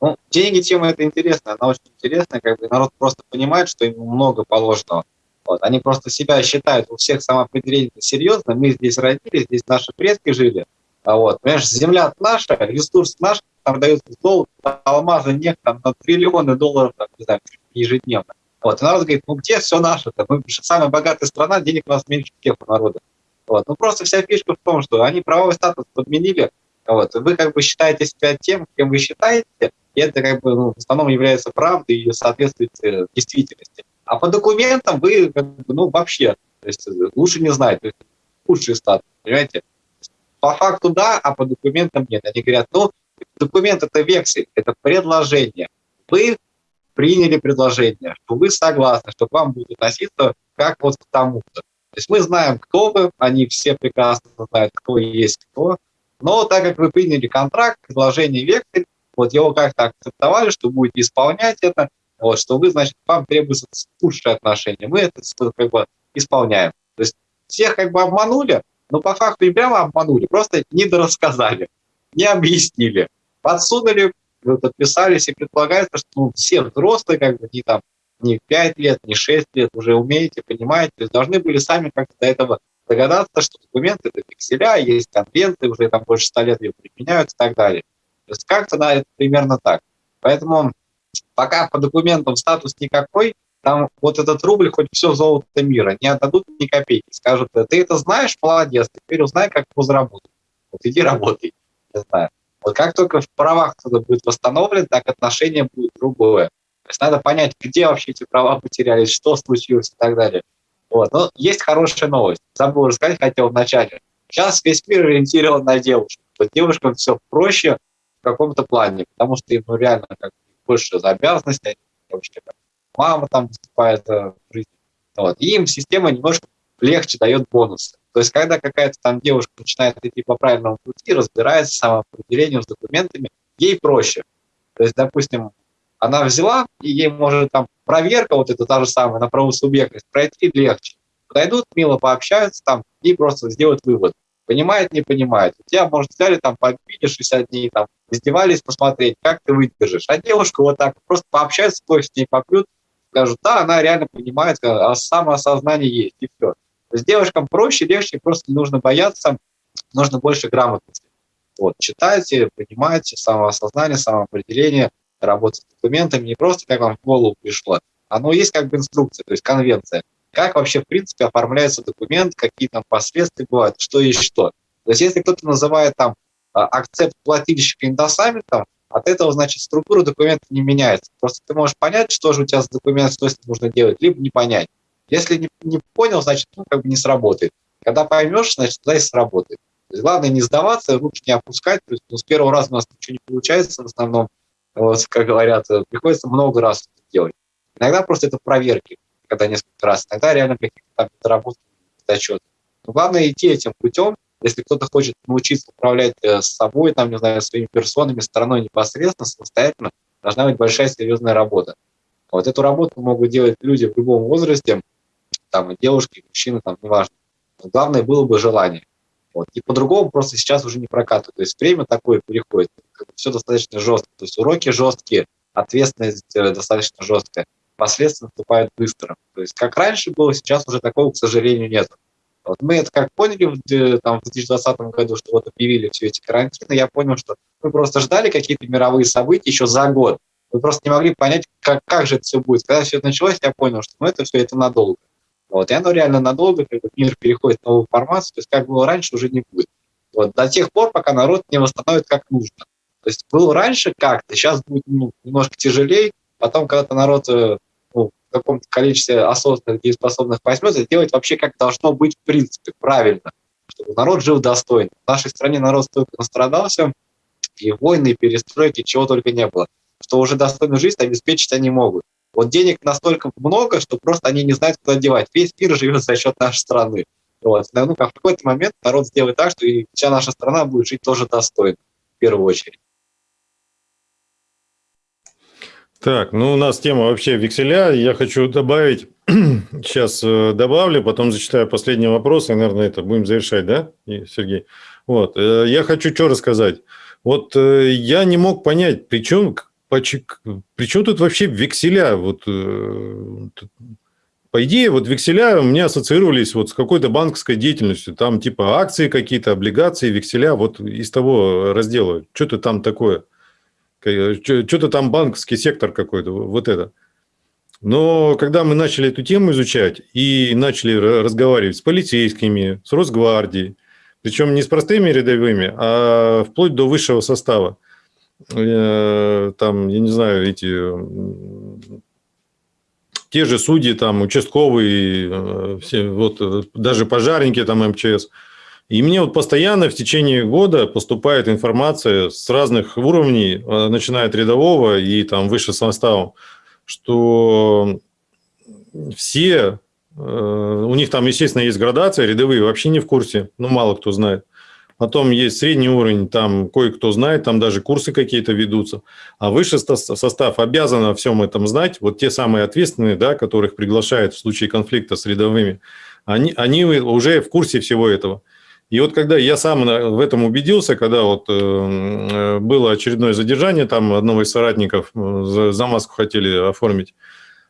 Ну, деньги, тема это интересная, она очень интересная, как бы народ просто понимает, что ему много положено. Вот. Они просто себя считают у всех самоопределение серьезно. Мы здесь родились, здесь наши предки жили. А вот, понимаешь, земля наша, ресурс наш, там дают золото, алмазы, нефть там, на триллионы долларов там, не знаю, ежедневно. Вот, и народ говорит, ну где все наше-то? Мы самая богатая страна, денег у нас меньше всех у народа. Вот. Ну просто вся фишка в том, что они правовой статус подменили, вот, вы как бы считаете себя тем, кем вы считаете, и это как бы ну, в основном является правдой и соответствует э, действительности. А по документам вы ну, вообще то есть, лучше не знать, худший статус, понимаете? По факту да, а по документам нет. Они говорят, ну, документ это вексель, это предложение. Вы приняли предложение, что вы согласны, что к вам будет относиться как вот к тому-то. То есть мы знаем, кто вы, они все прекрасно знают, кто есть кто, но так как вы приняли контракт, предложение вексель, вот его как-то акцептовали, что будете исполнять это, вот, что вы, значит, вам требуется худшее отношение. Мы это как бы исполняем. То есть всех как бы обманули, но по факту и прямо обманули, просто не дорассказали, не объяснили, подсунули, вот, отписались, и предполагается, что ну, все взрослые, как бы, не там, не 5 лет, не 6 лет, уже умеете, понимаете, то есть должны были сами как-то до этого догадаться, что документы это пикселя, есть конвенты, уже там больше 100 лет ее применяют и так далее. То есть как-то да, это примерно так. Поэтому пока по документам статус никакой, там вот этот рубль, хоть все золото мира, не отдадут ни копейки. Скажут, ты это знаешь, молодец, теперь узнай, как его заработать. Вот иди работай. Не знаю. Вот как только в правах кто-то будет восстановлен, так отношение будет другое. То есть надо понять, где вообще эти права потерялись, что случилось и так далее. Вот. Но есть хорошая новость. Забыл рассказать, хотел вначале. Сейчас весь мир ориентирован на девушек. Вот девушкам все проще в каком-то плане, потому что им ну, реально как больше за обязанности, как мама там выступает жизни. Вот. И им система немножко легче дает бонусы. То есть, когда какая-то там девушка начинает идти по правильному пути, разбирается с самоопределением, с документами, ей проще. То есть, допустим, она взяла, и ей может там проверка вот эта та же самая на правосубъектность пройти легче. Подойдут, мило пообщаются там и просто сделают вывод. Понимает, не понимает. У тебя, может, взяли там побили 60 дней, там, издевались посмотреть, как ты выдержишь. А девушка вот так просто пообщается, кофе с ней попьют, скажут, да, она реально понимает, а самоосознание есть, и все. Есть девушкам проще, легче, просто не нужно бояться нужно больше грамотности. Вот, читайте, понимайте самоосознание, самоопределение, работать с документами, не просто как вам в голову пришло, оно есть как бы инструкция, то есть конвенция. Как вообще, в принципе, оформляется документ, какие там последствия бывают, что есть что. То есть если кто-то называет там а, акцепт плательщика индосаммитом, от этого, значит, структура документа не меняется. Просто ты можешь понять, что же у тебя с документом, что с ним нужно делать, либо не понять. Если не, не понял, значит, ну, как бы не сработает. Когда поймешь, значит, тогда и сработает. То есть главное не сдаваться, руки не опускать. То есть, ну, с первого раза у нас ничего не получается в основном, вот, как говорят, приходится много раз делать. Иногда просто это проверки, когда несколько раз. Иногда реально какие-то там доработки, зачеты. Но главное идти этим путем, если кто-то хочет научиться управлять э, собой, там, не знаю, своими персонами, стороной непосредственно, самостоятельно, должна быть большая серьезная работа. Вот эту работу могут делать люди в любом возрасте, там, девушки, мужчины, там, неважно. Но главное было бы желание. Вот. И по-другому просто сейчас уже не прокатывает. То есть время такое переходит, все достаточно жестко. То есть уроки жесткие, ответственность э, достаточно жесткая, последствия наступают быстро. То есть как раньше было, сейчас уже такого, к сожалению, нет. Вот мы это как поняли в, там, в 2020 году, что вот объявили все эти карантины, я понял, что мы просто ждали какие-то мировые события еще за год. Мы просто не могли понять, как, как же это все будет. Когда все это началось, я понял, что ну, это все это надолго. Вот, и оно реально надолго, как бы мир переходит в новую формацию, то есть как было раньше, уже не будет. Вот, до тех пор, пока народ не восстановит как нужно. То есть было раньше как-то, сейчас будет ну, немножко тяжелее, потом, когда народ э, каком-то количестве осознанных дееспособных возьмет, делать вообще как должно быть в принципе, правильно, чтобы народ жил достойно. В нашей стране народ столько настрадался, и войны, и перестройки, чего только не было, что уже достойную жизнь обеспечить они могут. Вот денег настолько много, что просто они не знают, куда девать. Весь мир живет за счет нашей страны. Вот. Ну, в какой-то момент народ сделает так, что и вся наша страна будет жить тоже достойно, в первую очередь. Так, ну у нас тема вообще векселя. Я хочу добавить, сейчас э, добавлю, потом зачитаю последний вопрос, и, наверное, это будем завершать, да, Сергей? Вот, э, я хочу что рассказать. Вот э, я не мог понять, при чем, при чем тут вообще векселя? Вот, по идее, вот векселя у меня ассоциировались вот с какой-то банковской деятельностью. Там типа акции какие-то, облигации, векселя, вот из того раздела. Что-то там такое. Что-то там банковский сектор какой-то, вот это. Но когда мы начали эту тему изучать и начали разговаривать с полицейскими, с Росгвардией, причем не с простыми рядовыми, а вплоть до высшего состава, э, там, я не знаю, эти те же судьи, там, участковые, э, все, вот, э, даже пожарники, там, МЧС – и мне вот постоянно в течение года поступает информация с разных уровней, э, начиная от рядового и там выше составом, что все, э, у них там, естественно, есть градация, рядовые вообще не в курсе, ну, мало кто знает. Потом есть средний уровень, там кое-кто знает, там даже курсы какие-то ведутся. А высший состав обязан о всем этом знать. Вот те самые ответственные, да, которых приглашают в случае конфликта с рядовыми, они, они уже в курсе всего этого. И вот когда я сам в этом убедился, когда вот э, э, было очередное задержание, там одного из соратников э, за маску хотели оформить,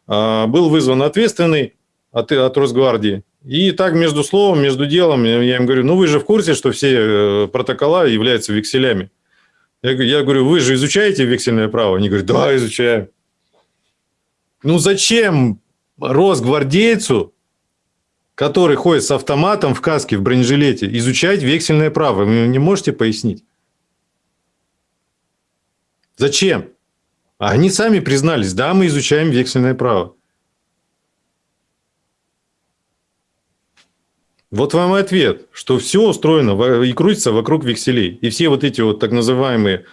а, был вызван ответственный от, от Росгвардии. И так между словом, между делом, я им говорю, ну вы же в курсе, что все протокола являются векселями. Я, я говорю, вы же изучаете вексельное право? Они говорят, да, изучаем. Ну зачем росгвардейцу который ходит с автоматом в каске, в бронежилете, изучать вексельное право. Вы не можете пояснить? Зачем? А они сами признались, да, мы изучаем вексельное право. Вот вам и ответ, что все устроено и крутится вокруг векселей. И все вот эти вот так называемые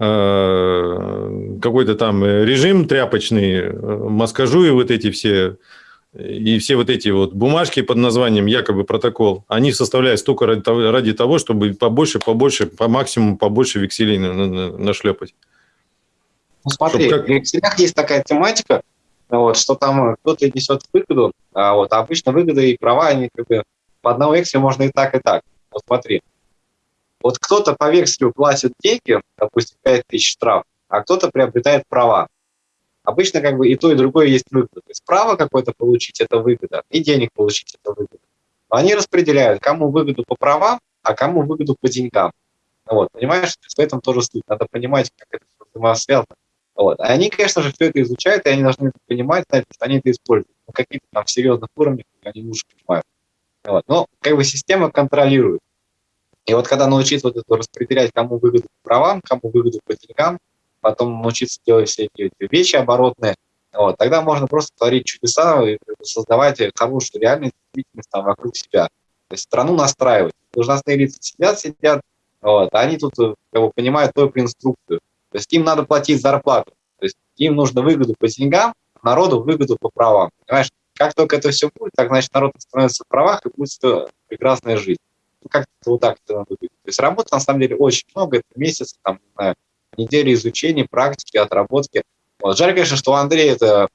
э, какой-то там режим тряпочный, э, маскажу вот эти все и все вот эти вот бумажки под названием якобы протокол, они составляют столько ради того, ради того чтобы побольше, побольше, по максимуму побольше векселей нашлепать. Ну, смотри, как... в векселях есть такая тематика, вот, что там кто-то несет выгоду, а вот обычно выгоды и права, они как бы по одному векселю можно и так, и так. Вот смотри, вот кто-то по векселю платит деньги, допустим, 5 тысяч штраф, а кто-то приобретает права. Обычно как бы и то, и другое есть выгода. То есть право какое-то получить – это выгода, и денег получить – это выгода. Но они распределяют, кому выгоду по правам, а кому выгоду по деньгам. Вот, понимаешь, в этом тоже суть. Надо понимать, как это взаимосвязано. Вот. Они, конечно же, все это изучают, и они должны это понимать, знать, что они это используют. На каких-то там серьезных уровнях они лучше понимают. Вот. Но как бы система контролирует. И вот когда научиться вот это распределять, кому выгоду по правам, кому выгоду по деньгам, потом научиться делать все эти, вещи оборотные, вот, тогда можно просто творить чудеса и создавать хорошую реальность, там вокруг себя. То есть страну настраивать. Должностные лица сидят, сидят, вот, а они тут как бы, понимают только инструкцию. То есть им надо платить зарплату. То есть им нужно выгоду по деньгам, народу выгоду по правам. Понимаешь? Как только это все будет, так значит народ становится в правах и будет прекрасная жизнь. Ну, как-то вот так это надо быть. То есть работы на самом деле очень много, это месяц, там, не знаю, недели изучения, практики, отработки. Вот. Жаль, конечно, что у Андрея это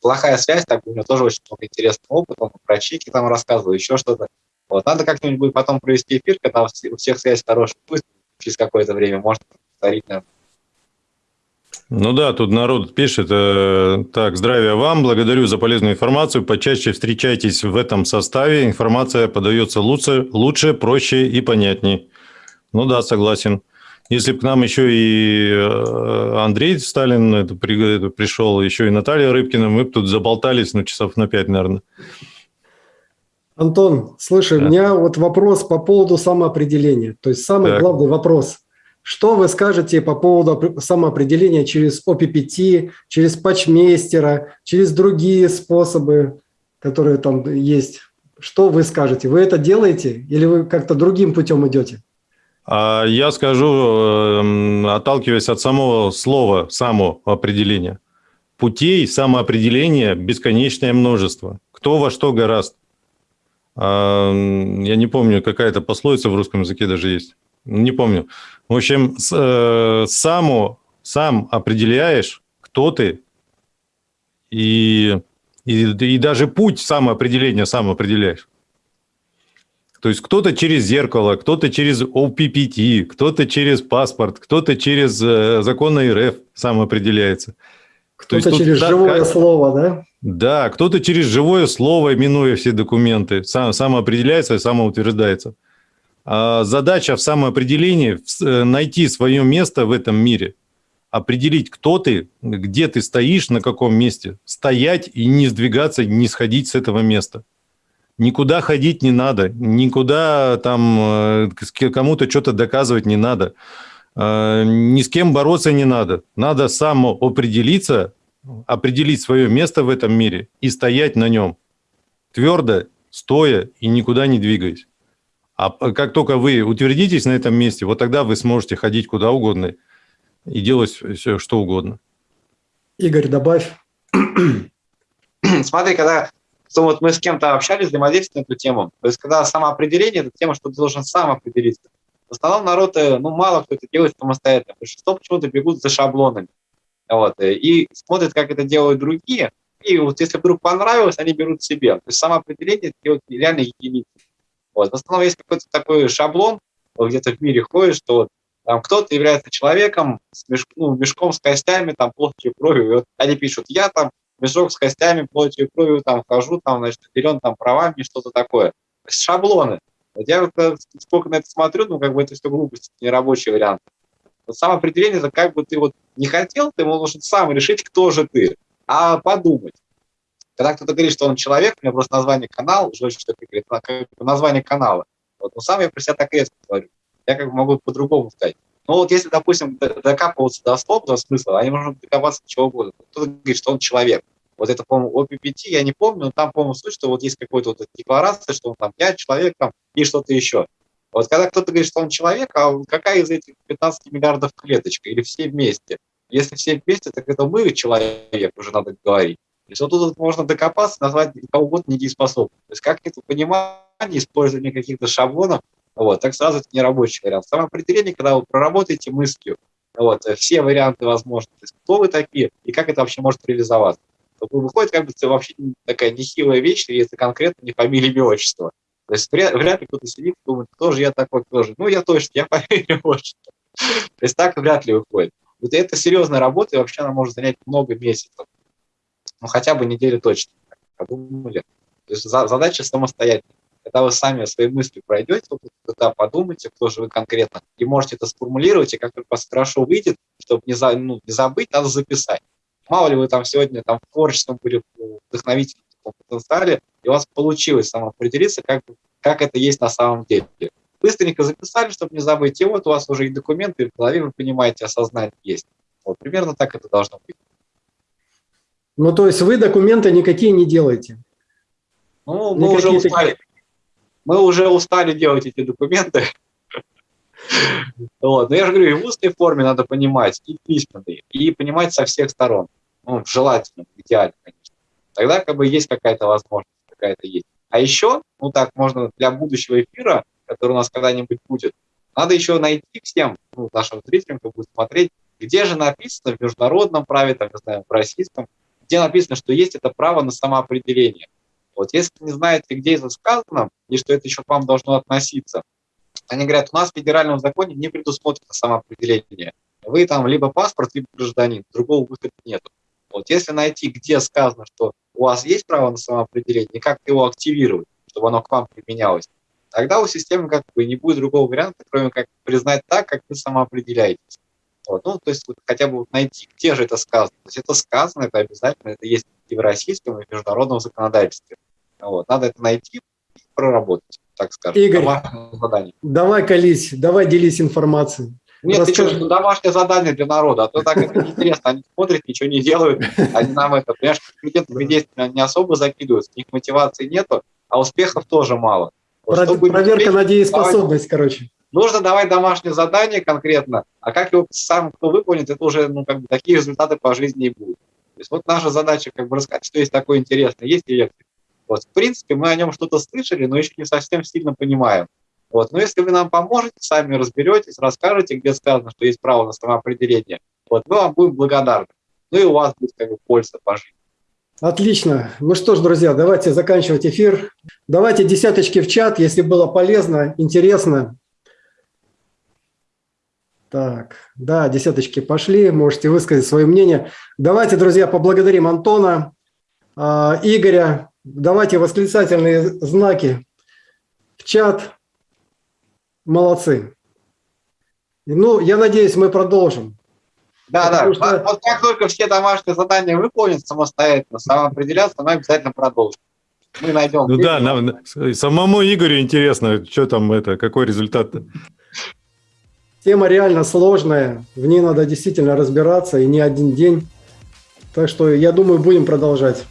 плохая связь, так у него тоже очень много интересного опыта, он про чеки там рассказывал, еще что-то. Вот. Надо как-нибудь будет потом провести эфир, когда у всех связь хорошая будет, через какое-то время, можно повторить, наверное, ну да, тут народ пишет, э, так, здравия вам, благодарю за полезную информацию, почаще встречайтесь в этом составе, информация подается лучше, лучше проще и понятней. Ну да, согласен. Если бы к нам еще и э, Андрей Сталин это, при, это пришел, еще и Наталья Рыбкина, мы бы тут заболтались, ну, часов на пять, наверное. Антон, слушай, да. у меня вот вопрос по поводу самоопределения. То есть самый так. главный вопрос. Что вы скажете по поводу самоопределения через ОППТ, через патчмейстера, через другие способы, которые там есть? Что вы скажете? Вы это делаете или вы как-то другим путем идете? А я скажу, эм, отталкиваясь от самого слова самоопределения. Путей самоопределения бесконечное множество. Кто во что гораст. Я не помню, какая-то пословица в русском языке даже есть. Не помню. В общем, э, саму, сам определяешь, кто ты, и, и, и даже путь самоопределения сам определяешь. То есть кто-то через зеркало, кто-то через OPPT, кто-то через паспорт, кто-то через э, закон РФ сам определяется. Кто-то через тут, живое как, слово, да? Да, кто-то через живое слово, минуя все документы, сам, самоопределяется и самоутверждается. А задача в самоопределении – найти свое место в этом мире, определить, кто ты, где ты стоишь, на каком месте, стоять и не сдвигаться, не сходить с этого места. Никуда ходить не надо, никуда там э, кому-то что-то доказывать не надо, э, ни с кем бороться не надо. Надо самоопределиться, определить свое место в этом мире и стоять на нем, твердо, стоя и никуда не двигаясь. А как только вы утвердитесь на этом месте, вот тогда вы сможете ходить куда угодно и делать все, что угодно. Игорь, добавь. Смотри, когда вот мы с кем-то общались, взаимодействовали на эту тему, то есть когда самоопределение, это тема, что ты должен сам определиться. В основном народ, э, ну, мало кто это делает самостоятельно, большинство почему-то бегут за шаблонами. Вот, э, и смотрят, как это делают другие, и вот если вдруг понравилось, они берут себе. То есть самоопределение – это реально единицы. Вот. В основном есть какой-то такой шаблон, где-то в мире ходит, что там кто-то является человеком с мешк, ну, мешком с костями, там, и кровью. И вот они пишут, я там мешок с костями, плотью кровью там хожу, там, значит, наделен там правами, что-то такое. Шаблоны. Вот я вот, э, сколько на это смотрю, ну, как бы это все глупости, не рабочий вариант. Вот самоопределение, это как бы ты вот не хотел, ты можешь сам решить, кто же ты, а подумать. Когда кто-то говорит, что он человек, у меня просто название канала, уже что говорит, как название канала. Вот, но сам я про себя так резко говорю. Я как бы могу по-другому сказать. Но вот если, допустим, докапываться до слов, до смысла, они могут докопаться до чего угодно. Кто-то говорит, что он человек. Вот это, по-моему, ОППТ, я не помню, но там, по-моему, суть, что вот есть какой-то вот декларация, что он там, я человек там и что-то еще. Вот когда кто-то говорит, что он человек, а какая из этих 15 миллиардов клеточка или все вместе? Если все вместе, так это мы человек, уже надо говорить. То есть вот тут можно докопаться, назвать кого угодно недееспособным. То есть как это понимание, использование каких-то шаблонов, вот, так сразу это не рабочий вариант. Самоопределение, когда вы проработаете мыслью, вот, все варианты возможны, то есть кто вы такие и как это вообще может реализоваться. Выходит как бы вообще такая нехилая вещь, если конкретно не фамилия, имя, отчество. То есть вряд, вряд ли кто-то сидит и думает, кто же я такой, кто же. Ну, я точно, я фамилия, отчество. То есть так вряд ли выходит. Вот это серьезная работа, и вообще она может занять много месяцев ну хотя бы неделю точно подумали. То есть задача самостоятельная. когда вы сами свои мысли пройдете, вот туда подумайте, кто же вы конкретно, и можете это сформулировать, и как только вас хорошо выйдет, чтобы не, за, ну, не забыть, надо записать. Мало ли вы там сегодня там, в творчеством были вдохновительном потенциале, и у вас получилось самоопределиться, как, как это есть на самом деле. Быстренько записали, чтобы не забыть, и вот у вас уже и документы в голове, вы понимаете, осознание есть. Вот примерно так это должно быть. Ну, то есть вы документы никакие не делаете? Ну, мы уже устали. Мы уже устали делать эти документы. Вот. Но я же говорю, и в устной форме надо понимать, и письменной, и понимать со всех сторон. Ну, желательно, идеально, конечно. Тогда как бы есть какая-то возможность, какая-то есть. А еще, ну так, можно для будущего эфира, который у нас когда-нибудь будет, надо еще найти всем, ну, нашим зрителям, кто будет смотреть, где же написано в международном праве, там, не знаю, в российском, где написано, что есть это право на самоопределение. Вот если не знаете, где это сказано, и что это еще к вам должно относиться, они говорят, у нас в федеральном законе не предусмотрено самоопределение. Вы там либо паспорт, либо гражданин, другого выхода нет. Вот если найти, где сказано, что у вас есть право на самоопределение, как его активировать, чтобы оно к вам применялось, тогда у системы как бы не будет другого варианта, кроме как признать так, как вы самоопределяетесь. Вот. Ну, то есть вот, хотя бы найти, где же это сказано. То есть это сказано, это обязательно, это есть и в российском, и в международном законодательстве. Вот. Надо это найти и проработать, так скажем. Игорь, давай колись, давай делись информацией. Нет, Расскажи. ты что, домашнее задание для народа, а то так это неинтересно. Они смотрят, ничего не делают, они нам это, понимаешь, компетентными действиями не особо закидываются, у них мотивации нету, а успехов тоже мало. Вот, Про, проверка на дееспособность, короче. Нужно давать домашнее задание конкретно, а как его сам кто выполнит, это уже ну, как бы, такие результаты по жизни и будут. То есть вот наша задача как бы рассказать, что есть такое интересное, есть электрик. Вот, в принципе, мы о нем что-то слышали, но еще не совсем сильно понимаем. Вот, но если вы нам поможете, сами разберетесь, расскажете, где сказано, что есть право на самоопределение, вот, мы вам будем благодарны. Ну и у вас будет как бы польза по жизни. Отлично. Ну что ж, друзья, давайте заканчивать эфир. Давайте десяточки в чат, если было полезно, интересно. Так, да, десяточки пошли, можете высказать свое мнение. Давайте, друзья, поблагодарим Антона, а, Игоря. Давайте восклицательные знаки в чат. Молодцы. Ну, я надеюсь, мы продолжим. Да, да. Что... Вот как только все домашние задания выполнят самостоятельно, самоопределяться, мы обязательно продолжим. Мы найдем. Ну да, нам, самому Игорю интересно, что там это, какой результат. -то. Тема реально сложная, в ней надо действительно разбираться, и не один день. Так что, я думаю, будем продолжать.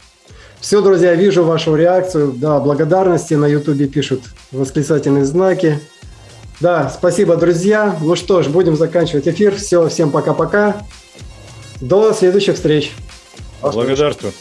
Все, друзья, вижу вашу реакцию. Да, благодарности на YouTube пишут восклицательные знаки. Да, спасибо, друзья. Ну что ж, будем заканчивать эфир. Все, всем пока-пока. До следующих встреч. Благодарствую.